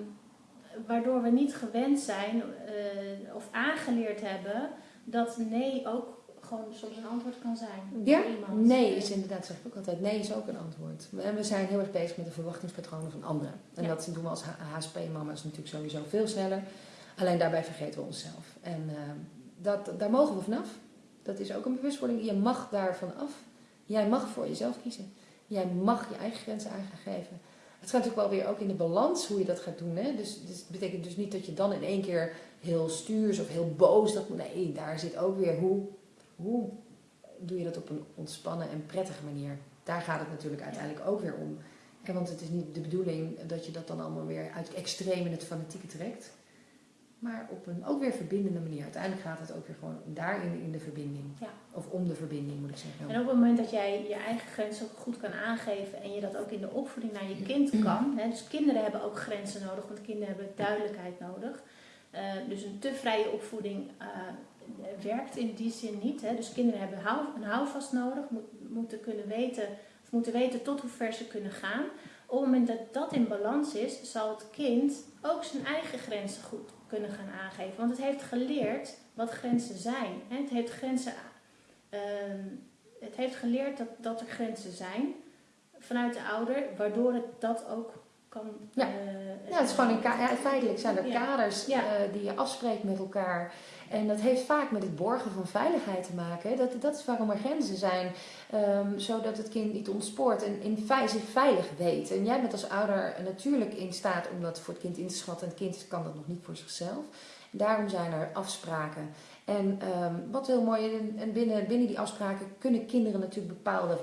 [SPEAKER 1] waardoor we niet gewend zijn eh, of aangeleerd hebben dat nee ook gewoon soms een antwoord kan zijn.
[SPEAKER 2] Ja,
[SPEAKER 1] iemand.
[SPEAKER 2] nee is inderdaad, zeg ik ook altijd, nee is ook een antwoord. En we zijn heel erg bezig met de verwachtingspatronen van anderen. En
[SPEAKER 1] Ja.
[SPEAKER 2] dat doen we als HSP-mama's natuurlijk sowieso veel sneller. Alleen daarbij vergeten we onszelf. En eh, dat, daar mogen we vanaf. Dat is ook een bewustwording. Je mag daarvan af. Jij mag voor jezelf kiezen. Jij mag je eigen grenzen aan gaan geven. Het gaat natuurlijk wel weer ook in de balans hoe je dat gaat doen. Hè? Dus, dus het betekent dus niet dat je dan in één keer heel stuurs of heel boos. Dat, nee, daar zit ook weer hoe, hoe doe je dat op een ontspannen en prettige manier. Daar gaat het natuurlijk uiteindelijk ook weer om. En want het is niet de bedoeling dat je dat dan allemaal weer uit het extreem in het fanatieke trekt. Maar op een ook weer verbindende manier. Uiteindelijk gaat het ook weer gewoon daarin in de verbinding.
[SPEAKER 1] Ja.
[SPEAKER 2] Of om de verbinding moet ik zeggen.
[SPEAKER 1] En op het moment dat jij je eigen grenzen ook goed kan aangeven en je dat ook in de opvoeding naar je kind kan. Hè, dus kinderen hebben ook grenzen nodig, want kinderen hebben duidelijkheid nodig. Eh, dus een te vrije opvoeding eh, werkt in die zin niet. Hè. Dus kinderen hebben hou, een houvast nodig, moet, moeten kunnen weten, of moeten weten tot hoe ver ze kunnen gaan. op het moment dat dat in balans is, zal het kind ook zijn eigen grenzen goed kunnen gaan aangeven. Want het heeft geleerd wat grenzen zijn. Het heeft, grenzen, ehm, het heeft geleerd dat, dat er grenzen zijn vanuit de ouder, waardoor het dat ook kan.
[SPEAKER 2] Ja,
[SPEAKER 1] uh,
[SPEAKER 2] ja het is gewoon een ja, feitelijk zijn er kaders uh, die je afspreekt met elkaar. En dat heeft vaak met het borgen van veiligheid te maken. Dat, dat is waarom er grenzen zijn. Um, zodat het kind niet ontspoort en in zich veilig weet. En jij bent als ouder natuurlijk in staat om dat voor het kind in te schatten. En het kind kan dat nog niet voor zichzelf. Daarom zijn er afspraken. En um, wat heel mooi, en binnen, binnen die afspraken kunnen kinderen natuurlijk bepaalde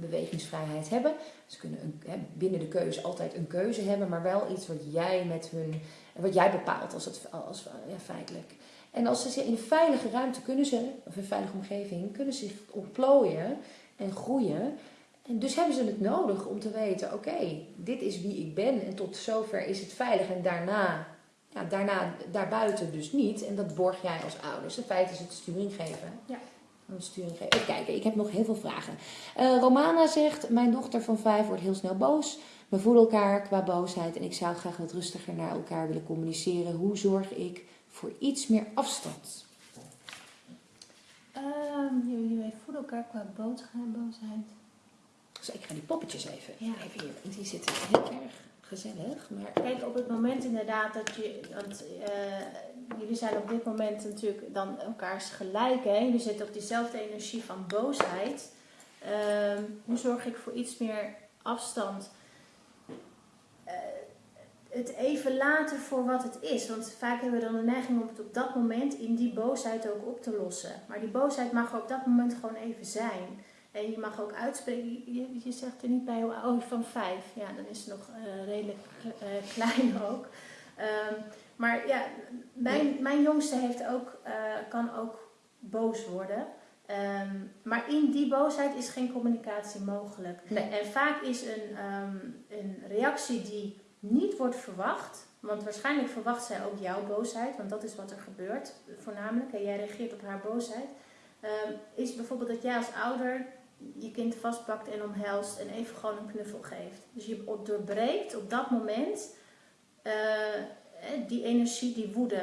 [SPEAKER 2] bewegingsvrijheid hebben. Ze kunnen binnen de keuze altijd een keuze hebben, maar wel iets wat jij met hun, wat jij bepaalt als het als, ja, feitelijk. En als ze in een veilige ruimte kunnen ze, of een veilige omgeving, kunnen ze zich ontplooien en groeien. En dus hebben ze het nodig om te weten, oké, dit is wie ik ben en tot zover is het veilig. En daarna, ja, daarna, daarbuiten dus niet. En dat borg jij als ouders. In feite is het sturing geven.
[SPEAKER 1] Ja.
[SPEAKER 2] Sturing geven. Even kijken, ik heb nog heel veel vragen. Uh, Romana zegt, mijn dochter van vijf wordt heel snel boos. We voelen elkaar qua boosheid en ik zou graag wat rustiger naar elkaar willen communiceren. Hoe zorg ik voor iets meer afstand?
[SPEAKER 1] Um, jullie voelen elkaar qua boosheid.
[SPEAKER 2] Dus ik ga die poppetjes even, ja. even hier, want die zitten heel erg gezellig. Maar...
[SPEAKER 1] Kijk, op het moment inderdaad dat je, want uh, jullie zijn op dit moment natuurlijk dan elkaars gelijk, hè? jullie zitten op diezelfde energie van boosheid. Uh, hoe zorg ik voor iets meer afstand? Uh, het even laten voor wat het is. Want vaak hebben we dan de neiging om het op dat moment in die boosheid ook op te lossen. Maar die boosheid mag op dat moment gewoon even zijn. En je mag ook uitspreken, je, je zegt er niet bij hoe oud van vijf. Ja, dan is ze nog uh, redelijk uh, (laughs) klein ook. Um, maar ja, mijn, mijn jongste heeft ook, uh, kan ook boos worden. Um, maar in die boosheid is geen communicatie mogelijk.
[SPEAKER 2] Nee.
[SPEAKER 1] En vaak is een, um, een reactie die niet wordt verwacht. Want waarschijnlijk verwacht zij ook jouw boosheid, want dat is wat er gebeurt voornamelijk. En jij reageert op haar boosheid. Um, is bijvoorbeeld dat jij als ouder je kind vastpakt en omhelst en even gewoon een knuffel geeft. Dus je doorbreekt op dat moment uh, die energie, die woede.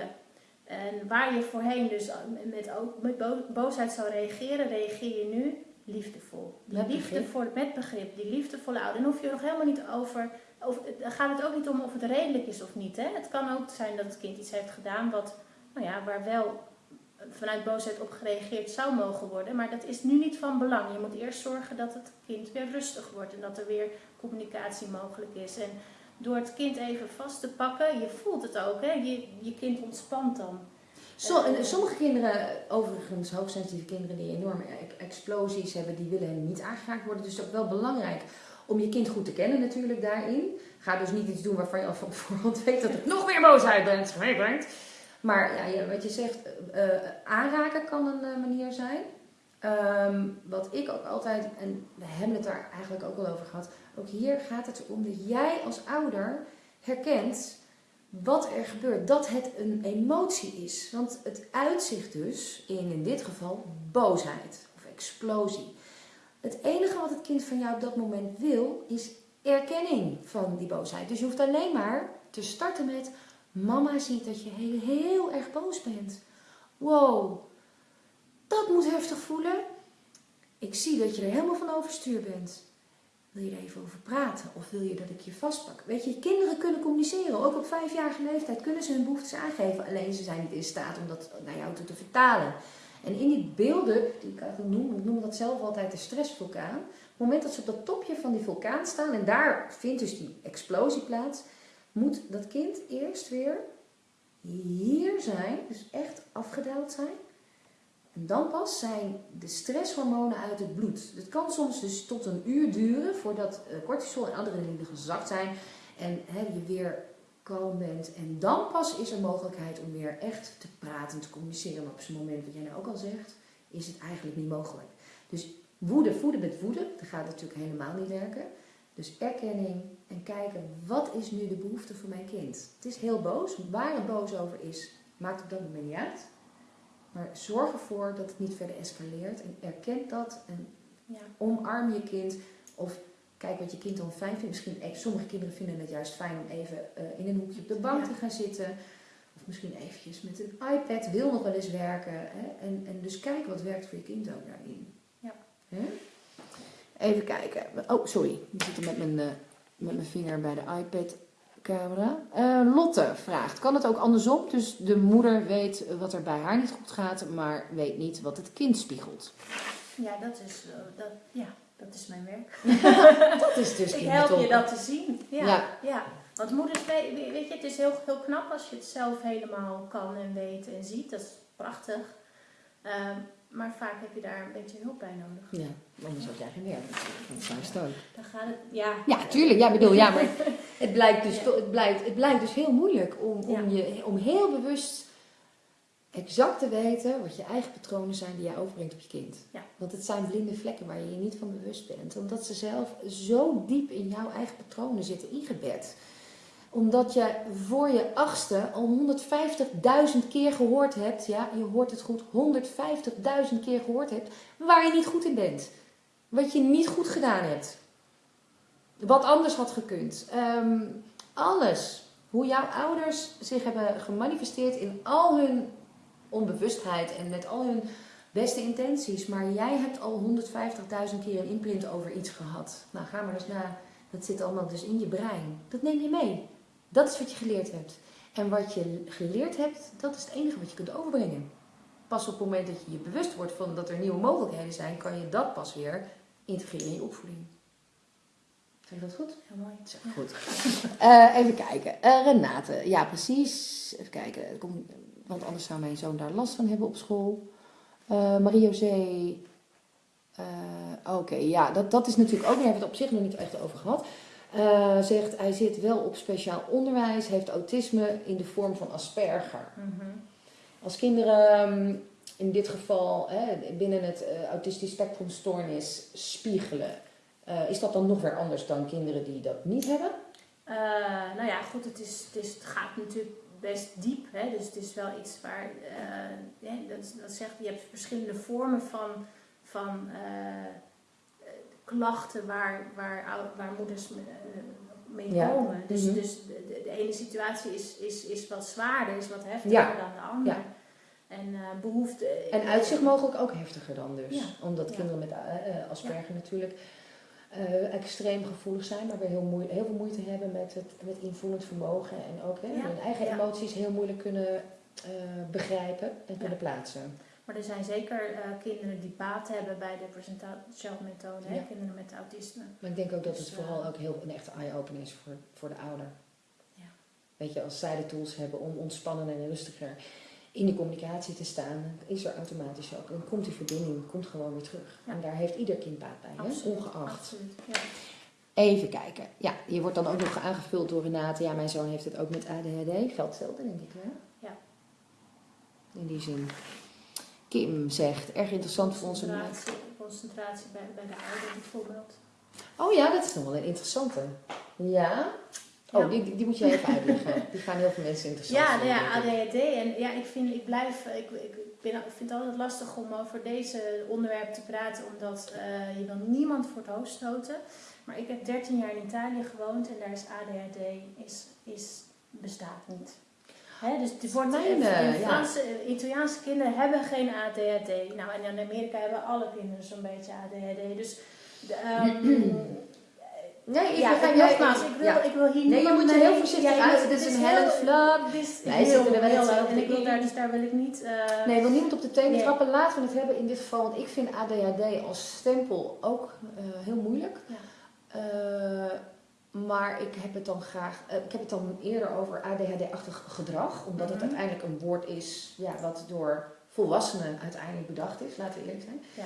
[SPEAKER 1] En waar je voorheen dus met, ook met boosheid zou reageren, reageer je nu liefdevol. Die
[SPEAKER 2] met
[SPEAKER 1] liefdevol,
[SPEAKER 2] begrip.
[SPEAKER 1] met begrip, die liefdevolle ouder. Dan hoef je er nog helemaal niet over, dan gaat het ook niet om of het redelijk is of niet. Hè? Het kan ook zijn dat het kind iets heeft gedaan wat, nou ja, waar wel vanuit boosheid op gereageerd zou mogen worden. Maar dat is nu niet van belang. Je moet eerst zorgen dat het kind weer rustig wordt en dat er weer communicatie mogelijk is. En door het kind even vast te pakken, je voelt het ook, hè? Je, je kind ontspant dan.
[SPEAKER 2] Zo, en sommige kinderen, overigens hoogsensitieve kinderen die enorme explosies hebben, die willen niet aangeraakt worden. Dus het is ook wel belangrijk om je kind goed te kennen natuurlijk daarin. Ga dus niet iets doen waarvan je al van voorhand weet dat het nog meer boosheid bent. Maar ja, wat je zegt, uh, aanraken kan een uh, manier zijn. Um, wat ik ook altijd, en we hebben het daar eigenlijk ook al over gehad, ook hier gaat het om dat jij als ouder herkent wat er gebeurt, dat het een emotie is. Want het uitzicht dus in, in dit geval, boosheid of explosie. Het enige wat het kind van jou op dat moment wil, is erkenning van die boosheid. Dus je hoeft alleen maar te starten met, mama ziet dat je heel, heel erg boos bent. Wow, dat moet heftig voelen. Ik zie dat je er helemaal van overstuur bent. Wil je er even over praten? Of wil je dat ik je vastpak? Weet je, kinderen kunnen communiceren. Ook op vijfjarige leeftijd kunnen ze hun behoeftes aangeven. Alleen ze zijn niet in staat om dat naar jou toe te vertalen. En in die beelden, die ik eigenlijk noem, ik noem dat zelf altijd de stressvulkaan. Op het moment dat ze op dat topje van die vulkaan staan en daar vindt dus die explosie plaats, moet dat kind eerst weer hier zijn, dus echt afgedaald zijn. En dan pas zijn de stresshormonen uit het bloed. Het kan soms dus tot een uur duren voordat cortisol en adrenaline gezakt zijn en hè, je weer kalm bent. En dan pas is er mogelijkheid om weer echt te praten, te communiceren. Maar op zo'n moment, wat jij nou ook al zegt, is het eigenlijk niet mogelijk. Dus woede, voeden met woede, dat gaat natuurlijk helemaal niet werken. Dus erkenning en kijken, wat is nu de behoefte van mijn kind? Het is heel boos, waar het boos over is, maakt op dat moment niet uit. Maar zorg ervoor dat het niet verder escaleert en erken dat en
[SPEAKER 1] Ja.
[SPEAKER 2] omarm je kind. Of Kijk wat je kind dan fijn vindt. Misschien, eh, sommige kinderen vinden het juist fijn om even eh, in een hoekje op de bank
[SPEAKER 1] Ja.
[SPEAKER 2] te gaan zitten. Of misschien eventjes met een iPad, wil nog wel eens werken. Hè? En, en dus kijk wat werkt voor je kind ook daarin.
[SPEAKER 1] Ja.
[SPEAKER 2] Hè? Even kijken. Oh, sorry. Ik zit er met mijn, eh, met mijn vinger bij de iPad-camera. Eh, Lotte vraagt, kan het ook andersom? Dus de moeder weet wat er bij haar niet goed gaat, maar weet niet wat het kind spiegelt.
[SPEAKER 1] Ja, dat is, dat, ja, dat is mijn werk. (laughs)
[SPEAKER 2] Dat is dus
[SPEAKER 1] ik help je dat te zien. Ja,
[SPEAKER 2] Ja.
[SPEAKER 1] ja. Want moeders, weet, je, het is heel, heel knap als je het zelf helemaal kan en weet en ziet. Dat is prachtig. Ehm, maar vaak heb je daar een beetje hulp bij nodig.
[SPEAKER 2] Ja, anders had jij geen werk. Dat is juist ook.
[SPEAKER 1] Dan gaat het, ja.
[SPEAKER 2] Ja, tuurlijk. Ja, bedoel, ja, maar (laughs) het blijkt dus,
[SPEAKER 1] Ja.
[SPEAKER 2] het blijkt, het blijkt dus heel moeilijk om, om,
[SPEAKER 1] Ja.
[SPEAKER 2] je, om heel bewust exact te weten wat je eigen patronen zijn die jij overbrengt op je kind.
[SPEAKER 1] Ja.
[SPEAKER 2] Want het zijn blinde vlekken waar je je niet van bewust bent. Omdat ze zelf zo diep in jouw eigen patronen zitten ingebed. Omdat je voor je achtste al 150.000 keer gehoord hebt, ja, je hoort het goed, 150.000 keer gehoord hebt, waar je niet goed in bent. Wat je niet goed gedaan hebt. Wat anders had gekund. Ehm, alles. Hoe jouw ouders zich hebben gemanifesteerd in al hun onbewustheid en met al hun beste intenties. Maar jij hebt al 150.000 keer een imprint over iets gehad. Nou, ga maar eens na. Dat zit allemaal dus in je brein. Dat neem je mee. Dat is wat je geleerd hebt. En wat je geleerd hebt, dat is het enige wat je kunt overbrengen. Pas op het moment dat je je bewust wordt van dat er nieuwe mogelijkheden zijn, kan je dat pas weer integreren in je opvoeding. Zeg ik dat goed?
[SPEAKER 1] Heel mooi.
[SPEAKER 2] Zeg goed. (laughs) Eh, even kijken. Eh, Renate, ja precies. Even kijken. Komt- Want anders zou mijn zoon daar last van hebben op school. Eh Marie-José. eh, Oké, ja, dat, dat is natuurlijk ook. Daar hebben we het op zich nog niet echt over gehad. Eh, zegt hij zit wel op speciaal onderwijs, heeft autisme in de vorm van Asperger.
[SPEAKER 1] Mhm.
[SPEAKER 2] Als kinderen ehm, in dit geval hè, binnen het autistisch spectrumstoornis spiegelen, is dat dan nog weer anders dan kinderen die dat niet hebben?
[SPEAKER 1] Nou ja, goed, het, is, het, is, het gaat natuurlijk best diep. Hè? Dus het is wel iets waar, eh, ja, dat, dat zegt, je hebt verschillende vormen van, van eh, eh, klachten waar, waar, waar moeders me- mee
[SPEAKER 2] Ja.
[SPEAKER 1] komen. Dus,
[SPEAKER 2] Mhm.
[SPEAKER 1] dus de, ene situatie is, is, is wat zwaarder, is wat heftiger
[SPEAKER 2] Ja.
[SPEAKER 1] dan de andere.
[SPEAKER 2] Ja.
[SPEAKER 1] En eh behoefte...
[SPEAKER 2] En uitzicht mogelijk ook heftiger dan dus. Omdat kinderen met Asperger natuurlijk eh, extreem gevoelig zijn, maar weer heel, moe- heel veel moeite hebben met het met invoelend vermogen. En ook hè,
[SPEAKER 1] Ja.
[SPEAKER 2] hun eigen emoties heel moeilijk kunnen eh, begrijpen en kunnen plaatsen.
[SPEAKER 1] Maar er zijn zeker eh, kinderen die baat hebben bij de presentatie methode, hè?
[SPEAKER 2] Ja.
[SPEAKER 1] kinderen met autisme.
[SPEAKER 2] Maar ik denk ook dat
[SPEAKER 1] Dus,
[SPEAKER 2] het vooral ook heel een echte eye-opener is voor, voor de ouder.
[SPEAKER 1] Ja.
[SPEAKER 2] Weet je, als zij de tools hebben om ontspannen en rustiger in de communicatie te staan, is er automatisch ook. En komt die verbinding komt gewoon weer terug.
[SPEAKER 1] Ja.
[SPEAKER 2] En daar heeft ieder kind baat bij, hè? Ongeacht.
[SPEAKER 1] Absoluut, ja.
[SPEAKER 2] Even kijken. Ja, je wordt dan ook nog aangevuld door Renate. Ja, mijn zoon heeft het ook met ADHD. Geldt hetzelfde, denk ik, hè?
[SPEAKER 1] Ja.
[SPEAKER 2] In die zin. Kim zegt, erg interessant voor onze...
[SPEAKER 1] Concentratie, concentratie bij, bij de ouder bijvoorbeeld.
[SPEAKER 2] Oh ja, dat is nog wel een interessante. Ja? Oh. Die, die moet je even uitleggen. Die gaan heel veel mensen interessant
[SPEAKER 1] Ja, nou ja. ADHD. En ja, ik, vind, ik blijf, ik, ik, ben, vind het altijd lastig om over deze onderwerpen te praten, omdat eh, je wil niemand voor het hoofd stoten. Maar ik heb 13 jaar in Italië gewoond en daar is ADHD is, is, bestaat niet. Hè, dus het wordt
[SPEAKER 2] Mijn,
[SPEAKER 1] in
[SPEAKER 2] eh, ja.
[SPEAKER 1] Franse, eh, Italiaanse kinderen hebben geen ADHD. Nou, en in Amerika hebben alle kinderen zo'n beetje ADHD. Dus de, ehm, (clears throat)
[SPEAKER 2] Nee, ik
[SPEAKER 1] ja,
[SPEAKER 2] ga jij-
[SPEAKER 1] nogmaals, ik wil,
[SPEAKER 2] ja.
[SPEAKER 1] ik wil hier
[SPEAKER 2] Nee, je moet je heel voorzichtig
[SPEAKER 1] ja,
[SPEAKER 2] uit- dit is een Flap.
[SPEAKER 1] dit is
[SPEAKER 2] Wij zitten er wel hetzelfde
[SPEAKER 1] En ik wil
[SPEAKER 2] in.
[SPEAKER 1] daar, dus daar wil ik niet... eh,
[SPEAKER 2] Nee, ik wil niemand op de tenen
[SPEAKER 1] Nee.
[SPEAKER 2] trappen. Laten we het hebben in dit geval. Want ik vind ADHD als stempel ook eh, heel moeilijk.
[SPEAKER 1] Ja.
[SPEAKER 2] Eh, maar ik heb het dan graag... ik heb het dan eerder over ADHD-achtig gedrag. Omdat het
[SPEAKER 1] Mhm.
[SPEAKER 2] uiteindelijk een woord is ja, wat door volwassenen uiteindelijk bedacht is. Laten we eerlijk zijn.
[SPEAKER 1] Ja.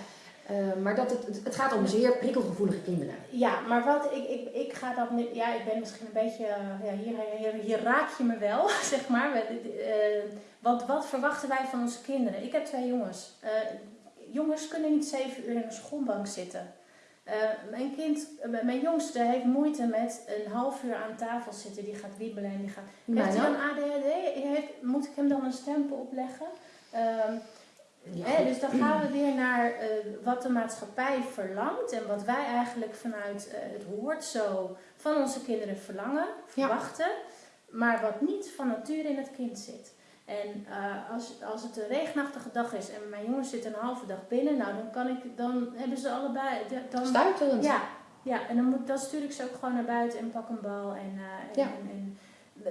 [SPEAKER 2] Eh, maar dat het, het, gaat om zeer prikkelgevoelige kinderen.
[SPEAKER 1] Ja, maar wat ik, ik, ik ga dat niet. Ja, ik ben misschien een beetje. Ja, hier, hier, hier raak je me wel, (laughs) zeg maar. Eh, wat, wat verwachten wij van onze kinderen? Ik heb twee jongens. Eh, jongens kunnen niet zeven uur in een schoolbank zitten. Mijn kind, mijn jongste heeft moeite met een half uur aan tafel zitten. Die gaat wiebelen en die gaat. Heeft
[SPEAKER 2] Mijn
[SPEAKER 1] hij dan ADHD? Heeft, moet ik hem dan een stempel opleggen? Hè, dus dan gaan we weer naar eh, wat de maatschappij verlangt en wat wij eigenlijk vanuit eh, het hoort zo van onze kinderen verlangen, verwachten, maar wat niet van nature in het kind zit. En eh, als, als het een regenachtige dag is en mijn jongens zitten een halve dag binnen, nou dan kan ik, dan hebben ze allebei, dan,
[SPEAKER 2] Stuiterend.
[SPEAKER 1] ja, ja, en dan, moet, dan stuur ik ze ook gewoon naar buiten en pak een bal. En, en,
[SPEAKER 2] Ja.
[SPEAKER 1] en, en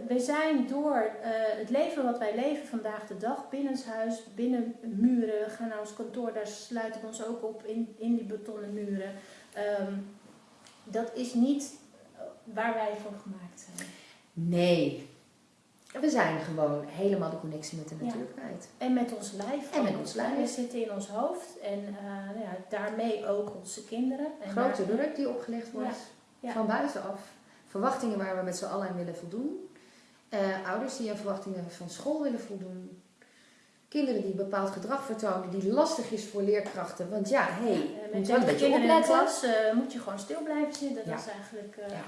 [SPEAKER 1] we zijn door eh, het leven wat wij leven vandaag de dag, binnenshuis, binnen muren, we gaan naar ons kantoor, daar sluiten we ons ook op in, in die betonnen muren. Ehm, dat is niet waar wij voor gemaakt zijn.
[SPEAKER 2] Nee. We zijn gewoon helemaal de connectie met de natuur kwijt.
[SPEAKER 1] En met ons lijf.
[SPEAKER 2] En met ons lijf.
[SPEAKER 1] We zitten in ons hoofd en eh, nou ja, daarmee ook onze kinderen. En
[SPEAKER 2] Grote druk die opgelegd wordt
[SPEAKER 1] Ja.
[SPEAKER 2] van buitenaf. Verwachtingen waar we met z'n allen aan willen voldoen. Eh, ouders die aan verwachtingen van school willen voldoen. Kinderen die bepaald gedrag vertonen die lastig is voor leerkrachten. Want ja, hé, hey,
[SPEAKER 1] Eh,
[SPEAKER 2] je moet wel een
[SPEAKER 1] 30
[SPEAKER 2] beetje
[SPEAKER 1] kinderen in de
[SPEAKER 2] opletten.
[SPEAKER 1] klas eh, moet je gewoon stil blijven zitten. Dat is eigenlijk...
[SPEAKER 2] Ja.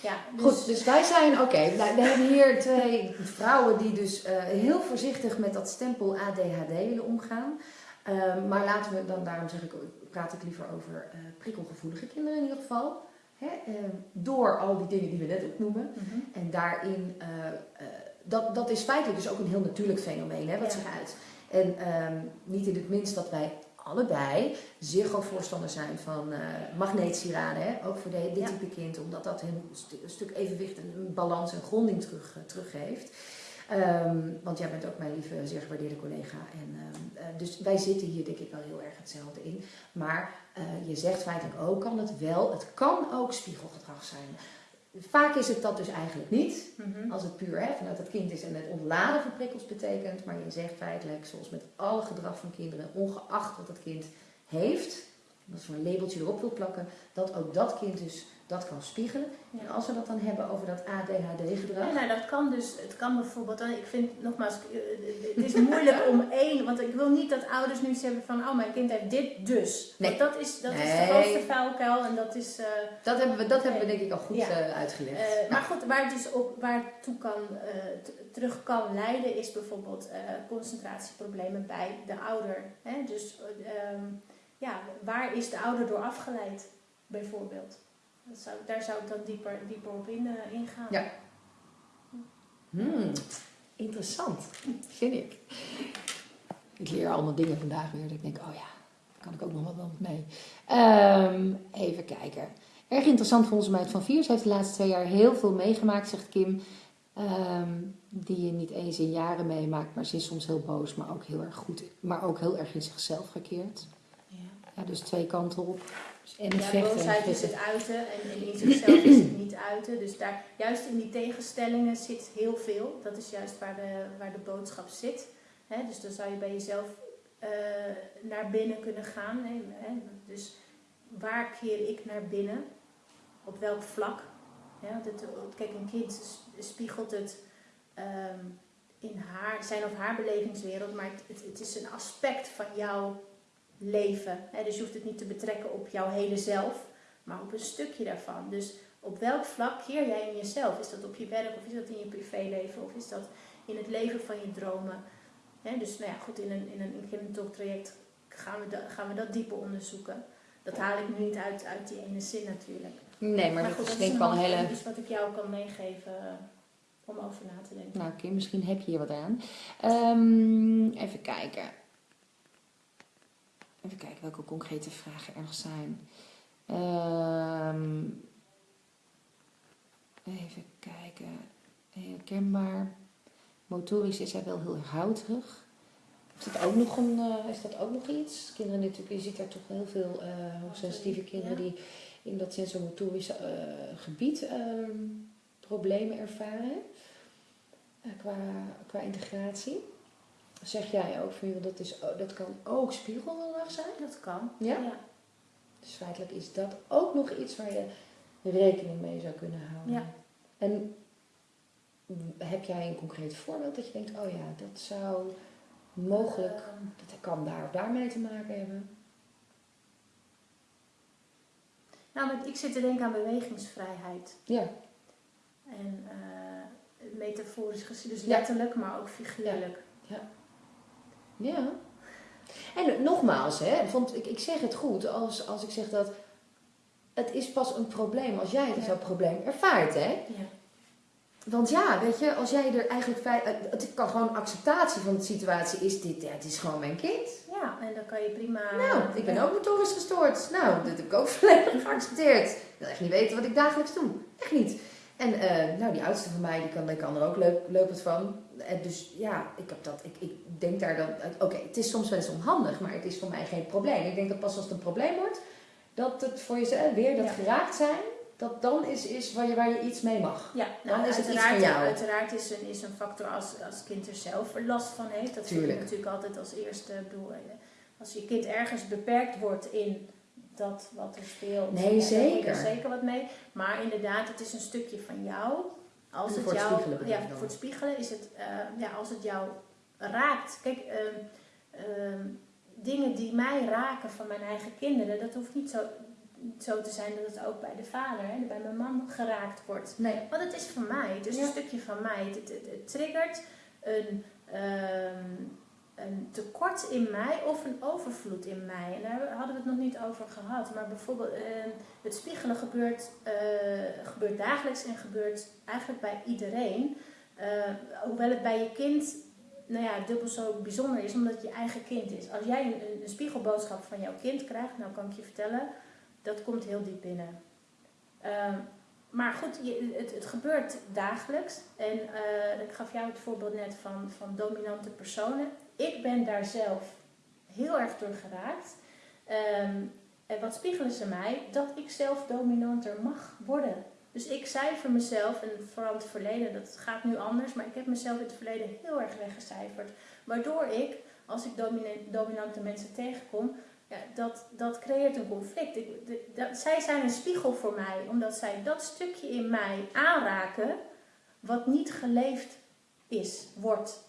[SPEAKER 1] ja. dus,
[SPEAKER 2] Goed, dus wij zijn, oké, we hebben hier twee vrouwen die dus heel voorzichtig met dat stempel ADHD willen omgaan. Maar laten we dan, daarom zeg ik, praat ik liever over prikkelgevoelige kinderen in ieder geval. Hè? ehm, door al die dingen die we net opnoemen.
[SPEAKER 1] Mhm.
[SPEAKER 2] En daarin, eh, eh, dat, dat is feitelijk dus ook een heel natuurlijk fenomeen, hè, wat
[SPEAKER 1] Ja.
[SPEAKER 2] zich uit. En ehm, niet in het minst dat wij allebei zeer groot voorstander zijn van eh magneetsieraden, hè, ook voor de, dit
[SPEAKER 1] Ja.
[SPEAKER 2] type kind, omdat dat een, een stuk evenwicht en een balans en gronding terug, teruggeeft. Ehm, want jij bent ook mijn lieve, zeer gewaardeerde collega. En, ehm, eh, dus wij zitten hier denk ik wel heel erg hetzelfde in. Maar eh, je zegt feitelijk ook, kan het wel, het kan ook spiegelgedrag zijn. Vaak is het dat dus eigenlijk niet.
[SPEAKER 1] Mhm.
[SPEAKER 2] Als het puur hè, vanuit het kind is en het ontladen van prikkels betekent. Maar je zegt feitelijk, zoals met alle gedrag van kinderen, ongeacht wat het kind heeft, als we een labeltje erop wil plakken, dat ook dat kind dus dat kan spiegelen. En als we dat dan hebben over dat ADHD-gedrag.
[SPEAKER 1] Ja, nou, dat kan dus, het kan bijvoorbeeld, ik vind nogmaals, eh, het is moeilijk om (laughs) één, want ik wil niet dat ouders nu zeggen van, oh mijn kind heeft dit dus.
[SPEAKER 2] Nee.
[SPEAKER 1] Want dat is, dat is de grootste vuilkuil en dat is, eh,
[SPEAKER 2] Dat hebben we, dat hebben we denk ik al goed
[SPEAKER 1] Ja.
[SPEAKER 2] eh, uitgelegd.
[SPEAKER 1] eh, maar goed, waar het dus op, waar het toe kan, eh, terug kan leiden is bijvoorbeeld eh, concentratieproblemen bij de ouder. Hè? Dus eh, ehm, ja, waar is de ouder door afgeleid bijvoorbeeld? Dat zou, daar zou ik dan dieper, dieper op in, eh, ingaan.
[SPEAKER 2] Ja. Hmm, interessant, vind ik. Ik leer allemaal dingen vandaag weer. Dat ik denk, oh ja, daar kan ik ook nog wat mee. Ehm, even kijken. Erg interessant volgens mij. Van Viers heeft de laatste twee jaar heel veel meegemaakt, zegt Kim. Ehm, die je niet eens in jaren meemaakt, maar ze is soms heel boos, maar ook heel erg goed. Maar ook heel erg in zichzelf gekeerd.
[SPEAKER 1] Ja.
[SPEAKER 2] Ja, dus twee kanten op. En
[SPEAKER 1] Ja, boosheid is het uiten en, en in zichzelf is het niet uiten. Dus daar, juist in die tegenstellingen zit heel veel. Dat is juist waar de, waar de boodschap zit. Hè, dus dan zou je bij jezelf eh, naar binnen kunnen gaan. Hè. Dus waar keer ik naar binnen? Op welk vlak? Het, kijk, een kind spiegelt het ehm, in haar, zijn of haar belevingswereld, maar het, het, het is een aspect van jouw leven. Dus je hoeft het niet te betrekken op jouw hele zelf, maar op een stukje daarvan. Dus op welk vlak keer jij in jezelf? Is dat op je werk of is dat in je privéleven of is dat in het leven van je dromen? Dus nou ja, goed, in een, in een, in een talk traject gaan we, dat, gaan we dat dieper onderzoeken. Dat haal ik nu niet uit, uit die ene zin natuurlijk.
[SPEAKER 2] Nee, maar, dat
[SPEAKER 1] goed,
[SPEAKER 2] is denk ik wel een hele...
[SPEAKER 1] iets wat ik jou kan meegeven eh, om over na te denken.
[SPEAKER 2] Nou, Kim, misschien heb je hier wat aan. Ehm, even kijken. Even kijken welke concrete vragen er nog zijn. Ehm, even kijken. Herkenbaar. Motorisch is hij wel heel houterig. Is dat ook nog, een, eh, is dat ook nog iets? Kinderen natuurlijk, je ziet daar toch heel veel eh hoogsensitieve kinderen die in dat sensomotorische eh, gebied ehm, problemen ervaren qua, qua integratie. Zeg jij ook van, dat, is, dat kan ook spiegelgedrag zijn?
[SPEAKER 1] Dat kan.
[SPEAKER 2] Ja? Dus feitelijk is dat ook nog iets waar je rekening mee zou kunnen houden.
[SPEAKER 1] Ja.
[SPEAKER 2] En heb jij een concreet voorbeeld dat je denkt, oh ja, dat zou mogelijk,
[SPEAKER 1] Ehm,
[SPEAKER 2] dat kan daar of daarmee te maken hebben?
[SPEAKER 1] nou, ik zit te denken aan bewegingsvrijheid.
[SPEAKER 2] Ja,
[SPEAKER 1] En eh, metaforisch gezien, dus
[SPEAKER 2] Ja.
[SPEAKER 1] letterlijk, maar ook figuurlijk.
[SPEAKER 2] ja. En nogmaals, hè, want ik, ik zeg het goed als, als ik zeg dat het is pas een probleem als jij het als
[SPEAKER 1] Ja.
[SPEAKER 2] probleem ervaart. Hè?
[SPEAKER 1] Ja.
[SPEAKER 2] Want ja, weet je, als jij er eigenlijk... Het het kan gewoon acceptatie van de situatie is dit. Ja, het is gewoon mijn kind.
[SPEAKER 1] ja, en dan kan je prima...
[SPEAKER 2] Nou, ik ben ook motorisch gestoord. Nou, dat heb ik ook (laughs) volledig geaccepteerd. Ik wil echt niet weten wat ik dagelijks doe. Echt niet. En eh, nou, die oudste van mij, die kan, die kan er ook leuk, leuk wat van. En dus ja, ik, heb dat, ik, ik denk daar dan... Oké, het is soms wel eens onhandig, maar het is voor mij geen probleem. Ik denk dat pas als het een probleem wordt, dat het voor jezelf weer dat
[SPEAKER 1] Ja.
[SPEAKER 2] geraakt zijn, dat dan is, is waar, je, waar je iets mee mag.
[SPEAKER 1] Ja,
[SPEAKER 2] Dan
[SPEAKER 1] nou,
[SPEAKER 2] is het iets
[SPEAKER 1] uiteraard,
[SPEAKER 2] van jou.
[SPEAKER 1] uiteraard is een, is een factor als, als kind er zelf last van heeft. Dat
[SPEAKER 2] Tuurlijk.
[SPEAKER 1] natuurlijk altijd als eerste. Ik bedoel, eh, als je kind ergens beperkt wordt in dat wat er speelt.
[SPEAKER 2] Nee, zeker.
[SPEAKER 1] heb je er zeker wat mee. Maar inderdaad, het is een stukje van jou. Als het
[SPEAKER 2] voor het
[SPEAKER 1] jou,
[SPEAKER 2] spiegelen bedoel
[SPEAKER 1] ja, voor het spiegelen is het, eh, ja, als het jou raakt. Kijk, ehm, ehm, dingen die mij raken van mijn eigen kinderen, dat hoeft niet zo, zo te zijn dat het ook bij de vader, hè, bij mijn man geraakt wordt.
[SPEAKER 2] Nee.
[SPEAKER 1] Want het is van mij, het is
[SPEAKER 2] Ja.
[SPEAKER 1] een stukje van mij. Het, het, het, het triggert een, ehm, een tekort in mij of een overvloed in mij. En daar hadden we het nog niet over gehad. Maar bijvoorbeeld, ehm, het spiegelen gebeurt, eh, gebeurt dagelijks en gebeurt eigenlijk bij iedereen. Eh, hoewel het bij je kind nou ja, dubbel zo bijzonder is, omdat het je eigen kind is. Als jij een, een, een spiegelboodschap van jouw kind krijgt, nou kan ik je vertellen, dat komt heel diep binnen. Ehm, maar goed, je, het, het gebeurt dagelijks. En eh, ik gaf jou het voorbeeld net van, van dominante personen. Ik ben daar zelf heel erg door geraakt. Ehm, en wat spiegelen ze mij? Dat ik zelf dominanter mag worden. Dus ik cijfer mezelf, en vooral het verleden, dat gaat nu anders, maar ik heb mezelf in het verleden heel erg weggecijferd. Waardoor ik, als ik domina- dominante mensen tegenkom, ja, dat, dat creëert een conflict. Ik, dat, zij zijn een spiegel voor mij, omdat zij dat stukje in mij aanraken wat niet geleefd is, wordt.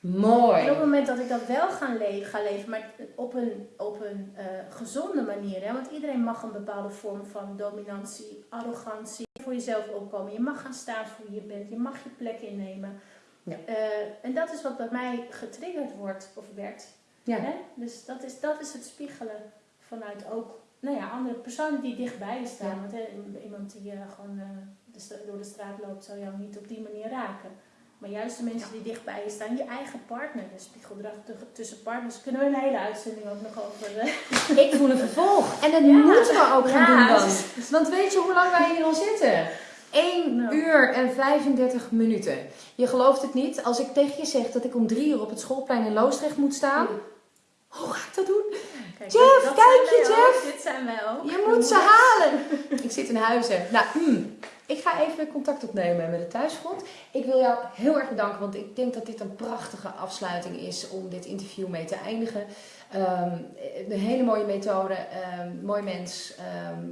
[SPEAKER 2] Mooi.
[SPEAKER 1] En op het moment dat ik dat wel ga, le- ga leven, maar op een, op een eh, gezonde manier. Hè? Want iedereen mag een bepaalde vorm van dominantie, arrogantie, voor jezelf opkomen. Je mag gaan staan voor wie je bent, je mag je plek innemen.
[SPEAKER 2] Ja.
[SPEAKER 1] Eh, en dat is wat bij mij getriggerd wordt of werd.
[SPEAKER 2] Ja.
[SPEAKER 1] Hè? Dus dat is, dat is het spiegelen vanuit ook nou ja, andere personen die dichtbij je staan.
[SPEAKER 2] Ja.
[SPEAKER 1] Want hè, iemand die eh, gewoon de door de straat loopt, zal jou niet op die manier raken. Maar juist de mensen die dichtbij je staan, je eigen partner, de spiegeldrag tu- tussen partners, kunnen we een hele uitzending ook nog over. eh, (laughs)
[SPEAKER 2] Ik voel een vervolg. En dat
[SPEAKER 1] Ja.
[SPEAKER 2] moeten we ook gaan
[SPEAKER 1] Ja,
[SPEAKER 2] doen dan. Want weet je hoe lang wij hier al zitten? 1
[SPEAKER 1] Nou.
[SPEAKER 2] uur en 35 minuten. Je gelooft het niet. Als ik tegen je zeg dat ik om drie uur op het schoolplein in Loosdrecht moet staan. Hoe ga ik dat doen?
[SPEAKER 1] Kijk,
[SPEAKER 2] Jeff, kijk je,
[SPEAKER 1] ook.
[SPEAKER 2] Jeff.
[SPEAKER 1] Dit zijn wij ook.
[SPEAKER 2] Je moet ze (laughs) halen. Ik zit in huizen. Nou, mm, ik ga even contact opnemen met de thuisgrond. Ik wil jou heel erg bedanken, want ik denk dat dit een prachtige afsluiting is om dit interview mee te eindigen. Ehm, een hele mooie methode, ehm, mooi mens, ehm,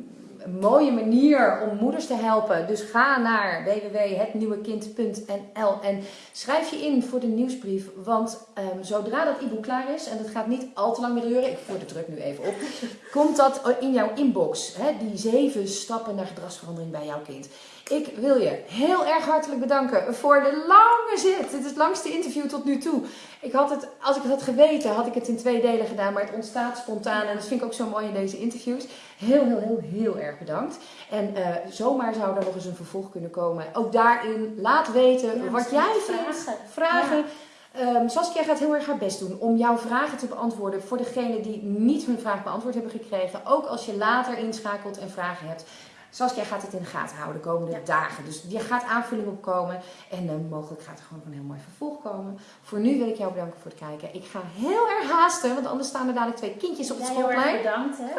[SPEAKER 2] mooie manier om moeders te helpen. Dus ga naar www.hetnieuwekind.nl en schrijf je in voor de nieuwsbrief. Want ehm, zodra dat e-book klaar is, en dat gaat niet al te lang meer duren, ik voer de druk nu even op, (laughs) komt dat in jouw inbox. Hè, die zeven stappen naar gedragsverandering bij jouw kind. Ik wil je heel erg hartelijk bedanken voor de lange zit. Dit is het langste interview tot nu toe. Ik had het, als ik het had geweten, had ik het in twee delen gedaan. Maar het ontstaat spontaan. En dat vind ik ook zo mooi in deze interviews. Heel, heel, heel, heel erg bedankt. En eh, zomaar zou er nog eens een vervolg kunnen komen. Ook daarin, laat weten
[SPEAKER 1] Ja,
[SPEAKER 2] wat jij
[SPEAKER 1] vragen.
[SPEAKER 2] vindt. Vragen. Ehm, Saskia gaat heel erg haar best doen om jouw vragen te beantwoorden voor degenen die niet hun vraag beantwoord hebben gekregen. Ook als je later inschakelt en vragen hebt. Saskia gaat het in de gaten houden de komende
[SPEAKER 1] Ja.
[SPEAKER 2] dagen. Dus je gaat aanvulling op komen. En eh, mogelijk gaat er gewoon een heel mooi vervolg komen. Voor nu wil ik jou bedanken voor het kijken. Ik ga heel erg haasten, want anders staan er dadelijk twee kindjes op het
[SPEAKER 1] Jij heel erg
[SPEAKER 2] schoolplein.
[SPEAKER 1] bedankt. Hè?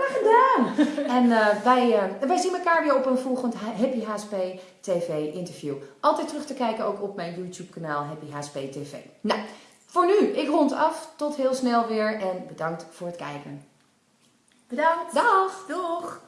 [SPEAKER 1] (laughs)
[SPEAKER 2] En eh, wij, eh, wij zien elkaar weer op een volgend Happy HSP TV interview. Altijd terug te kijken ook op mijn YouTube kanaal Happy HSP TV. Nou, voor nu, ik rond af. Tot heel snel weer en bedankt voor het kijken.
[SPEAKER 1] Bedankt.
[SPEAKER 2] Dag!
[SPEAKER 1] Doeg.